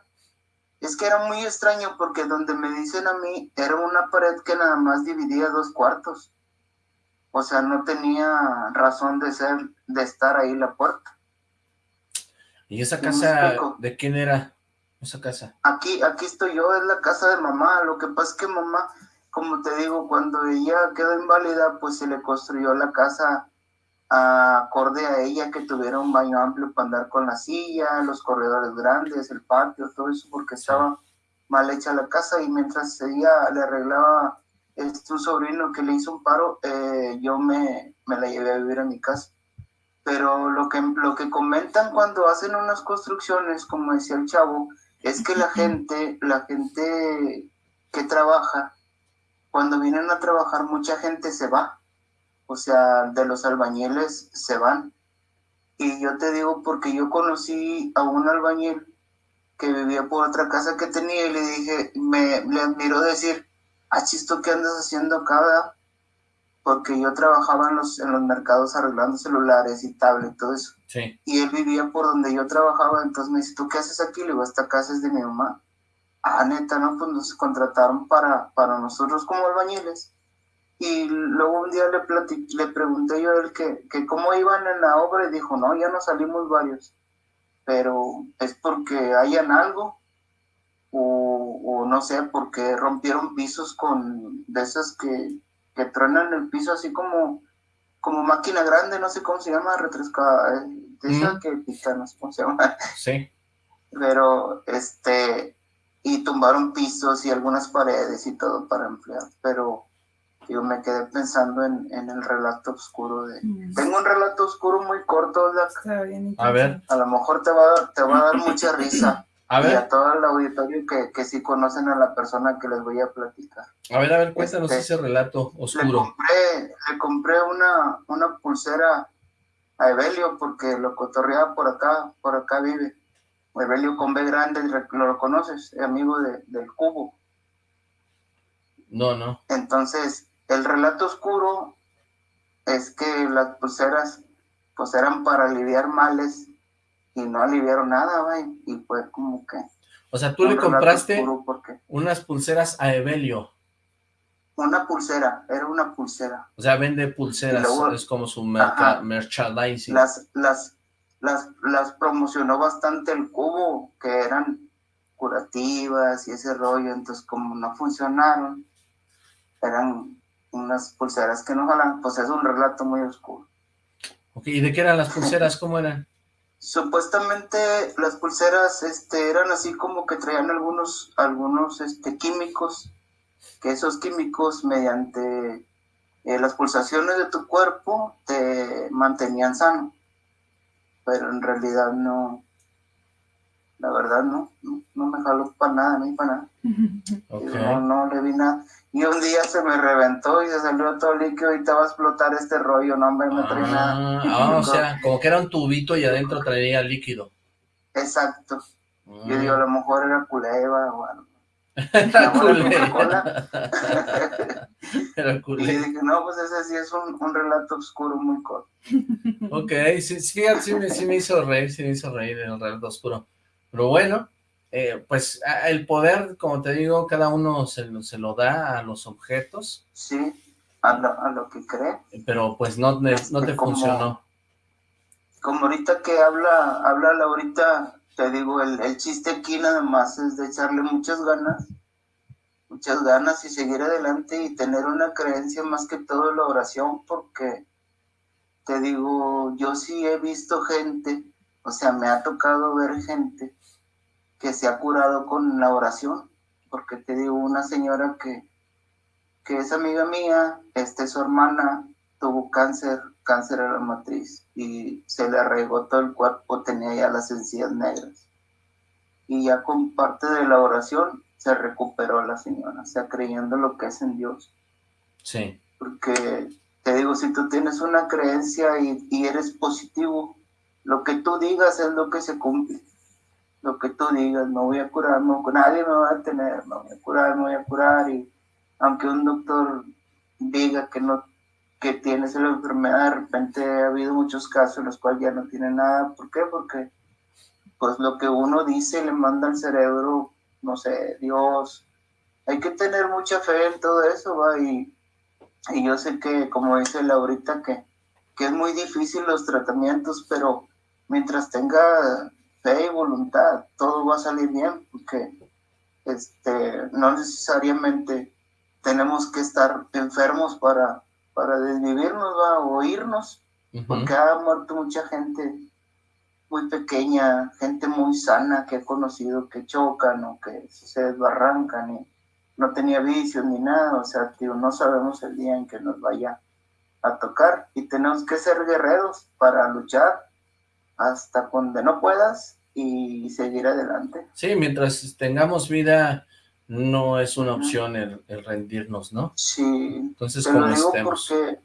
es que era muy extraño porque donde me dicen a mí, era una pared que nada más dividía dos cuartos. O sea, no tenía razón de ser, de estar ahí la puerta. ¿Y esa casa de quién era esa casa? Aquí, aquí estoy yo, es la casa de mamá. Lo que pasa es que mamá, como te digo, cuando ella quedó inválida, pues se le construyó la casa acorde a ella, que tuviera un baño amplio para andar con la silla, los corredores grandes, el patio, todo eso, porque estaba mal hecha la casa. Y mientras ella le arreglaba este, un sobrino que le hizo un paro, eh, yo me, me la llevé a vivir a mi casa. Pero lo que, lo que comentan cuando hacen unas construcciones, como decía el chavo, es que la *laughs* gente, la gente que trabaja, cuando vienen a trabajar mucha gente se va, o sea, de los albañiles se van. Y yo te digo porque yo conocí a un albañil que vivía por otra casa que tenía y le dije, me le admiro decir, ah, chisto, ¿qué andas haciendo acá? porque yo trabajaba en los, en los mercados arreglando celulares y tablet, todo eso. Y él vivía por donde yo trabajaba, entonces me dice, ¿tú qué haces aquí? Le digo, esta casa es de mi mamá. Ah, neta, ¿no? Pues nos contrataron para, para nosotros como albañiles. Y luego un día le, le pregunté yo a él que, que cómo iban en la obra y dijo, no, ya no salimos varios. Pero es porque hayan algo o, o no sé, porque rompieron pisos con de esas que que truenan el piso así como, como máquina grande, no sé cómo se llama, retresca, eh, de que pica, no sé cómo se llama. Sí. Pero, este, y tumbaron pisos y algunas paredes y todo para emplear, pero yo me quedé pensando en, en el relato oscuro de... Mm. Tengo un relato oscuro muy corto, A ver. A lo mejor te va, te va a dar mucha risa. A ver. Y a todo el auditorio que, que sí conocen a la persona que les voy a platicar. A ver, a ver, cuéntanos este, ese relato oscuro. Le compré, le compré una, una pulsera a Evelio porque lo cotorreaba por acá, por acá vive. Evelio con B grande, lo conoces, amigo de, del cubo. No, no. Entonces, el relato oscuro es que las pulseras pues eran para aliviar males y no aliviaron nada, güey, y fue como que... O sea, tú le compraste porque unas pulseras a Evelio. una pulsera, era una pulsera. O sea, vende pulseras, luego- es como su merca- Ajá. merchandising. Las, las, las, las promocionó bastante el cubo, que eran curativas y ese rollo, entonces como no funcionaron, eran unas pulseras que no jalan, pues es un relato muy oscuro. Ok, ¿Y de qué eran las pulseras? ¿Cómo eran? Supuestamente las pulseras este, eran así como que traían algunos, algunos este, químicos, que esos químicos mediante eh, las pulsaciones de tu cuerpo te mantenían sano, pero en realidad no, la verdad no, no, no me jaló para nada, ni para nada. *laughs* No, no le vi nada. Y un día se me reventó y se salió todo líquido y te va a explotar este rollo, no me, me trae nada. Ah, ah, o sea, como que era un tubito y adentro traía líquido. Exacto. Yo Mm. digo, a lo mejor era culeva o algo. *laughs* Era. *laughs* Era Y dije, no, pues ese sí es un, un relato oscuro muy corto. Ok, sí, sí, sí, me, sí me hizo reír, sí me hizo reír el relato oscuro. Pero bueno, eh, pues el poder, como te digo, cada uno se, lo- se lo da a los objetos, Sí, a lo, a lo que cree. pero pues no, te- no te Como- funcionó. Como ahorita que habla, habla Laurita, te digo, el, el chiste aquí nada más es de echarle muchas ganas, muchas ganas y seguir adelante y tener una creencia más que todo la oración, porque te digo, yo sí he visto gente, o sea, me ha tocado ver gente que se ha curado con la oración, porque te digo, una señora que, que es amiga mía, este, su hermana tuvo cáncer, cáncer a la matriz, y se le arraigó todo el cuerpo, tenía ya las encías negras. Y ya con parte de la oración se recuperó la señora, o sea, creyendo lo que es en Dios. Sí, Porque te digo, si tú tienes una creencia y, y eres positivo, lo que tú digas es lo que se cumple. Lo que tú digas, no voy a curar, no, nadie me va a tener, no voy a curar, no voy a curar. Y aunque un doctor diga que no que tienes la enfermedad, de repente ha habido muchos casos en los cuales ya no tiene nada. ¿Por qué? Porque pues lo que uno dice le manda al cerebro, no sé, Dios. Hay que tener mucha fe en todo eso, va, y, y yo sé que, como dice Laurita, que, que es muy difícil los tratamientos, pero mientras tenga fe y voluntad, todo va a salir bien, porque este, no necesariamente tenemos que estar enfermos para, para desvivirnos ¿va? o irnos, porque ha muerto mucha gente muy pequeña, gente muy sana que he conocido que chocan o que se desbarrancan y no tenía vicios ni nada, o sea, tío, no sabemos el día en que nos vaya a tocar y tenemos que ser guerreros para luchar hasta donde no puedas y seguir adelante. Sí, mientras tengamos vida, no es una opción el, el rendirnos, ¿no? Sí, Entonces, te lo digo estemos. porque,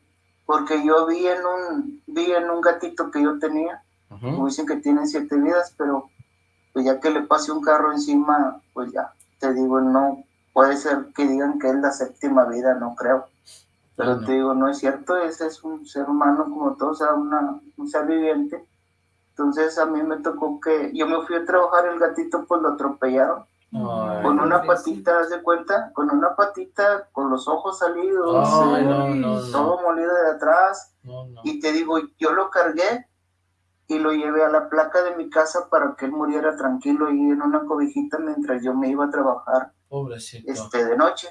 porque yo vi en un vi en un gatito que yo tenía como dicen que tiene siete vidas, pero pues ya que le pase un carro encima, pues ya, te digo, no, puede ser que digan que es la séptima vida, no creo. Pero no. te digo, no es cierto, ese es un ser humano como todo, o sea, una, un ser viviente. Entonces a mí me tocó que, yo me fui a trabajar, el gatito pues lo atropellaron, Ay, con una patita, haz de cuenta, con una patita, con los ojos salidos, Ay, eh, no, no, todo molido de atrás, y te digo, yo lo cargué y lo llevé a la placa de mi casa para que él muriera tranquilo ahí en una cobijita mientras yo me iba a trabajar Pobrecito. este, de noche.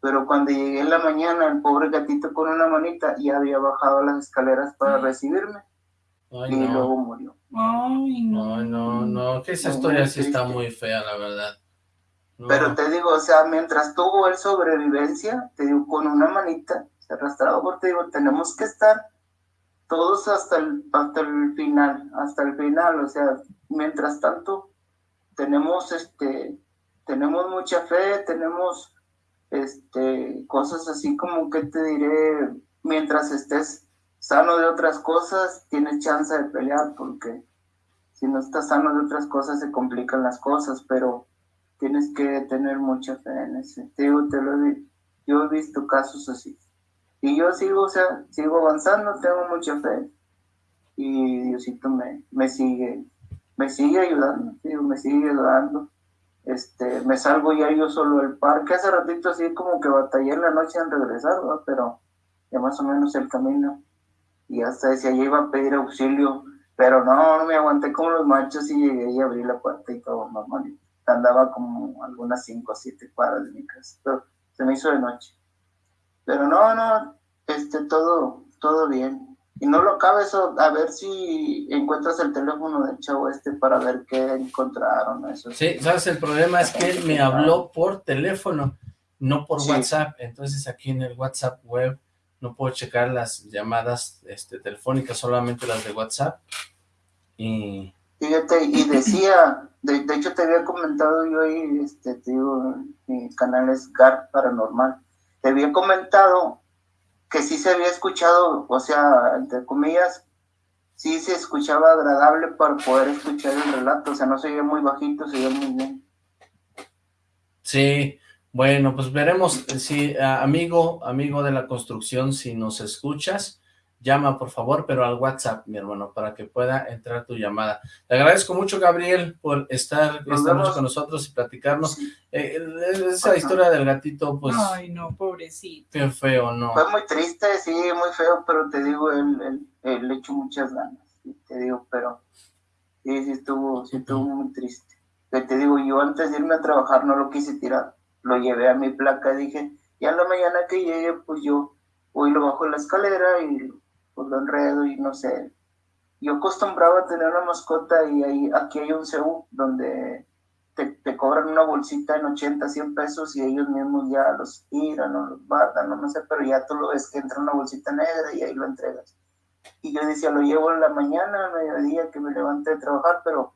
Pero cuando llegué en la mañana, el pobre gatito con una manita ya había bajado las escaleras para recibirme Ay, y luego murió. Ay, no. Ay, no, no, que esa historia sí está muy fea, la verdad. No. Pero te digo, o sea, mientras tuvo él sobrevivencia, te digo, con una manita, se arrastraba, porque te digo, tenemos que estar todos hasta el, hasta el final, hasta el final, o sea, mientras tanto, tenemos este, tenemos mucha fe, tenemos este, cosas así como que te diré, mientras estés sano de otras cosas, tienes chance de pelear, porque si no estás sano de otras cosas se complican las cosas, pero tienes que tener mucha fe en ese. Te digo, te lo he, yo he visto casos así. Y yo sigo, o sea, sigo avanzando, tengo mucha fe. Y Diosito me, me sigue, me sigue ayudando, digo, me sigue ayudando. este, me salgo ya yo solo del parque. Hace ratito así como que batallé en la noche en regresar, pero ya más o menos el camino. Y hasta decía, ya iba a pedir auxilio, pero no, no me aguanté como los machos y llegué y abrí la puerta y todo normal. Andaba como algunas 5 o 7 cuadras de mi casa, pero se me hizo de noche. Pero no, no, este, todo, todo bien. Y no lo acabes a ver si encuentras el teléfono del chavo este para ver qué encontraron. Eso. Sí, sabes, el problema es que él me habló por teléfono, no por WhatsApp. Entonces aquí en el WhatsApp web no puedo checar las llamadas este, telefónicas, solamente las de WhatsApp. Y... Fíjate, y decía, de, de, hecho te había comentado yo ahí, este, te digo, mi canal es GAR Paranormal, te había comentado que sí se había escuchado, o sea, entre comillas, sí se escuchaba agradable para poder escuchar el relato, o sea, no se oía muy bajito, se oía muy bien. Sí, bueno, pues veremos si, amigo, amigo de la construcción, si nos escuchas, llama por favor, pero al WhatsApp, mi hermano, para que pueda entrar tu llamada. Te agradezco mucho, Gabriel, por estar esta noche con nosotros y platicarnos. Eh, esa historia del gatito, pues... Ay, no, pobrecito. Qué feo, ¿no? Fue muy triste, sí, muy feo, pero te digo, él, él, le echó muchas ganas, te digo, pero sí, sí estuvo, sí estuvo muy triste. te digo, yo antes de irme a trabajar no lo quise tirar, lo llevé a mi placa dije, ya en la mañana que llegue, pues yo voy lo bajo la escalera y pues lo enredo y no sé. Yo acostumbraba a tener una mascota y ahí, aquí hay un CEU donde te, te, cobran una bolsita en 80, 100 pesos y ellos mismos ya los tiran o los guardan, no, no sé, pero ya tú lo ves que entra una bolsita negra y ahí lo entregas. Y yo decía, lo llevo en la mañana, a mediodía que me levanté de trabajar, pero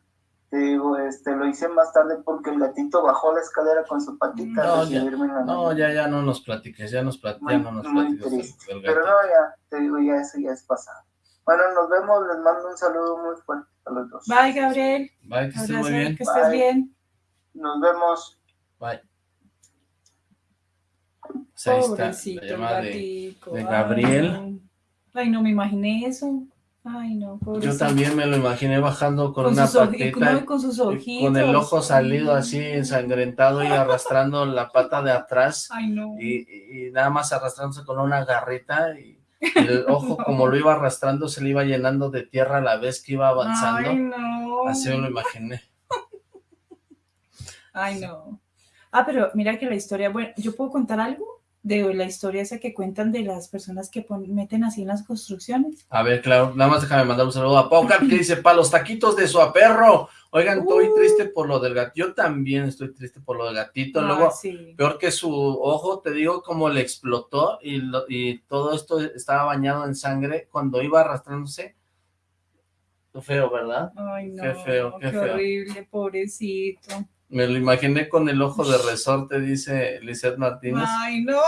te digo, este, lo hice más tarde porque el gatito bajó la escalera con su patita. No, ya, no, ya, ya no nos platiques, ya, nos platiques, ya no nos platiques. Pero no, ya, te digo, ya eso ya es pasado. Bueno, nos vemos, les mando un saludo muy fuerte a los dos. Bye, Gabriel. Bye, que estés muy bien. Que estés bien. Nos vemos. Bye. Pues ahí está la llamada de, de, Gabriel. Ay, no me imaginé eso. Ay, no, Yo también me lo imaginé bajando con, una patita. Con, sus ojitos. Con el ojo salido así, ensangrentado y arrastrando la pata de atrás. Ay, no. Y, nada más arrastrándose con una garrita y el *laughs* ojo como lo iba arrastrando se le iba llenando de tierra a la vez que iba avanzando. Ay, no. Así me lo imaginé. *laughs* Ay, no. Ah, pero mira que la historia, bueno, ¿yo puedo contar algo? De la historia esa que cuentan de las personas que meten así en las construcciones. A ver, claro, nada más déjame mandar un saludo a Pau que dice, para los taquitos de su aperro. Oigan, estoy uh. triste por lo del gatito. Yo también estoy triste por lo del gatito. Luego, peor que su ojo, te digo, como le explotó y, y todo esto estaba bañado en sangre cuando iba arrastrándose. Feo, ¿verdad? Ay, no. Qué feo, qué, qué horrible, pobrecito. Me lo imaginé con el ojo de resorte, dice Lizeth Martínez. Ay, no.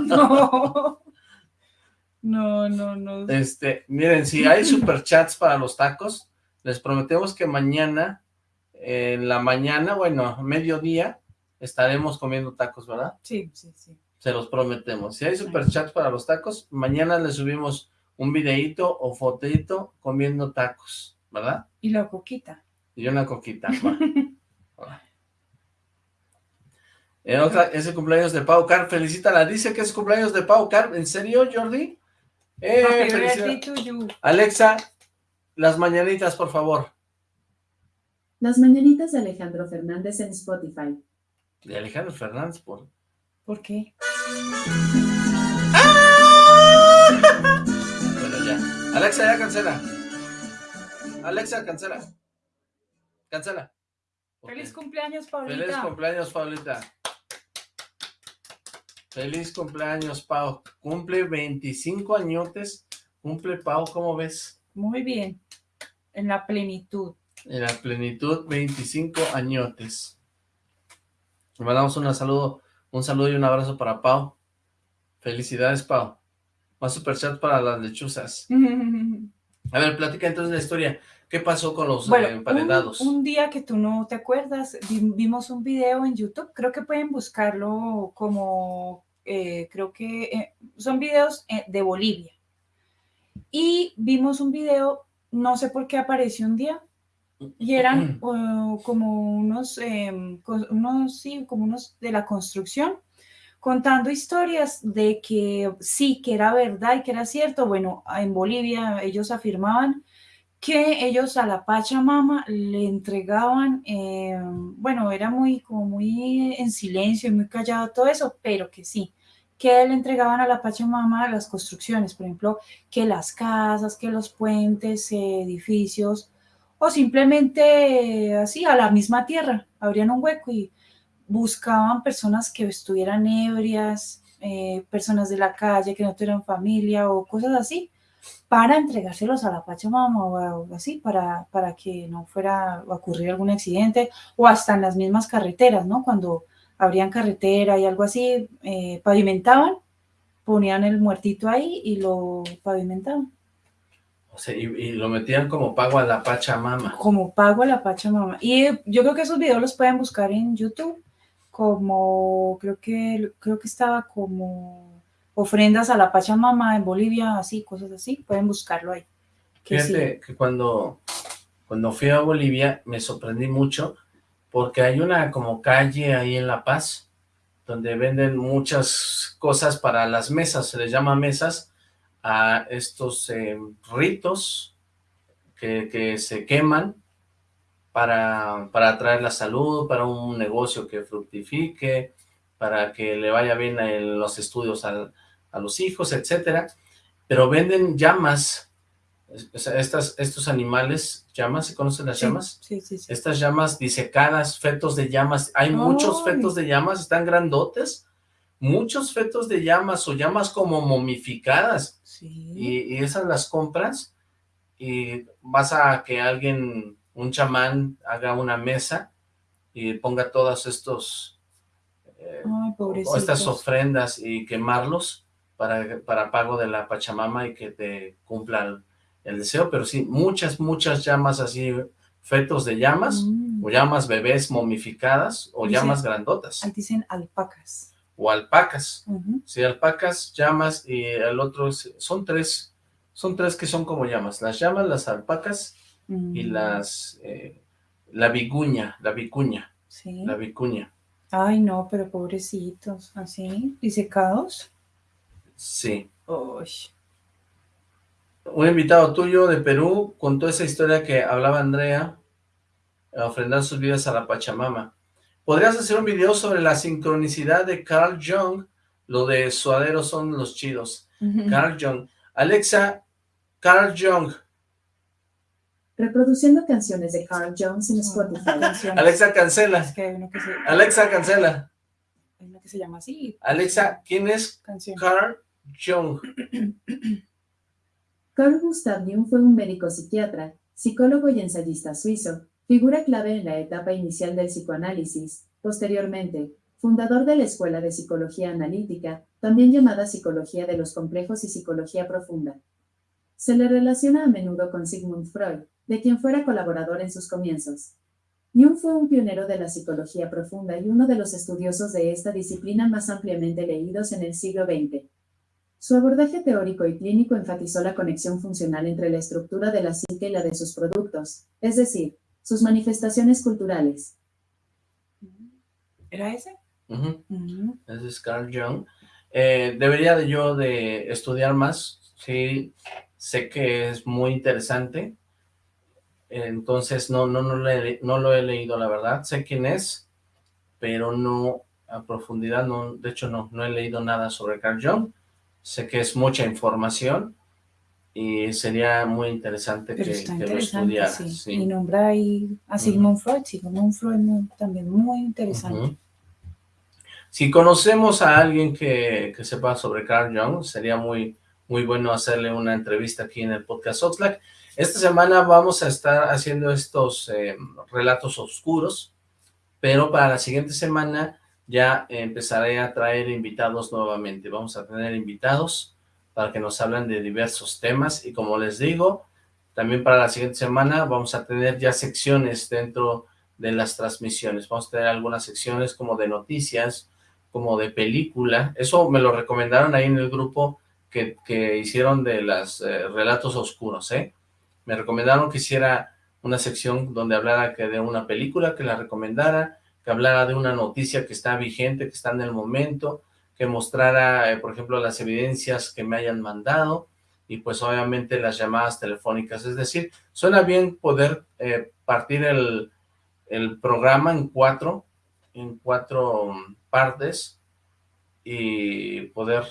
*laughs* no. No, no, no. Este, miren, si hay superchats para los tacos, les prometemos que mañana, en la mañana, bueno, mediodía, estaremos comiendo tacos, ¿verdad? Sí, sí, sí. Se los prometemos. Si hay superchats para los tacos, mañana les subimos un videíto o fotito comiendo tacos, ¿verdad? Y la coquita. Y una coquita. *laughs* En otra, es el cumpleaños de Pau Car, felicítala, dice que es cumpleaños de Pau Car, ¿en serio, Jordi? Eh, Alexa, las mañanitas, por favor. Las mañanitas de Alejandro Fernández en Spotify. De Alejandro Fernández, ¿por, ¿Por qué? *laughs* Bueno, ya. Alexa, ya cancela. Alexa, cancela. Cancela. Feliz cumpleaños, Paulita. Feliz cumpleaños, Paulita. Feliz cumpleaños, Pau. Cumple 25 añotes. Cumple, Pau, ¿cómo ves? Muy bien. En la plenitud. En la plenitud, 25 añotes. Le mandamos un saludo, un saludo y un abrazo para Pau. Felicidades, Pau. Más superchat para las lechuzas. *laughs* A ver, platica entonces la historia. ¿Qué pasó con los bueno, emparedados? Un, día que tú no te acuerdas, vimos un video en YouTube, creo que pueden buscarlo como, eh, creo que eh, son videos eh, de Bolivia. Y vimos un video, no sé por qué apareció un día, y eran uh, *clears throat* como unos, em, cos- unos, sí, como unos de la construcción, contando historias de que sí, que era verdad y que era cierto. Bueno, en Bolivia ellos afirmaban que ellos a la Pachamama le entregaban, eh, bueno, era muy, como muy en silencio y muy callado todo eso, pero que sí, que le entregaban a la Pachamama las construcciones, por ejemplo, que las casas, que los puentes, edificios, o simplemente eh, así, a la misma tierra, abrían un hueco y buscaban personas que estuvieran ebrias, eh, personas de la calle que no tuvieran familia o cosas así, para entregárselos a la Pachamama o así, para, para que no fuera a ocurrir algún accidente, o hasta en las mismas carreteras, ¿no? Cuando abrían carretera y algo así, eh, pavimentaban, ponían el muertito ahí y lo pavimentaban. O sea, y, y lo metían como pago a la Pachamama. Como pago a la Pachamama. Y eh, yo creo que esos videos los pueden buscar en YouTube, como creo que, creo que estaba como ofrendas a la Pachamama en Bolivia, así, cosas así, pueden buscarlo ahí. Que sí. Fíjate que cuando, cuando fui a Bolivia me sorprendí mucho porque hay una como calle ahí en La Paz donde venden muchas cosas para las mesas, se les llama mesas a estos eh, ritos que, que se queman para, para atraer la salud, para un negocio que fructifique, para que le vaya bien en los estudios al- a los hijos, etcétera, pero venden llamas, o sea, estas, estos animales, llamas, ¿se conocen las Sí, llamas? Sí, sí, sí. Estas llamas disecadas, fetos de llamas, hay muchos fetos de llamas, están grandotes, muchos fetos de llamas o llamas como momificadas, Sí. y, y esas las compras y vas a que alguien, un chamán, haga una mesa y ponga todos estos, eh, Ay, o estas ofrendas y quemarlos para, para pago de la Pachamama y que te cumpla el, el deseo, pero sí, muchas, muchas llamas así, fetos de llamas, Mm. o llamas bebés momificadas, o llamas grandotas, Ahí dicen alpacas. o alpacas. Sí, alpacas, llamas y el otro son tres, son tres que son como llamas, las llamas, las alpacas y Mm, las, eh, la viguña, la vicuña, Sí. la vicuña, Ay, no, pero pobrecitos, así, disecados. sí. Uy. Un invitado tuyo de Perú contó esa historia que hablaba Andrea, a ofrendar sus vidas a la Pachamama. ¿Podrías hacer un video sobre la sincronicidad de Carl Jung? Lo de suaderos son los chidos. Carl Jung. Alexa, Carl Jung. Reproduciendo canciones de Carl Jones en Spotify. *laughs* Alexa, cancela. Es que hay uno que se, Alexa, cancela. hay uno que se llama así. Alexa, ¿quién es Canción. Carl Jung? *clears throat* *clears throat* Carl Gustav Jung fue un médico psiquiatra, psicólogo y ensayista suizo, figura clave en la etapa inicial del psicoanálisis. Posteriormente, fundador de la Escuela de Psicología Analítica, también llamada Psicología de los Complejos y Psicología Profunda. Se le relaciona a menudo con Sigmund Freud, de quien fuera colaborador en sus comienzos. Jung fue un pionero de la psicología profunda y uno de los estudiosos de esta disciplina más ampliamente leídos en el siglo XX. Su abordaje teórico y clínico enfatizó la conexión funcional entre la estructura de la psique y la de sus productos, es decir, sus manifestaciones culturales. ¿Era ese? Ujú. Ese es Carl Jung. Eh, debería de yo de estudiar más. Sí, sé que es muy interesante. Entonces, no, no, no, le- no lo he leído, la verdad. Sé quién es, pero no a profundidad. No, de hecho, no, no he leído nada sobre Carl Jung. Sé que es mucha información y sería muy interesante Pero que, que lo interesante, estudiara. sí. sí. Y nombra ahí a Sigmund Freud. Sigmund Freud muy- también muy interesante. Si conocemos a alguien que, que sepa sobre Carl Jung, sería muy, muy bueno hacerle una entrevista aquí en el podcast Oxlack. Esta semana vamos a estar haciendo estos eh, relatos oscuros, pero para la siguiente semana ya empezaré a traer invitados nuevamente. Vamos a tener invitados para que nos hablen de diversos temas y como les digo, también para la siguiente semana vamos a tener ya secciones dentro de las transmisiones. Vamos a tener algunas secciones como de noticias, como de película. Eso me lo recomendaron ahí en el grupo que, que hicieron de los relatos oscuros, ¿eh? Me recomendaron que hiciera una sección donde hablara que de una película, que la recomendara, que hablara de una noticia que está vigente, que está en el momento, que mostrara, eh, por ejemplo, las evidencias que me hayan mandado, y pues obviamente las llamadas telefónicas, es decir, suena bien poder eh, partir el, el programa en cuatro, en cuatro partes, y poder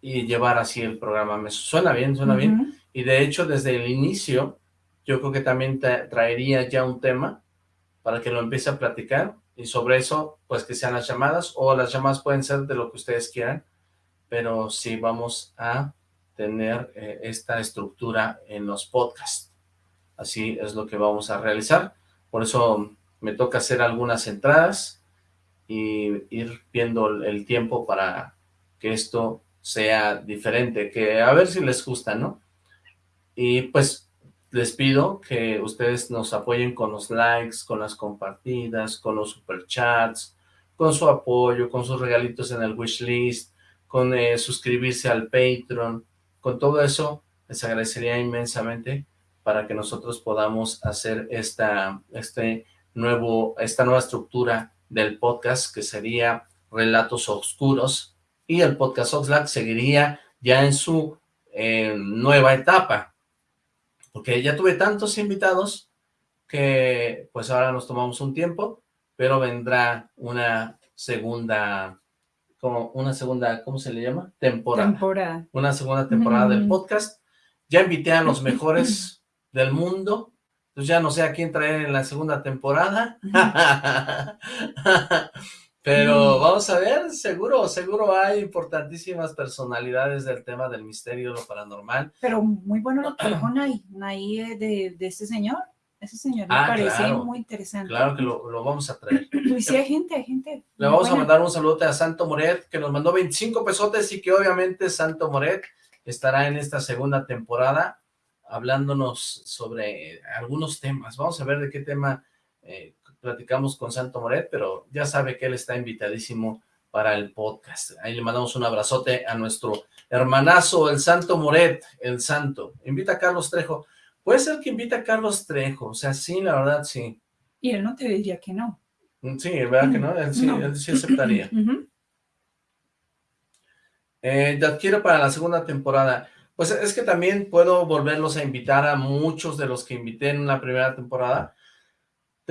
y llevar así el programa. Me suena bien, suena bien. Y de hecho, desde el inicio, yo creo que también traería ya un tema para que lo empiece a platicar y sobre eso, pues que sean las llamadas o las llamadas pueden ser de lo que ustedes quieran, pero sí vamos a tener eh, esta estructura en los podcasts. Así es lo que vamos a realizar. Por eso me toca hacer algunas entradas y ir viendo el tiempo para que esto sea diferente, que a ver si les gusta, ¿no? Y pues les pido que ustedes nos apoyen con los likes, con las compartidas, con los superchats, con su apoyo, con sus regalitos en el wishlist, con eh, suscribirse al Patreon, con todo eso les agradecería inmensamente para que nosotros podamos hacer esta, este nuevo, esta nueva estructura del podcast que sería Relatos Oscuros. Y el podcast Oxlack seguiría ya en su eh, nueva etapa porque ya tuve tantos invitados que pues ahora nos tomamos un tiempo, pero vendrá una segunda, como una segunda, ¿cómo se le llama? Temporada. Temporada. Una segunda temporada del podcast. Ya invité a los *laughs* mejores del mundo, entonces ya no sé a quién traer en la segunda temporada. *laughs* Pero mm. vamos a ver, seguro, seguro hay importantísimas personalidades del tema del misterio, lo paranormal. Pero muy bueno lo que dijo Nay, eh, de, de este señor. Ese señor me ah, parece muy interesante. Claro que lo, lo, vamos a traer. Y sí, hay gente, hay gente. Le vamos a mandar un saludo a Santo Moret, que nos mandó 25 pesotes y que obviamente Santo Moret estará en esta segunda temporada hablándonos sobre algunos temas. Vamos a ver de qué tema eh, platicamos con Santo Moret, pero ya sabe que él está invitadísimo para el podcast. Ahí le mandamos un abrazote a nuestro hermanazo, el Santo Moret, el Santo. Invita a Carlos Trejo. Puede ser que invita a Carlos Trejo, o sea, sí, la verdad, sí. Y él no te diría que no. Mm, sí, ¿verdad que no? Él sí, Él sí aceptaría. *clears throat* eh, te adquiero para la segunda temporada. Pues es que también puedo volverlos a invitar a muchos de los que invité en la primera temporada,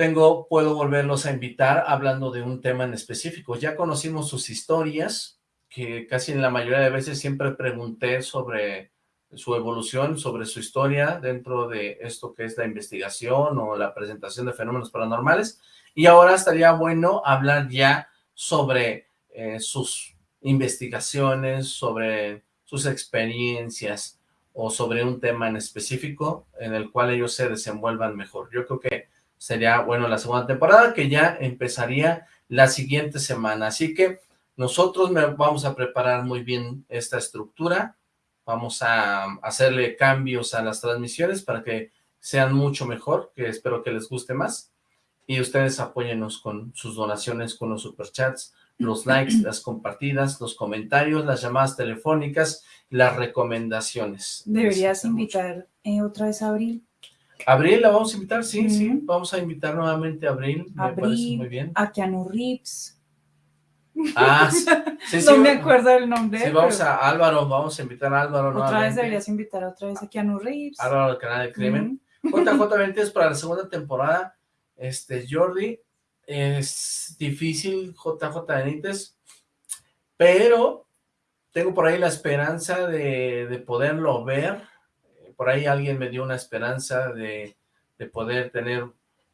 tengo, puedo volverlos a invitar hablando de un tema en específico. Ya conocimos sus historias, que casi en la mayoría de veces siempre pregunté sobre su evolución, sobre su historia dentro de esto que es la investigación o la presentación de fenómenos paranormales. Y ahora estaría bueno hablar ya sobre eh, sus investigaciones, sobre sus experiencias o sobre un tema en específico en el cual ellos se desenvuelvan mejor. Yo creo que sería, bueno, la segunda temporada, que ya empezaría la siguiente semana. Así que nosotros vamos a preparar muy bien esta estructura, vamos a hacerle cambios a las transmisiones para que sean mucho mejor, que espero que les guste más, y ustedes apóyennos con sus donaciones, con los superchats, los *clears throat* likes, las compartidas, los comentarios, las llamadas telefónicas, las recomendaciones. Deberías invitar eh, otra vez a Abril Abril la vamos a invitar, sí, sí, vamos a invitar nuevamente a Abril, me parece muy bien. A Keanu Reeves. Ah, *laughs* sí, sí. no me acuerdo el nombre. Sí, vamos a Álvaro, vamos a invitar a Álvaro Otra vez deberías invitar otra vez a Keanu Reeves. Álvaro del canal de Crimen. JJ es para la segunda temporada. Este, Jordi, es difícil JJ Benítez, pero tengo por ahí la esperanza de, de poderlo ver por ahí alguien me dio una esperanza de, poder tener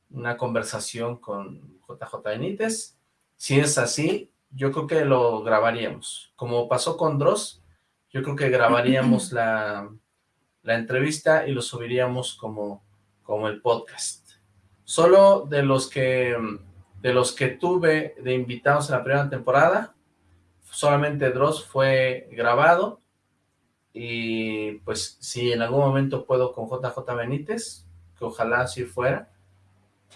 una conversación con JJ Benítez. Si es así, yo creo que lo grabaríamos. Como pasó con Dross, yo creo que grabaríamos *laughs* la, la entrevista y lo subiríamos como, como el podcast. Solo de los que de los que tuve de invitados en la primera temporada, solamente Dross fue grabado y pues si en algún momento puedo con JJ Benítez, que ojalá así fuera,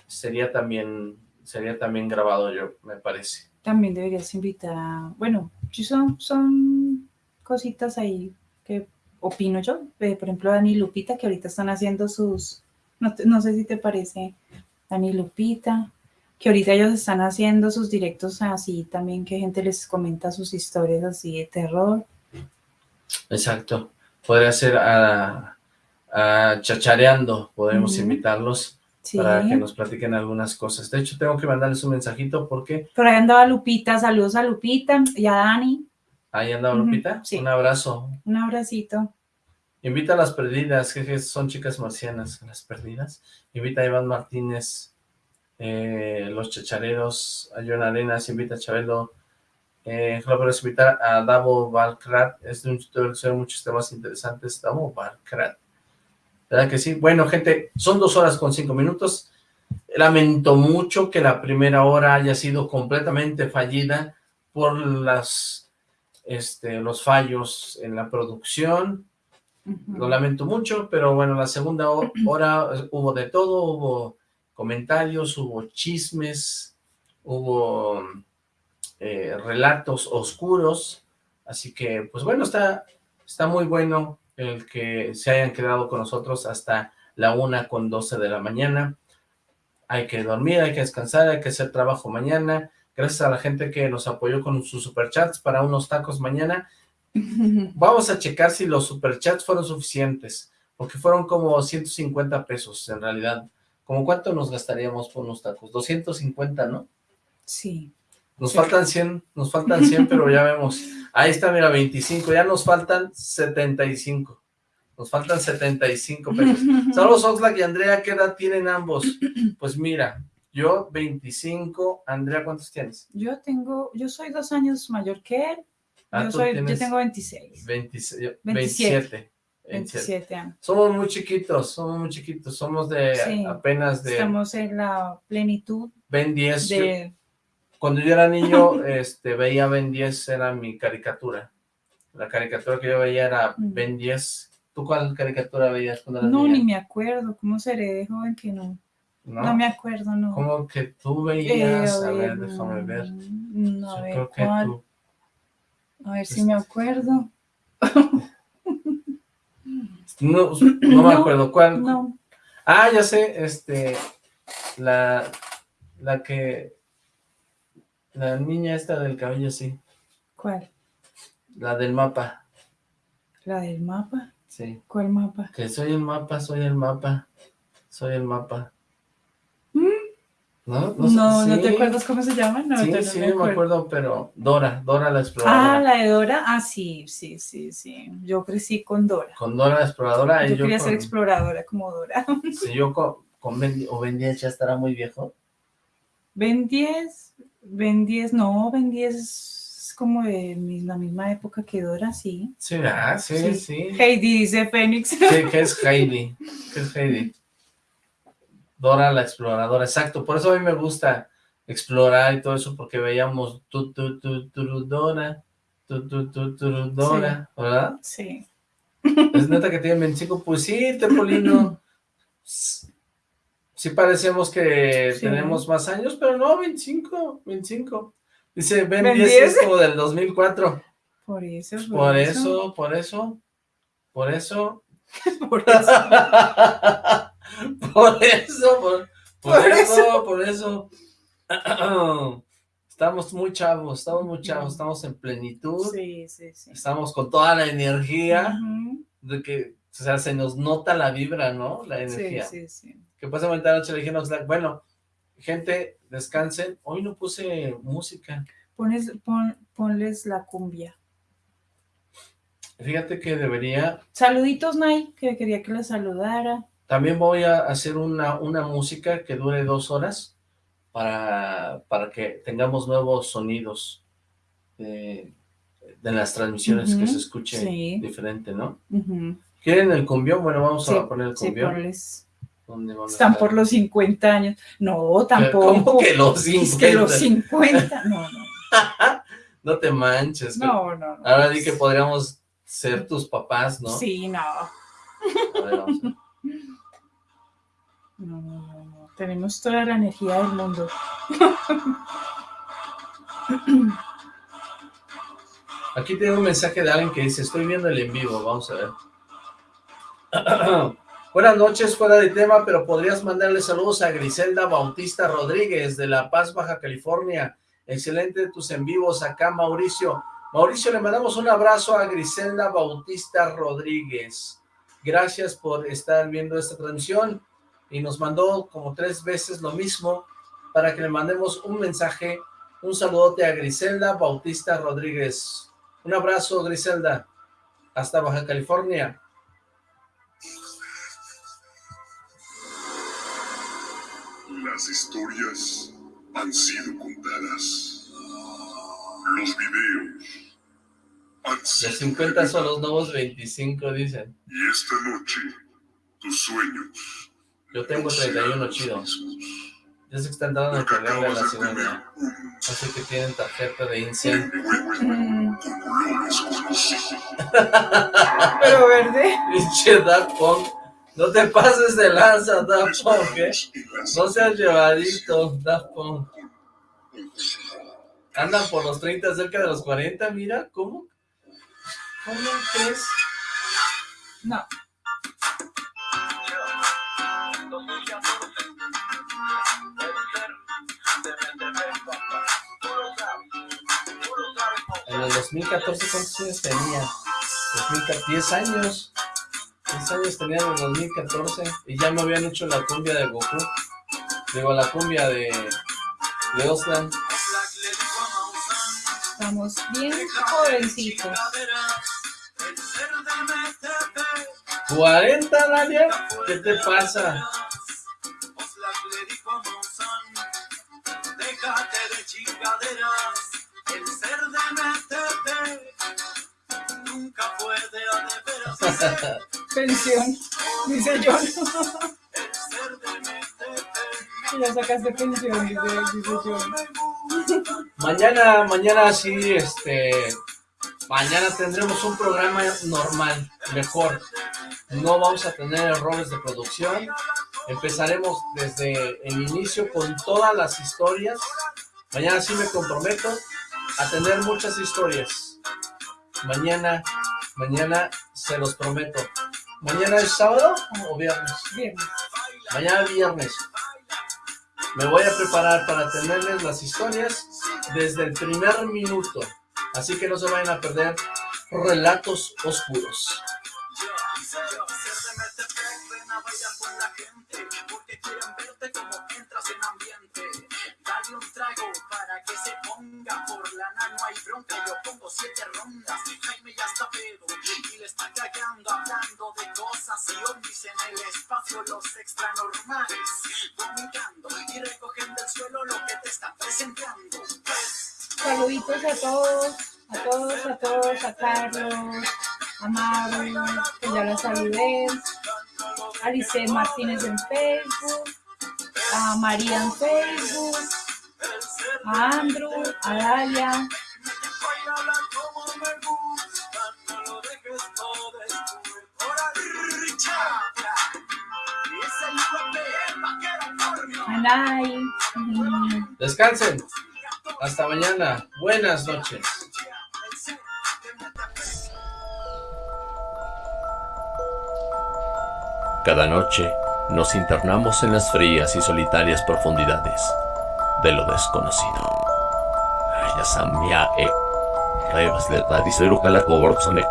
sería también, sería también grabado yo, me parece. También deberías invitar, bueno, son, son cositas ahí que opino yo, por ejemplo Dani Lupita que ahorita están haciendo sus No, no sé si te parece, Dani Lupita, que ahorita ellos están haciendo sus directos así también, que gente les comenta sus historias así de terror. Exacto. Podría ser a, a Chachareando, podemos invitarlos Sí. para que nos platiquen algunas cosas. De hecho, tengo que mandarles un mensajito porque Por ahí andaba Lupita, saludos a Lupita y a Dani. ahí anda Ujú, Lupita. sí. Un abrazo. Un abracito. Invita a las perdidas, que que son chicas marcianas, las perdidas. Invita a Iván Martínez, eh, los chachareros, a John Arenas, invita a Chabelo. Eh, puedes invitar a Davo Valkrat, es de un tutor que sube muchos temas interesantes. Davo Valkrat. ¿Verdad que sí? Bueno, gente, son dos horas con cinco minutos. Lamento mucho que la primera hora haya sido completamente fallida por las, este, los fallos en la producción. Lo lamento mucho, pero bueno, la segunda ho- *clears throat* hora eh, hubo de todo, hubo comentarios, hubo chismes, hubo eh, relatos oscuros, así que pues bueno, está, está muy bueno el que se hayan quedado con nosotros hasta la una con 12 de la mañana. Hay que dormir, hay que descansar, hay que hacer trabajo mañana. Gracias a la gente que nos apoyó con sus superchats para unos tacos mañana. *laughs* Vamos a checar si los superchats fueron suficientes, porque fueron como 150 pesos en realidad. ¿Cómo cuánto nos gastaríamos por unos tacos? 250, ¿no? Sí. Nos faltan 100, nos faltan 100, pero ya vemos. Ahí está, mira, 25, ya nos faltan 75. Nos faltan 75 pesos. *laughs* Saludos, Oxlack y Andrea, ¿qué edad tienen ambos? Pues mira, yo 25, Andrea, ¿cuántos tienes? Yo tengo, yo soy dos años mayor que él. Ah, yo, soy, yo tengo 26, 26, 27. 27. 27 años. Somos muy chiquitos, somos muy chiquitos, somos de Sí. apenas de Estamos en la plenitud Ben 10. Yo- de... cuando yo era niño, *laughs* este, veía Ben 10, era mi caricatura. La caricatura que yo veía era Mm. Ben 10. ¿Tú cuál caricatura veías cuando eras No, niña? ni me acuerdo. ¿Cómo seré de joven que no? ¿No? No, me acuerdo, no. ¿Cómo que tú Eh, veías? a ver, déjame ver. A Yo ver, creo que ¿cuál? tú. A ver si me acuerdo. No, no me No, acuerdo. ¿Cuál? No. Ah, ya sé, este, la, la que, la niña esta del cabello, sí, ¿Cuál? la del mapa, ¿La del mapa? sí, ¿Cuál mapa? que soy el mapa, soy el mapa, soy el mapa. ¿No? No, sé, no, te acuerdas cómo se llama? No, sí, te- no sí, me me acuerdo, pero Dora, Dora la Ah, exploradora. la de Dora. Ah, sí, sí, sí, sí. Yo crecí con Dora. Con Dora la exploradora, y Yo yo, quería con, ser exploradora como Dora. si yo con, con Ben, o Ben 10 ya estará muy viejo. Ben 10, Ben 10, no, Ben 10 es como de la misma época que Dora, sí. Sí, ah, sí, sí. sí. Heidi dice Fénix. Sí, que es Heidi. ¿Qué es Heidi? Dora la exploradora, exacto. Por eso a mí me gusta explorar y todo eso, porque veíamos tu, tu, tu, tu, Dora, tu, tu, tu, tu, Dora, ¿verdad? Sí. Es neta que tiene 25, pues sí, Tepolino. *laughs* Sí parecemos que Sí. tenemos más años, pero no, 25, 25. Dice, Ben Ben 10 10. es como del 2004. Por eso, Por eso, por eso, *laughs* por eso. Por *laughs* eso. por eso, por, por Por eso, por eso. *clears throat* Estamos muy chavos, estamos muy chavos, estamos en plenitud, Sí, sí, sí. estamos con toda la energía de que, o sea, se nos nota la vibra, ¿no? La Sí, energía. sí, sí. Que pasa ahorita noche le dije, no, bueno, gente, descansen. Hoy no puse música. Pones, pon- ponles la cumbia. Fíjate que debería, Saluditos, Nay, que quería que la saludara. También voy a hacer una, una música que dure dos horas para, para que tengamos nuevos sonidos de, de las transmisiones, que se escuche sí. diferente, ¿no? ¿Quieren el cumbión? Bueno, vamos Sí, a poner el sí, cumbión. ponles. ¿Dónde van a Están por los 50 años. No, tampoco. ¿Cómo que los Es que los 50? 50. No, no. *laughs* No te manches. No, no, no. Ahora di que podríamos ser tus papás, ¿no? Sí, no. A ver, vamos a ver. No, no, no, no. Tenemos toda la energía del mundo. Aquí tengo un mensaje de alguien que dice, estoy viendo el en vivo, vamos a ver. *clears throat* *clears throat* Buenas noches, fuera de tema, pero podrías mandarle saludos a Griselda Bautista Rodríguez de La Paz, Baja California. Excelente tus en vivos acá, Mauricio. Mauricio, le mandamos un abrazo a Griselda Bautista Rodríguez. Gracias por estar viendo esta transmisión y nos mandó como tres veces lo mismo para que le mandemos un mensaje, un saludote a Griselda Bautista Rodríguez. Un abrazo, Griselda. Hasta Baja California. Las historias han sido contadas. Los videos han Los sido 50 son los nuevos 25, dicen. Y esta noche, tus sueños Yo tengo 31 chidos. Ya sé que están dando el problema de la ciudad. Así que tienen tarjeta de incendio. *laughs* Pero verde. *laughs* Pinche Daft Punk. No te pases de lanza, Daft Punk, ¿eh? No seas llevadito, Daft Punk. Andan por los 30, cerca de los 40, mira, ¿cómo? ¿Cómo crees? No. En el 2014, ¿cuántos años tenía? 2014, 10 años. 10 años tenía en el 2014 y ya me habían hecho la cumbia de Goku. Digo, la cumbia de, de Oslan. Estamos bien jovencitos. 40, Nadia, ¿qué te pasa? Déjate de chingaderas, *laughs* el ser de MTP nunca fue Pensión, dice John. *laughs* Y sacaste pensión, dice, dice John. Mañana, mañana sí, este, mañana tendremos un programa normal, mejor. No vamos a tener errores de producción. Empezaremos desde el inicio con todas las historias. Mañana sí me comprometo a tener muchas historias. Mañana, mañana se los prometo. ¿Mañana es sábado o viernes? Viernes. Mañana viernes. Me voy a preparar para tenerles las historias desde el primer minuto. Así que no se vayan a perder relatos oscuros. No hay bronca. Yo pongo siete rondas. Jaime ya está pedo y le está cagando. Hablando de cosas y ovnis en el espacio. Los extranormales vomitando y recogen del suelo lo que te están presentando. Saluditos a todos, a todos, a todos, a Carlos, a Maru, que ya la saludé, a Lice Martínez en Facebook, a María en Facebook, a Andrew, a Dalia, a Nay, mm, Descansen. Hasta mañana. Buenas noches. Cada noche nos internamos en las frías y solitarias profundidades de lo desconocido. Ya samia e revas de radicero calacoborsone.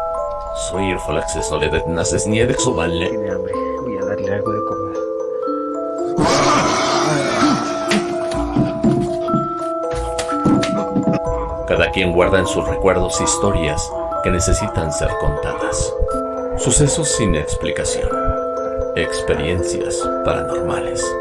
Soy el acceso de naces ni de exovalle. Tiene hambre. Voy a darle algo de comer. Cada quien guarda en sus recuerdos historias que necesitan ser contadas. Sucesos sin explicación. Experiencias paranormales.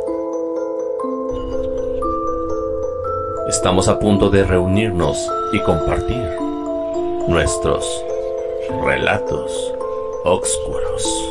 Estamos a punto de reunirnos y compartir nuestros relatos oscuros.